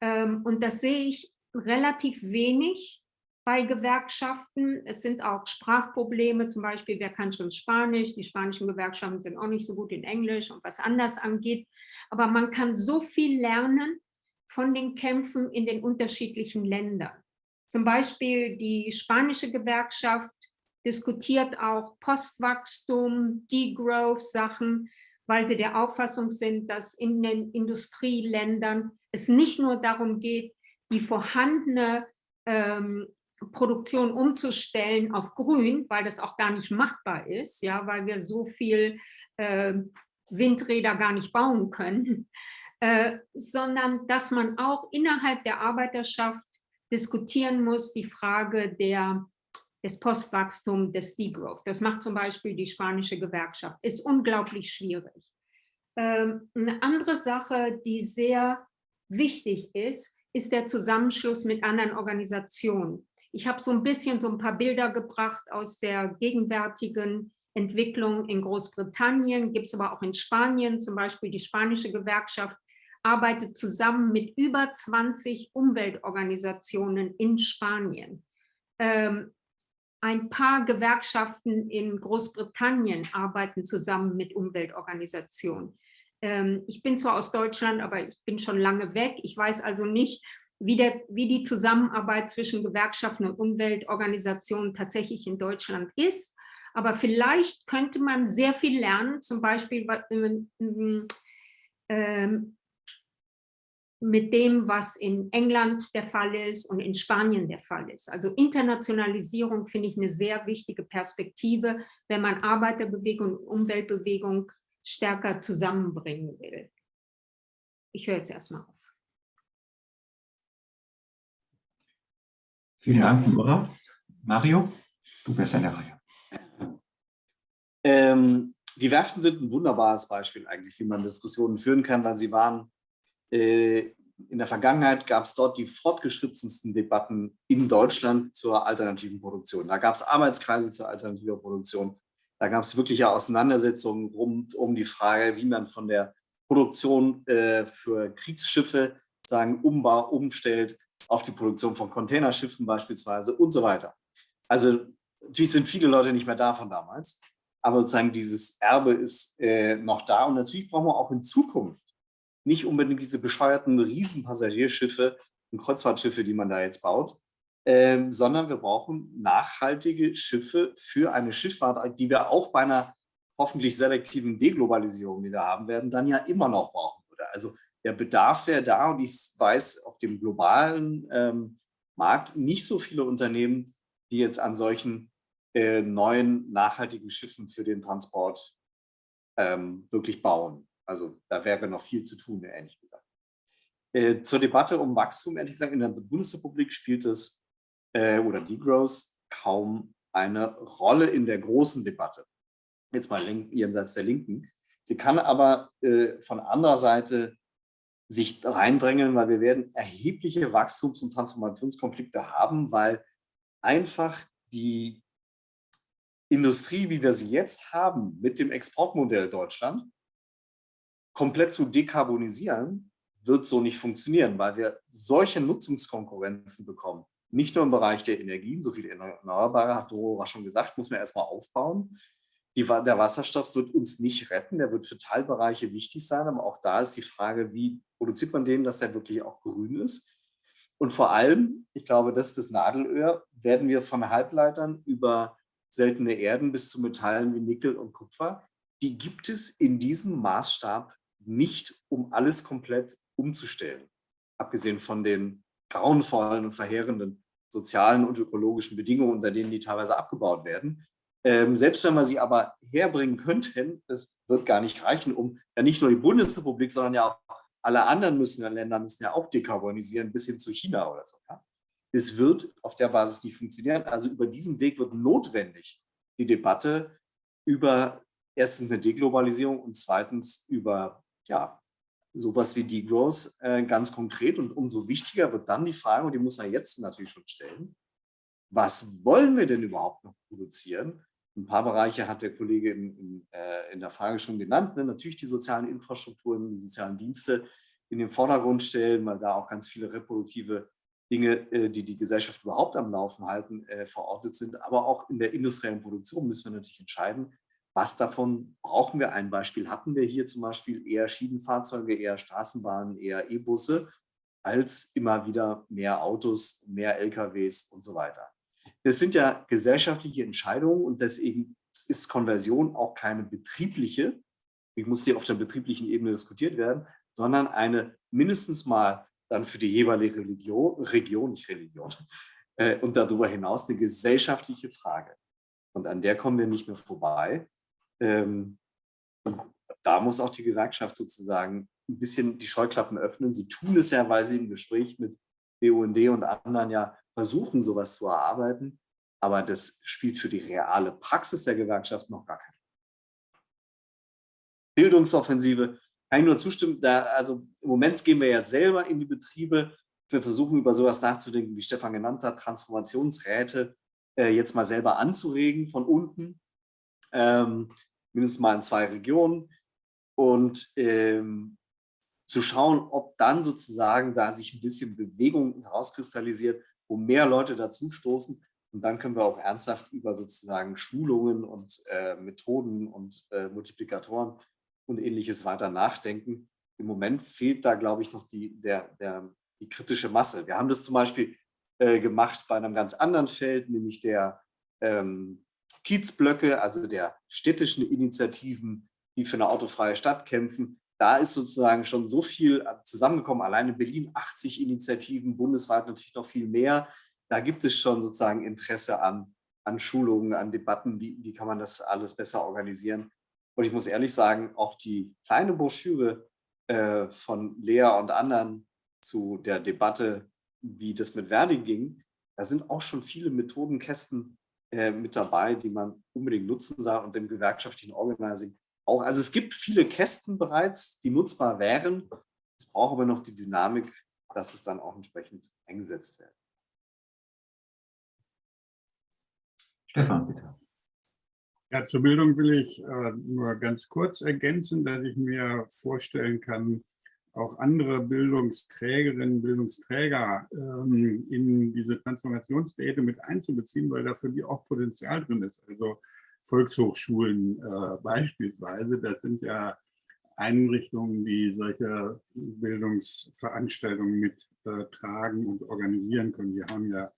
Ähm, und das sehe ich relativ wenig bei Gewerkschaften. Es sind auch Sprachprobleme, zum Beispiel, wer kann schon Spanisch? Die spanischen Gewerkschaften sind auch nicht so gut in Englisch und was anders angeht. Aber man kann so viel lernen von den Kämpfen in den unterschiedlichen Ländern. Zum Beispiel die spanische Gewerkschaft diskutiert auch Postwachstum, Degrowth-Sachen, weil sie der Auffassung sind, dass in den Industrieländern es nicht nur darum geht, die vorhandene ähm, Produktion umzustellen auf grün, weil das auch gar nicht machbar ist, ja, weil wir so viel äh, Windräder gar nicht bauen können, äh, sondern dass man auch innerhalb der Arbeiterschaft diskutieren muss, die Frage der, des Postwachstums, des Degrowth. Das macht zum Beispiel die spanische Gewerkschaft. Ist unglaublich schwierig. Ähm, eine andere Sache, die sehr wichtig ist, ist der Zusammenschluss mit anderen Organisationen. Ich habe so ein bisschen so ein paar Bilder gebracht aus der gegenwärtigen Entwicklung in Großbritannien, gibt es aber auch in Spanien, zum Beispiel die spanische Gewerkschaft arbeitet zusammen mit über 20 Umweltorganisationen in Spanien. Ähm, ein paar Gewerkschaften in Großbritannien arbeiten zusammen mit Umweltorganisationen. Ähm, ich bin zwar aus Deutschland, aber ich bin schon lange weg. Ich weiß also nicht, wie, der, wie die Zusammenarbeit zwischen Gewerkschaften und Umweltorganisationen tatsächlich in Deutschland ist. Aber vielleicht könnte man sehr viel lernen, zum Beispiel ähm, mit dem, was in England der Fall ist und in Spanien der Fall ist. Also Internationalisierung finde ich eine sehr wichtige Perspektive, wenn man Arbeiterbewegung und Umweltbewegung stärker zusammenbringen will. Ich höre jetzt erstmal auf. Vielen Dank, Nora. Mario, du bist an der Reihe. Ähm, die Werften sind ein wunderbares Beispiel eigentlich, wie man Diskussionen führen kann, weil sie waren, in der Vergangenheit gab es dort die fortgeschrittensten Debatten in Deutschland zur alternativen Produktion. Da gab es Arbeitskreise zur alternativen Produktion. Da gab es wirkliche Auseinandersetzungen rund um die Frage, wie man von der Produktion äh, für Kriegsschiffe sagen, umbau, umstellt auf die Produktion von Containerschiffen beispielsweise und so weiter. Also natürlich sind viele Leute nicht mehr da von damals, aber sozusagen dieses Erbe ist äh, noch da und natürlich brauchen wir auch in Zukunft nicht unbedingt diese bescheuerten Riesenpassagierschiffe und Kreuzfahrtschiffe, die man da jetzt baut, ähm, sondern wir brauchen nachhaltige Schiffe für eine Schifffahrt, die wir auch bei einer hoffentlich selektiven Deglobalisierung, die wir haben werden, dann ja immer noch brauchen würde. Also der Bedarf wäre da und ich weiß auf dem globalen ähm, Markt nicht so viele Unternehmen, die jetzt an solchen äh, neuen nachhaltigen Schiffen für den Transport ähm, wirklich bauen. Also da wäre noch viel zu tun, ehrlich gesagt. Äh, zur Debatte um Wachstum, ehrlich gesagt, in der Bundesrepublik spielt es äh, oder Degrowth kaum eine Rolle in der großen Debatte. Jetzt mal jenseits der Linken. Sie kann aber äh, von anderer Seite sich reindrängeln, weil wir werden erhebliche Wachstums- und Transformationskonflikte haben, weil einfach die Industrie, wie wir sie jetzt haben, mit dem Exportmodell Deutschland, komplett zu dekarbonisieren, wird so nicht funktionieren, weil wir solche Nutzungskonkurrenzen bekommen. Nicht nur im Bereich der Energien, so viele Erneuerbare, hat Dora schon gesagt, muss man erstmal aufbauen. Die, der Wasserstoff wird uns nicht retten, der wird für Teilbereiche wichtig sein, aber auch da ist die Frage, wie produziert man den, dass der wirklich auch grün ist. Und vor allem, ich glaube, das ist das Nadelöhr, werden wir von Halbleitern über seltene Erden bis zu Metallen wie Nickel und Kupfer, die gibt es in diesem Maßstab nicht, um alles komplett umzustellen. Abgesehen von den grauenvollen und verheerenden sozialen und ökologischen Bedingungen, unter denen die teilweise abgebaut werden. Ähm, selbst wenn wir sie aber herbringen könnten, das wird gar nicht reichen, um ja nicht nur die Bundesrepublik, sondern ja auch alle anderen müssen, Länder müssen ja auch dekarbonisieren, bis hin zu China oder so. Ja? Es wird auf der Basis nicht funktionieren. Also über diesen Weg wird notwendig die Debatte über erstens eine Deglobalisierung und zweitens über ja, sowas wie Degrowth äh, ganz konkret. Und umso wichtiger wird dann die Frage, und die muss man jetzt natürlich schon stellen, was wollen wir denn überhaupt noch produzieren? Ein paar Bereiche hat der Kollege in, in, äh, in der Frage schon genannt. Ne? Natürlich die sozialen Infrastrukturen, die sozialen Dienste in den Vordergrund stellen, weil da auch ganz viele reproduktive Dinge, äh, die die Gesellschaft überhaupt am Laufen halten, äh, verortet sind. Aber auch in der industriellen Produktion müssen wir natürlich entscheiden, was davon brauchen wir? Ein Beispiel hatten wir hier zum Beispiel eher Schienenfahrzeuge, eher Straßenbahnen, eher E-Busse, als immer wieder mehr Autos, mehr LKWs und so weiter. Das sind ja gesellschaftliche Entscheidungen und deswegen ist Konversion auch keine betriebliche, wie muss sie auf der betrieblichen Ebene diskutiert werden, sondern eine mindestens mal dann für die jeweilige Religion, Region, nicht Religion, äh, und darüber hinaus eine gesellschaftliche Frage. Und an der kommen wir nicht mehr vorbei. Ähm, da muss auch die Gewerkschaft sozusagen ein bisschen die Scheuklappen öffnen. Sie tun es ja, weil sie im Gespräch mit BUND und anderen ja versuchen, sowas zu erarbeiten. Aber das spielt für die reale Praxis der Gewerkschaft noch gar keine Bildungsoffensive, kann ich nur zustimmen. Da, also im Moment gehen wir ja selber in die Betriebe. Wir versuchen über sowas nachzudenken, wie Stefan genannt hat, Transformationsräte äh, jetzt mal selber anzuregen von unten, ähm, mindestens mal in zwei Regionen und ähm, zu schauen, ob dann sozusagen da sich ein bisschen Bewegung herauskristallisiert, wo mehr Leute dazu stoßen. Und dann können wir auch ernsthaft über sozusagen Schulungen und äh, Methoden und äh, Multiplikatoren und ähnliches weiter nachdenken. Im Moment fehlt da, glaube ich, noch die, der, der, die kritische Masse. Wir haben das zum Beispiel äh, gemacht bei einem ganz anderen Feld, nämlich der ähm, Kiezblöcke, also der städtischen Initiativen, die für eine autofreie Stadt kämpfen. Da ist sozusagen schon so viel äh, zusammengekommen, allein in Berlin 80 Initiativen, bundesweit natürlich noch viel mehr. Da gibt es schon sozusagen Interesse an, an Schulungen, an Debatten, wie, wie kann man das alles besser organisieren. Und ich muss ehrlich sagen, auch die kleine Broschüre äh, von Lea und anderen zu der Debatte, wie das mit Verdi ging, da sind auch schon viele Methodenkästen äh, mit dabei, die man unbedingt nutzen soll und dem gewerkschaftlichen Organizing auch. Also es gibt viele Kästen bereits, die nutzbar wären. Es braucht aber noch die Dynamik, dass es dann auch entsprechend eingesetzt wird. Stefan, bitte. Ja, zur Bildung will ich äh, nur ganz kurz ergänzen, dass ich mir vorstellen kann, auch andere Bildungsträgerinnen, Bildungsträger ähm, in diese Transformationsräte mit einzubeziehen, weil dafür die auch Potenzial drin ist. Also Volkshochschulen äh, beispielsweise, das sind ja Einrichtungen, die solche Bildungsveranstaltungen mittragen äh, und organisieren können. Die haben ja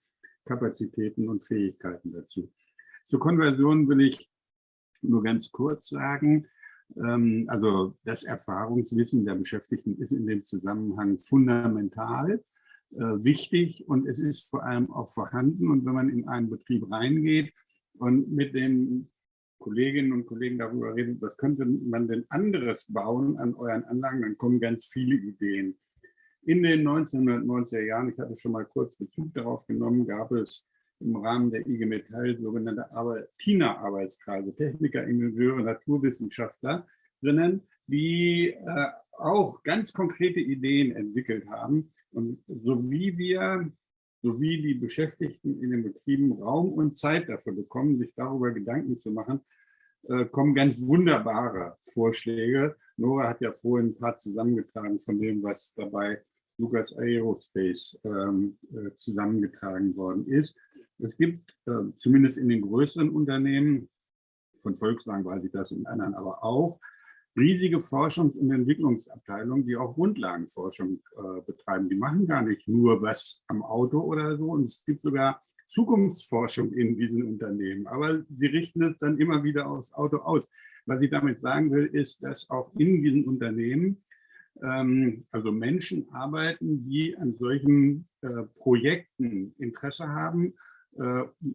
Kapazitäten und Fähigkeiten dazu. Zur Konversion will ich nur ganz kurz sagen. Ähm, also das Erfahrungswissen der Beschäftigten ist in dem Zusammenhang fundamental äh, wichtig und es ist vor allem auch vorhanden. Und wenn man in einen Betrieb reingeht und mit den Kolleginnen und Kollegen darüber redet, was könnte man denn anderes bauen an euren Anlagen, dann kommen ganz viele Ideen. In den 1990er Jahren, ich hatte schon mal kurz Bezug darauf genommen, gab es im Rahmen der IG Metall sogenannte TINA-Arbeitskreise, Techniker, Ingenieure, Naturwissenschaftler drinnen, die äh, auch ganz konkrete Ideen entwickelt haben. Und so wie wir, so wie die Beschäftigten in den Betrieben Raum und Zeit dafür bekommen, sich darüber Gedanken zu machen, äh, kommen ganz wunderbare Vorschläge. Nora hat ja vorhin ein paar zusammengetragen von dem, was dabei Lucas Aerospace ähm, äh, zusammengetragen worden ist. Es gibt äh, zumindest in den größeren Unternehmen, von Volkswagen weiß ich das, in anderen aber auch, riesige Forschungs- und Entwicklungsabteilungen, die auch Grundlagenforschung äh, betreiben. Die machen gar nicht nur was am Auto oder so. Und es gibt sogar Zukunftsforschung in diesen Unternehmen. Aber sie richten es dann immer wieder aufs Auto aus. Was ich damit sagen will, ist, dass auch in diesen Unternehmen ähm, also Menschen arbeiten, die an solchen äh, Projekten Interesse haben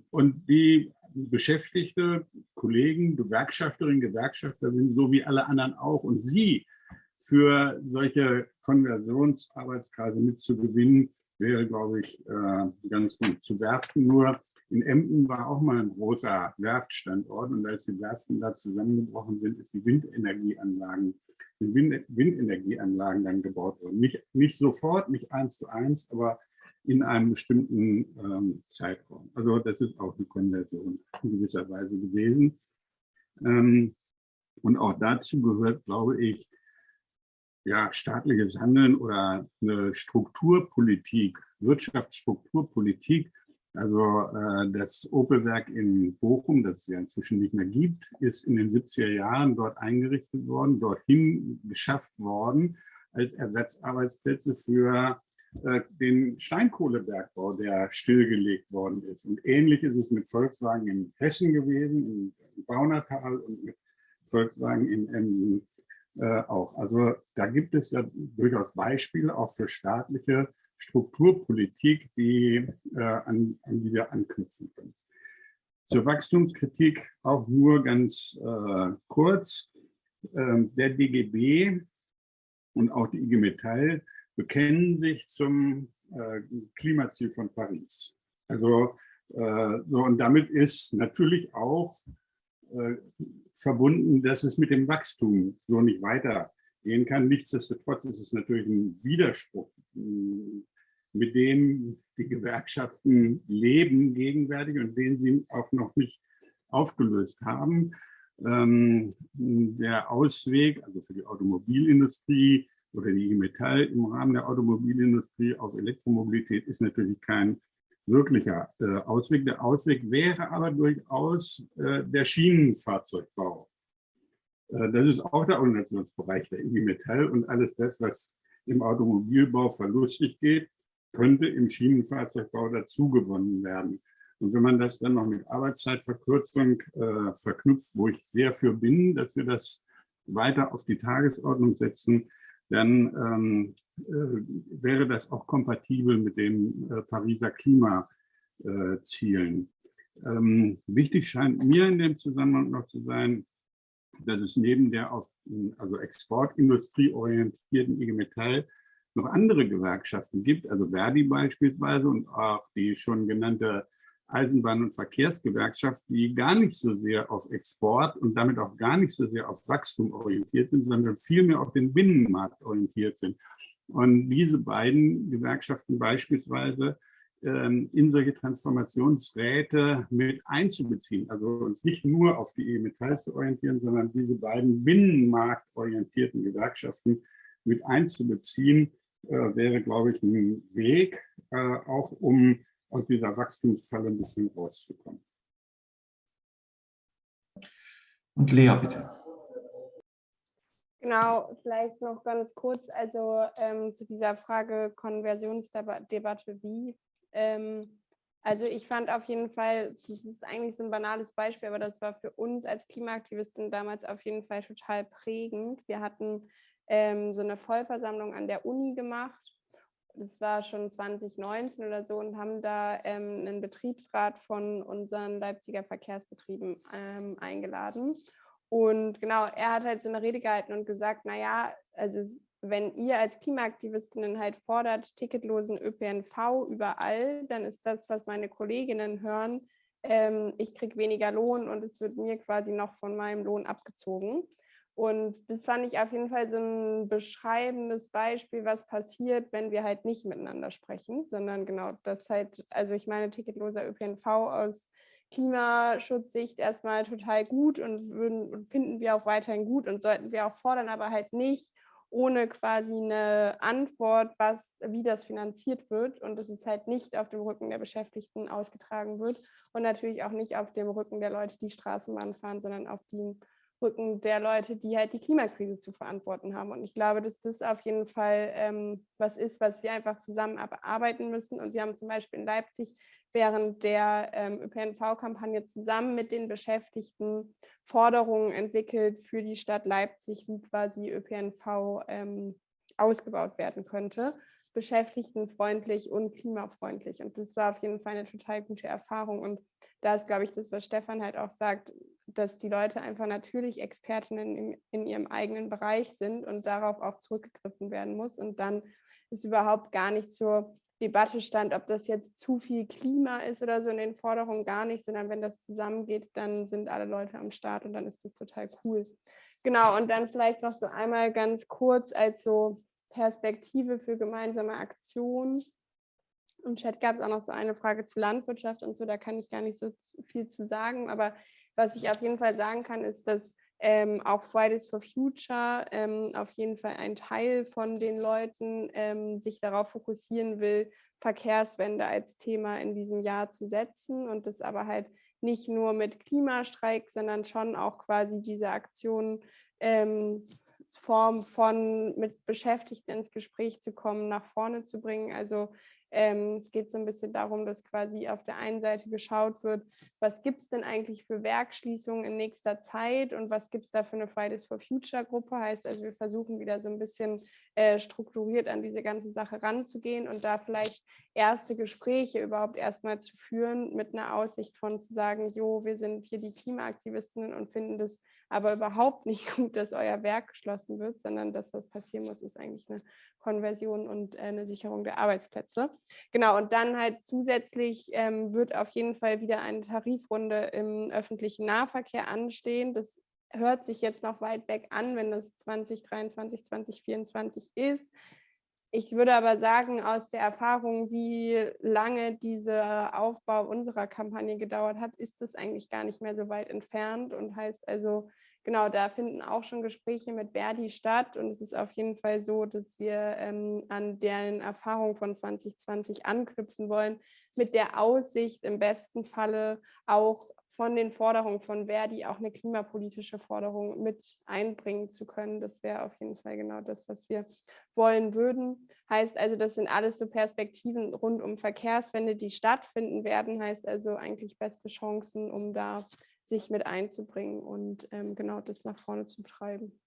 und die Beschäftigte, Kollegen, Gewerkschafterinnen, Gewerkschafter sind so wie alle anderen auch. Und sie für solche Konversionsarbeitskreise mitzugewinnen, wäre, glaube ich, äh, ganz gut. Zu Werften nur. In Emden war auch mal ein großer Werftstandort und als die Werften da zusammengebrochen sind, ist die Windenergieanlagen, die Windenergieanlagen dann gebaut worden. Nicht, nicht sofort, nicht eins zu eins, aber in einem bestimmten ähm, Zeitraum. Also das ist auch eine Konversion in gewisser Weise gewesen. Ähm, und auch dazu gehört, glaube ich, ja, staatliches Handeln oder eine Strukturpolitik, Wirtschaftsstrukturpolitik. Also äh, das Opelwerk in Bochum, das es ja inzwischen nicht mehr gibt, ist in den 70er Jahren dort eingerichtet worden, dorthin geschafft worden als Ersatzarbeitsplätze für äh, den Steinkohlebergbau, der stillgelegt worden ist. Und ähnlich ist es mit Volkswagen in Hessen gewesen, im Baunatal und mit Volkswagen in Emden äh, auch. Also da gibt es ja durchaus Beispiele auch für staatliche Strukturpolitik, die, äh, an, an die wir anknüpfen können. Zur Wachstumskritik auch nur ganz äh, kurz. ähm, der DGB und auch die IG Metall bekennen sich zum äh, Klimaziel von Paris. Also äh, so, und damit ist natürlich auch äh, verbunden, dass es mit dem Wachstum so nicht weitergehen kann. Nichtsdestotrotz ist es natürlich ein Widerspruch, mit dem die Gewerkschaften leben gegenwärtig und den sie auch noch nicht aufgelöst haben. Ähm, der Ausweg, also für die Automobilindustrie oder die Metall im Rahmen der Automobilindustrie auf Elektromobilität ist natürlich kein wirklicher äh, Ausweg. Der Ausweg wäre aber durchaus äh, der Schienenfahrzeugbau. Äh, das ist auch der Organisationsbereich der IG Metall und alles das, was im Automobilbau verlustig geht, könnte im Schienenfahrzeugbau dazugewonnen werden. Und wenn man das dann noch mit Arbeitszeitverkürzung äh, verknüpft, wo ich sehr für bin, dass wir das weiter auf die Tagesordnung setzen, dann ähm, äh, wäre das auch kompatibel mit den äh, Pariser Klimazielen. Ähm, wichtig scheint mir in dem Zusammenhang noch zu sein, dass es neben der auf also Exportindustrie orientierten IG Metall noch andere Gewerkschaften gibt, also Verdi beispielsweise und auch die schon genannte Eisenbahn- und Verkehrsgewerkschaft, die gar nicht so sehr auf Export und damit auch gar nicht so sehr auf Wachstum orientiert sind, sondern vielmehr auf den Binnenmarkt orientiert sind. Und diese beiden Gewerkschaften beispielsweise ähm, in solche Transformationsräte mit einzubeziehen. Also uns nicht nur auf die E-Metall zu orientieren, sondern diese beiden binnenmarktorientierten Gewerkschaften mit einzubeziehen, äh, wäre, glaube ich, ein Weg, äh, auch um aus dieser Wachstumsfalle ein bisschen rauszukommen. Und Lea, bitte. Genau, vielleicht noch ganz kurz, also ähm, zu dieser Frage Konversionsdebatte wie. Ähm, also ich fand auf jeden Fall, das ist eigentlich so ein banales Beispiel, aber das war für uns als Klimaaktivisten damals auf jeden Fall total prägend. Wir hatten ähm, so eine Vollversammlung an der Uni gemacht das war schon 2019 oder so, und haben da ähm, einen Betriebsrat von unseren Leipziger Verkehrsbetrieben ähm, eingeladen. Und genau, er hat halt so eine Rede gehalten und gesagt, naja, also wenn ihr als Klimaaktivistinnen halt fordert, ticketlosen ÖPNV überall, dann ist das, was meine Kolleginnen hören, ähm, ich kriege weniger Lohn und es wird mir quasi noch von meinem Lohn abgezogen. Und das fand ich auf jeden Fall so ein beschreibendes Beispiel, was passiert, wenn wir halt nicht miteinander sprechen, sondern genau das halt, also ich meine, ticketloser ÖPNV aus Klimaschutzsicht erstmal total gut und, würden, finden wir auch weiterhin gut und sollten wir auch fordern, aber halt nicht ohne quasi eine Antwort, was, wie das finanziert wird und dass es halt nicht auf dem Rücken der Beschäftigten ausgetragen wird und natürlich auch nicht auf dem Rücken der Leute, die Straßenbahn fahren, sondern auf dem Rücken der Leute, die halt die Klimakrise zu verantworten haben. Und ich glaube, dass das auf jeden Fall ähm, was ist, was wir einfach zusammen arbeiten müssen. Und wir haben zum Beispiel in Leipzig während der ähm, ÖPNV-Kampagne zusammen mit den Beschäftigten Forderungen entwickelt für die Stadt Leipzig, wie quasi ÖPNV ähm, ausgebaut werden könnte, beschäftigtenfreundlich und klimafreundlich. Und das war auf jeden Fall eine total gute Erfahrung. Und da ist, glaube ich, das, was Stefan halt auch sagt, dass die Leute einfach natürlich Expertinnen in, in, ihrem eigenen Bereich sind und darauf auch zurückgegriffen werden muss. Und dann ist überhaupt gar nicht zur Debatte stand, ob das jetzt zu viel Klima ist oder so in den Forderungen gar nicht, sondern wenn das zusammengeht, dann sind alle Leute am Start und dann ist das total cool. Genau, und dann vielleicht noch so einmal ganz kurz als so Perspektive für gemeinsame Aktion. Im Chat gab es auch noch so eine Frage zu Landwirtschaft und so, da kann ich gar nicht so viel zu sagen, aber was ich auf jeden Fall sagen kann, ist, dass ähm, auch Fridays for Future ähm, auf jeden Fall ein Teil von den Leuten ähm, sich darauf fokussieren will, Verkehrswende als Thema in diesem Jahr zu setzen und das aber halt nicht nur mit Klimastreik, sondern schon auch quasi diese Aktionen ähm, Form von mit Beschäftigten ins Gespräch zu kommen, nach vorne zu bringen. Also ähm, es geht so ein bisschen darum, dass quasi auf der einen Seite geschaut wird, was gibt es denn eigentlich für Werkschließungen in nächster Zeit und was gibt es da für eine Fridays for Future Gruppe. Heißt also, wir versuchen wieder so ein bisschen äh, strukturiert an diese ganze Sache ranzugehen und da vielleicht erste Gespräche überhaupt erstmal zu führen mit einer Aussicht von zu sagen, jo, wir sind hier die Klimaaktivistinnen und finden das aber überhaupt nicht gut, dass euer Werk geschlossen wird, sondern das, was passieren muss, ist eigentlich eine Konversion und äh, eine Sicherung der Arbeitsplätze. Genau, und dann halt zusätzlich ähm, wird auf jeden Fall wieder eine Tarifrunde im öffentlichen Nahverkehr anstehen. Das hört sich jetzt noch weit weg an, wenn das 2023, 2024 ist. Ich würde aber sagen, aus der Erfahrung, wie lange dieser Aufbau unserer Kampagne gedauert hat, ist es eigentlich gar nicht mehr so weit entfernt und heißt also, genau, da finden auch schon Gespräche mit Verdi statt und es ist auf jeden Fall so, dass wir ähm, an deren Erfahrung von 2020 anknüpfen wollen, mit der Aussicht im besten Falle auch von den Forderungen von Verdi auch eine klimapolitische Forderung mit einbringen zu können. Das wäre auf jeden Fall genau das, was wir wollen würden. Heißt also, das sind alles so Perspektiven rund um Verkehrswende, die stattfinden werden. Heißt also eigentlich beste Chancen, um da sich mit einzubringen und ähm, genau das nach vorne zu treiben.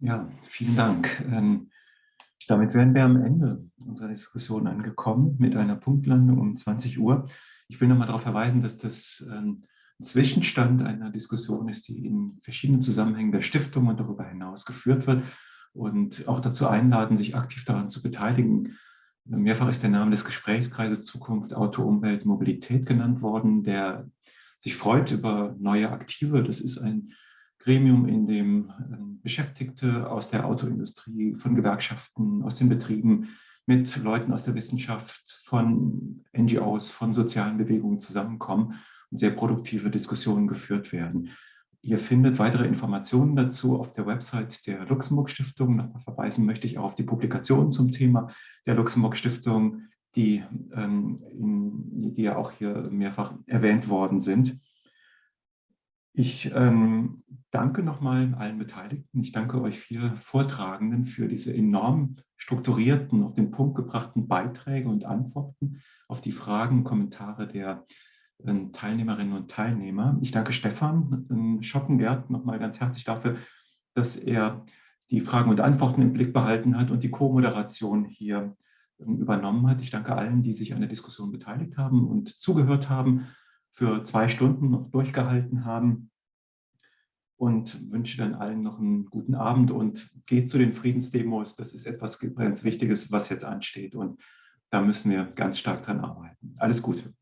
Ja, vielen Dank. Ähm, damit wären wir am Ende unserer Diskussion angekommen mit einer Punktlandung um 20 Uhr. Ich will nochmal darauf verweisen, dass das ähm, ein Zwischenstand einer Diskussion ist, die in verschiedenen Zusammenhängen der Stiftung und darüber hinaus geführt wird und auch dazu einladen, sich aktiv daran zu beteiligen. Mehrfach ist der Name des Gesprächskreises Zukunft, Auto, Umwelt, Mobilität genannt worden, der sich freut über neue Aktive. Das ist ein Gremium, in dem ähm, Beschäftigte aus der Autoindustrie, von Gewerkschaften, aus den Betrieben, mit Leuten aus der Wissenschaft, von NGOs, von sozialen Bewegungen zusammenkommen und sehr produktive Diskussionen geführt werden. Ihr findet weitere Informationen dazu auf der Website der Luxemburg Stiftung. Nochmal verweisen möchte ich auf die Publikationen zum Thema der Luxemburg Stiftung, die, ähm, die ja auch hier mehrfach erwähnt worden sind. Ich ähm, danke nochmal allen Beteiligten. Ich danke euch vier Vortragenden für diese enorm strukturierten, auf den Punkt gebrachten Beiträge und Antworten auf die Fragen, Kommentare der äh, Teilnehmerinnen und Teilnehmer. Ich danke Stefan äh, Schoppengert nochmal ganz herzlich dafür, dass er die Fragen und Antworten im Blick behalten hat und die Co-Moderation hier äh, übernommen hat. Ich danke allen, die sich an der Diskussion beteiligt haben und zugehört haben für zwei Stunden noch durchgehalten haben und wünsche dann allen noch einen guten Abend und geht zu den Friedensdemos. Das ist etwas ganz Wichtiges, was jetzt ansteht und da müssen wir ganz stark dran arbeiten. Alles Gute.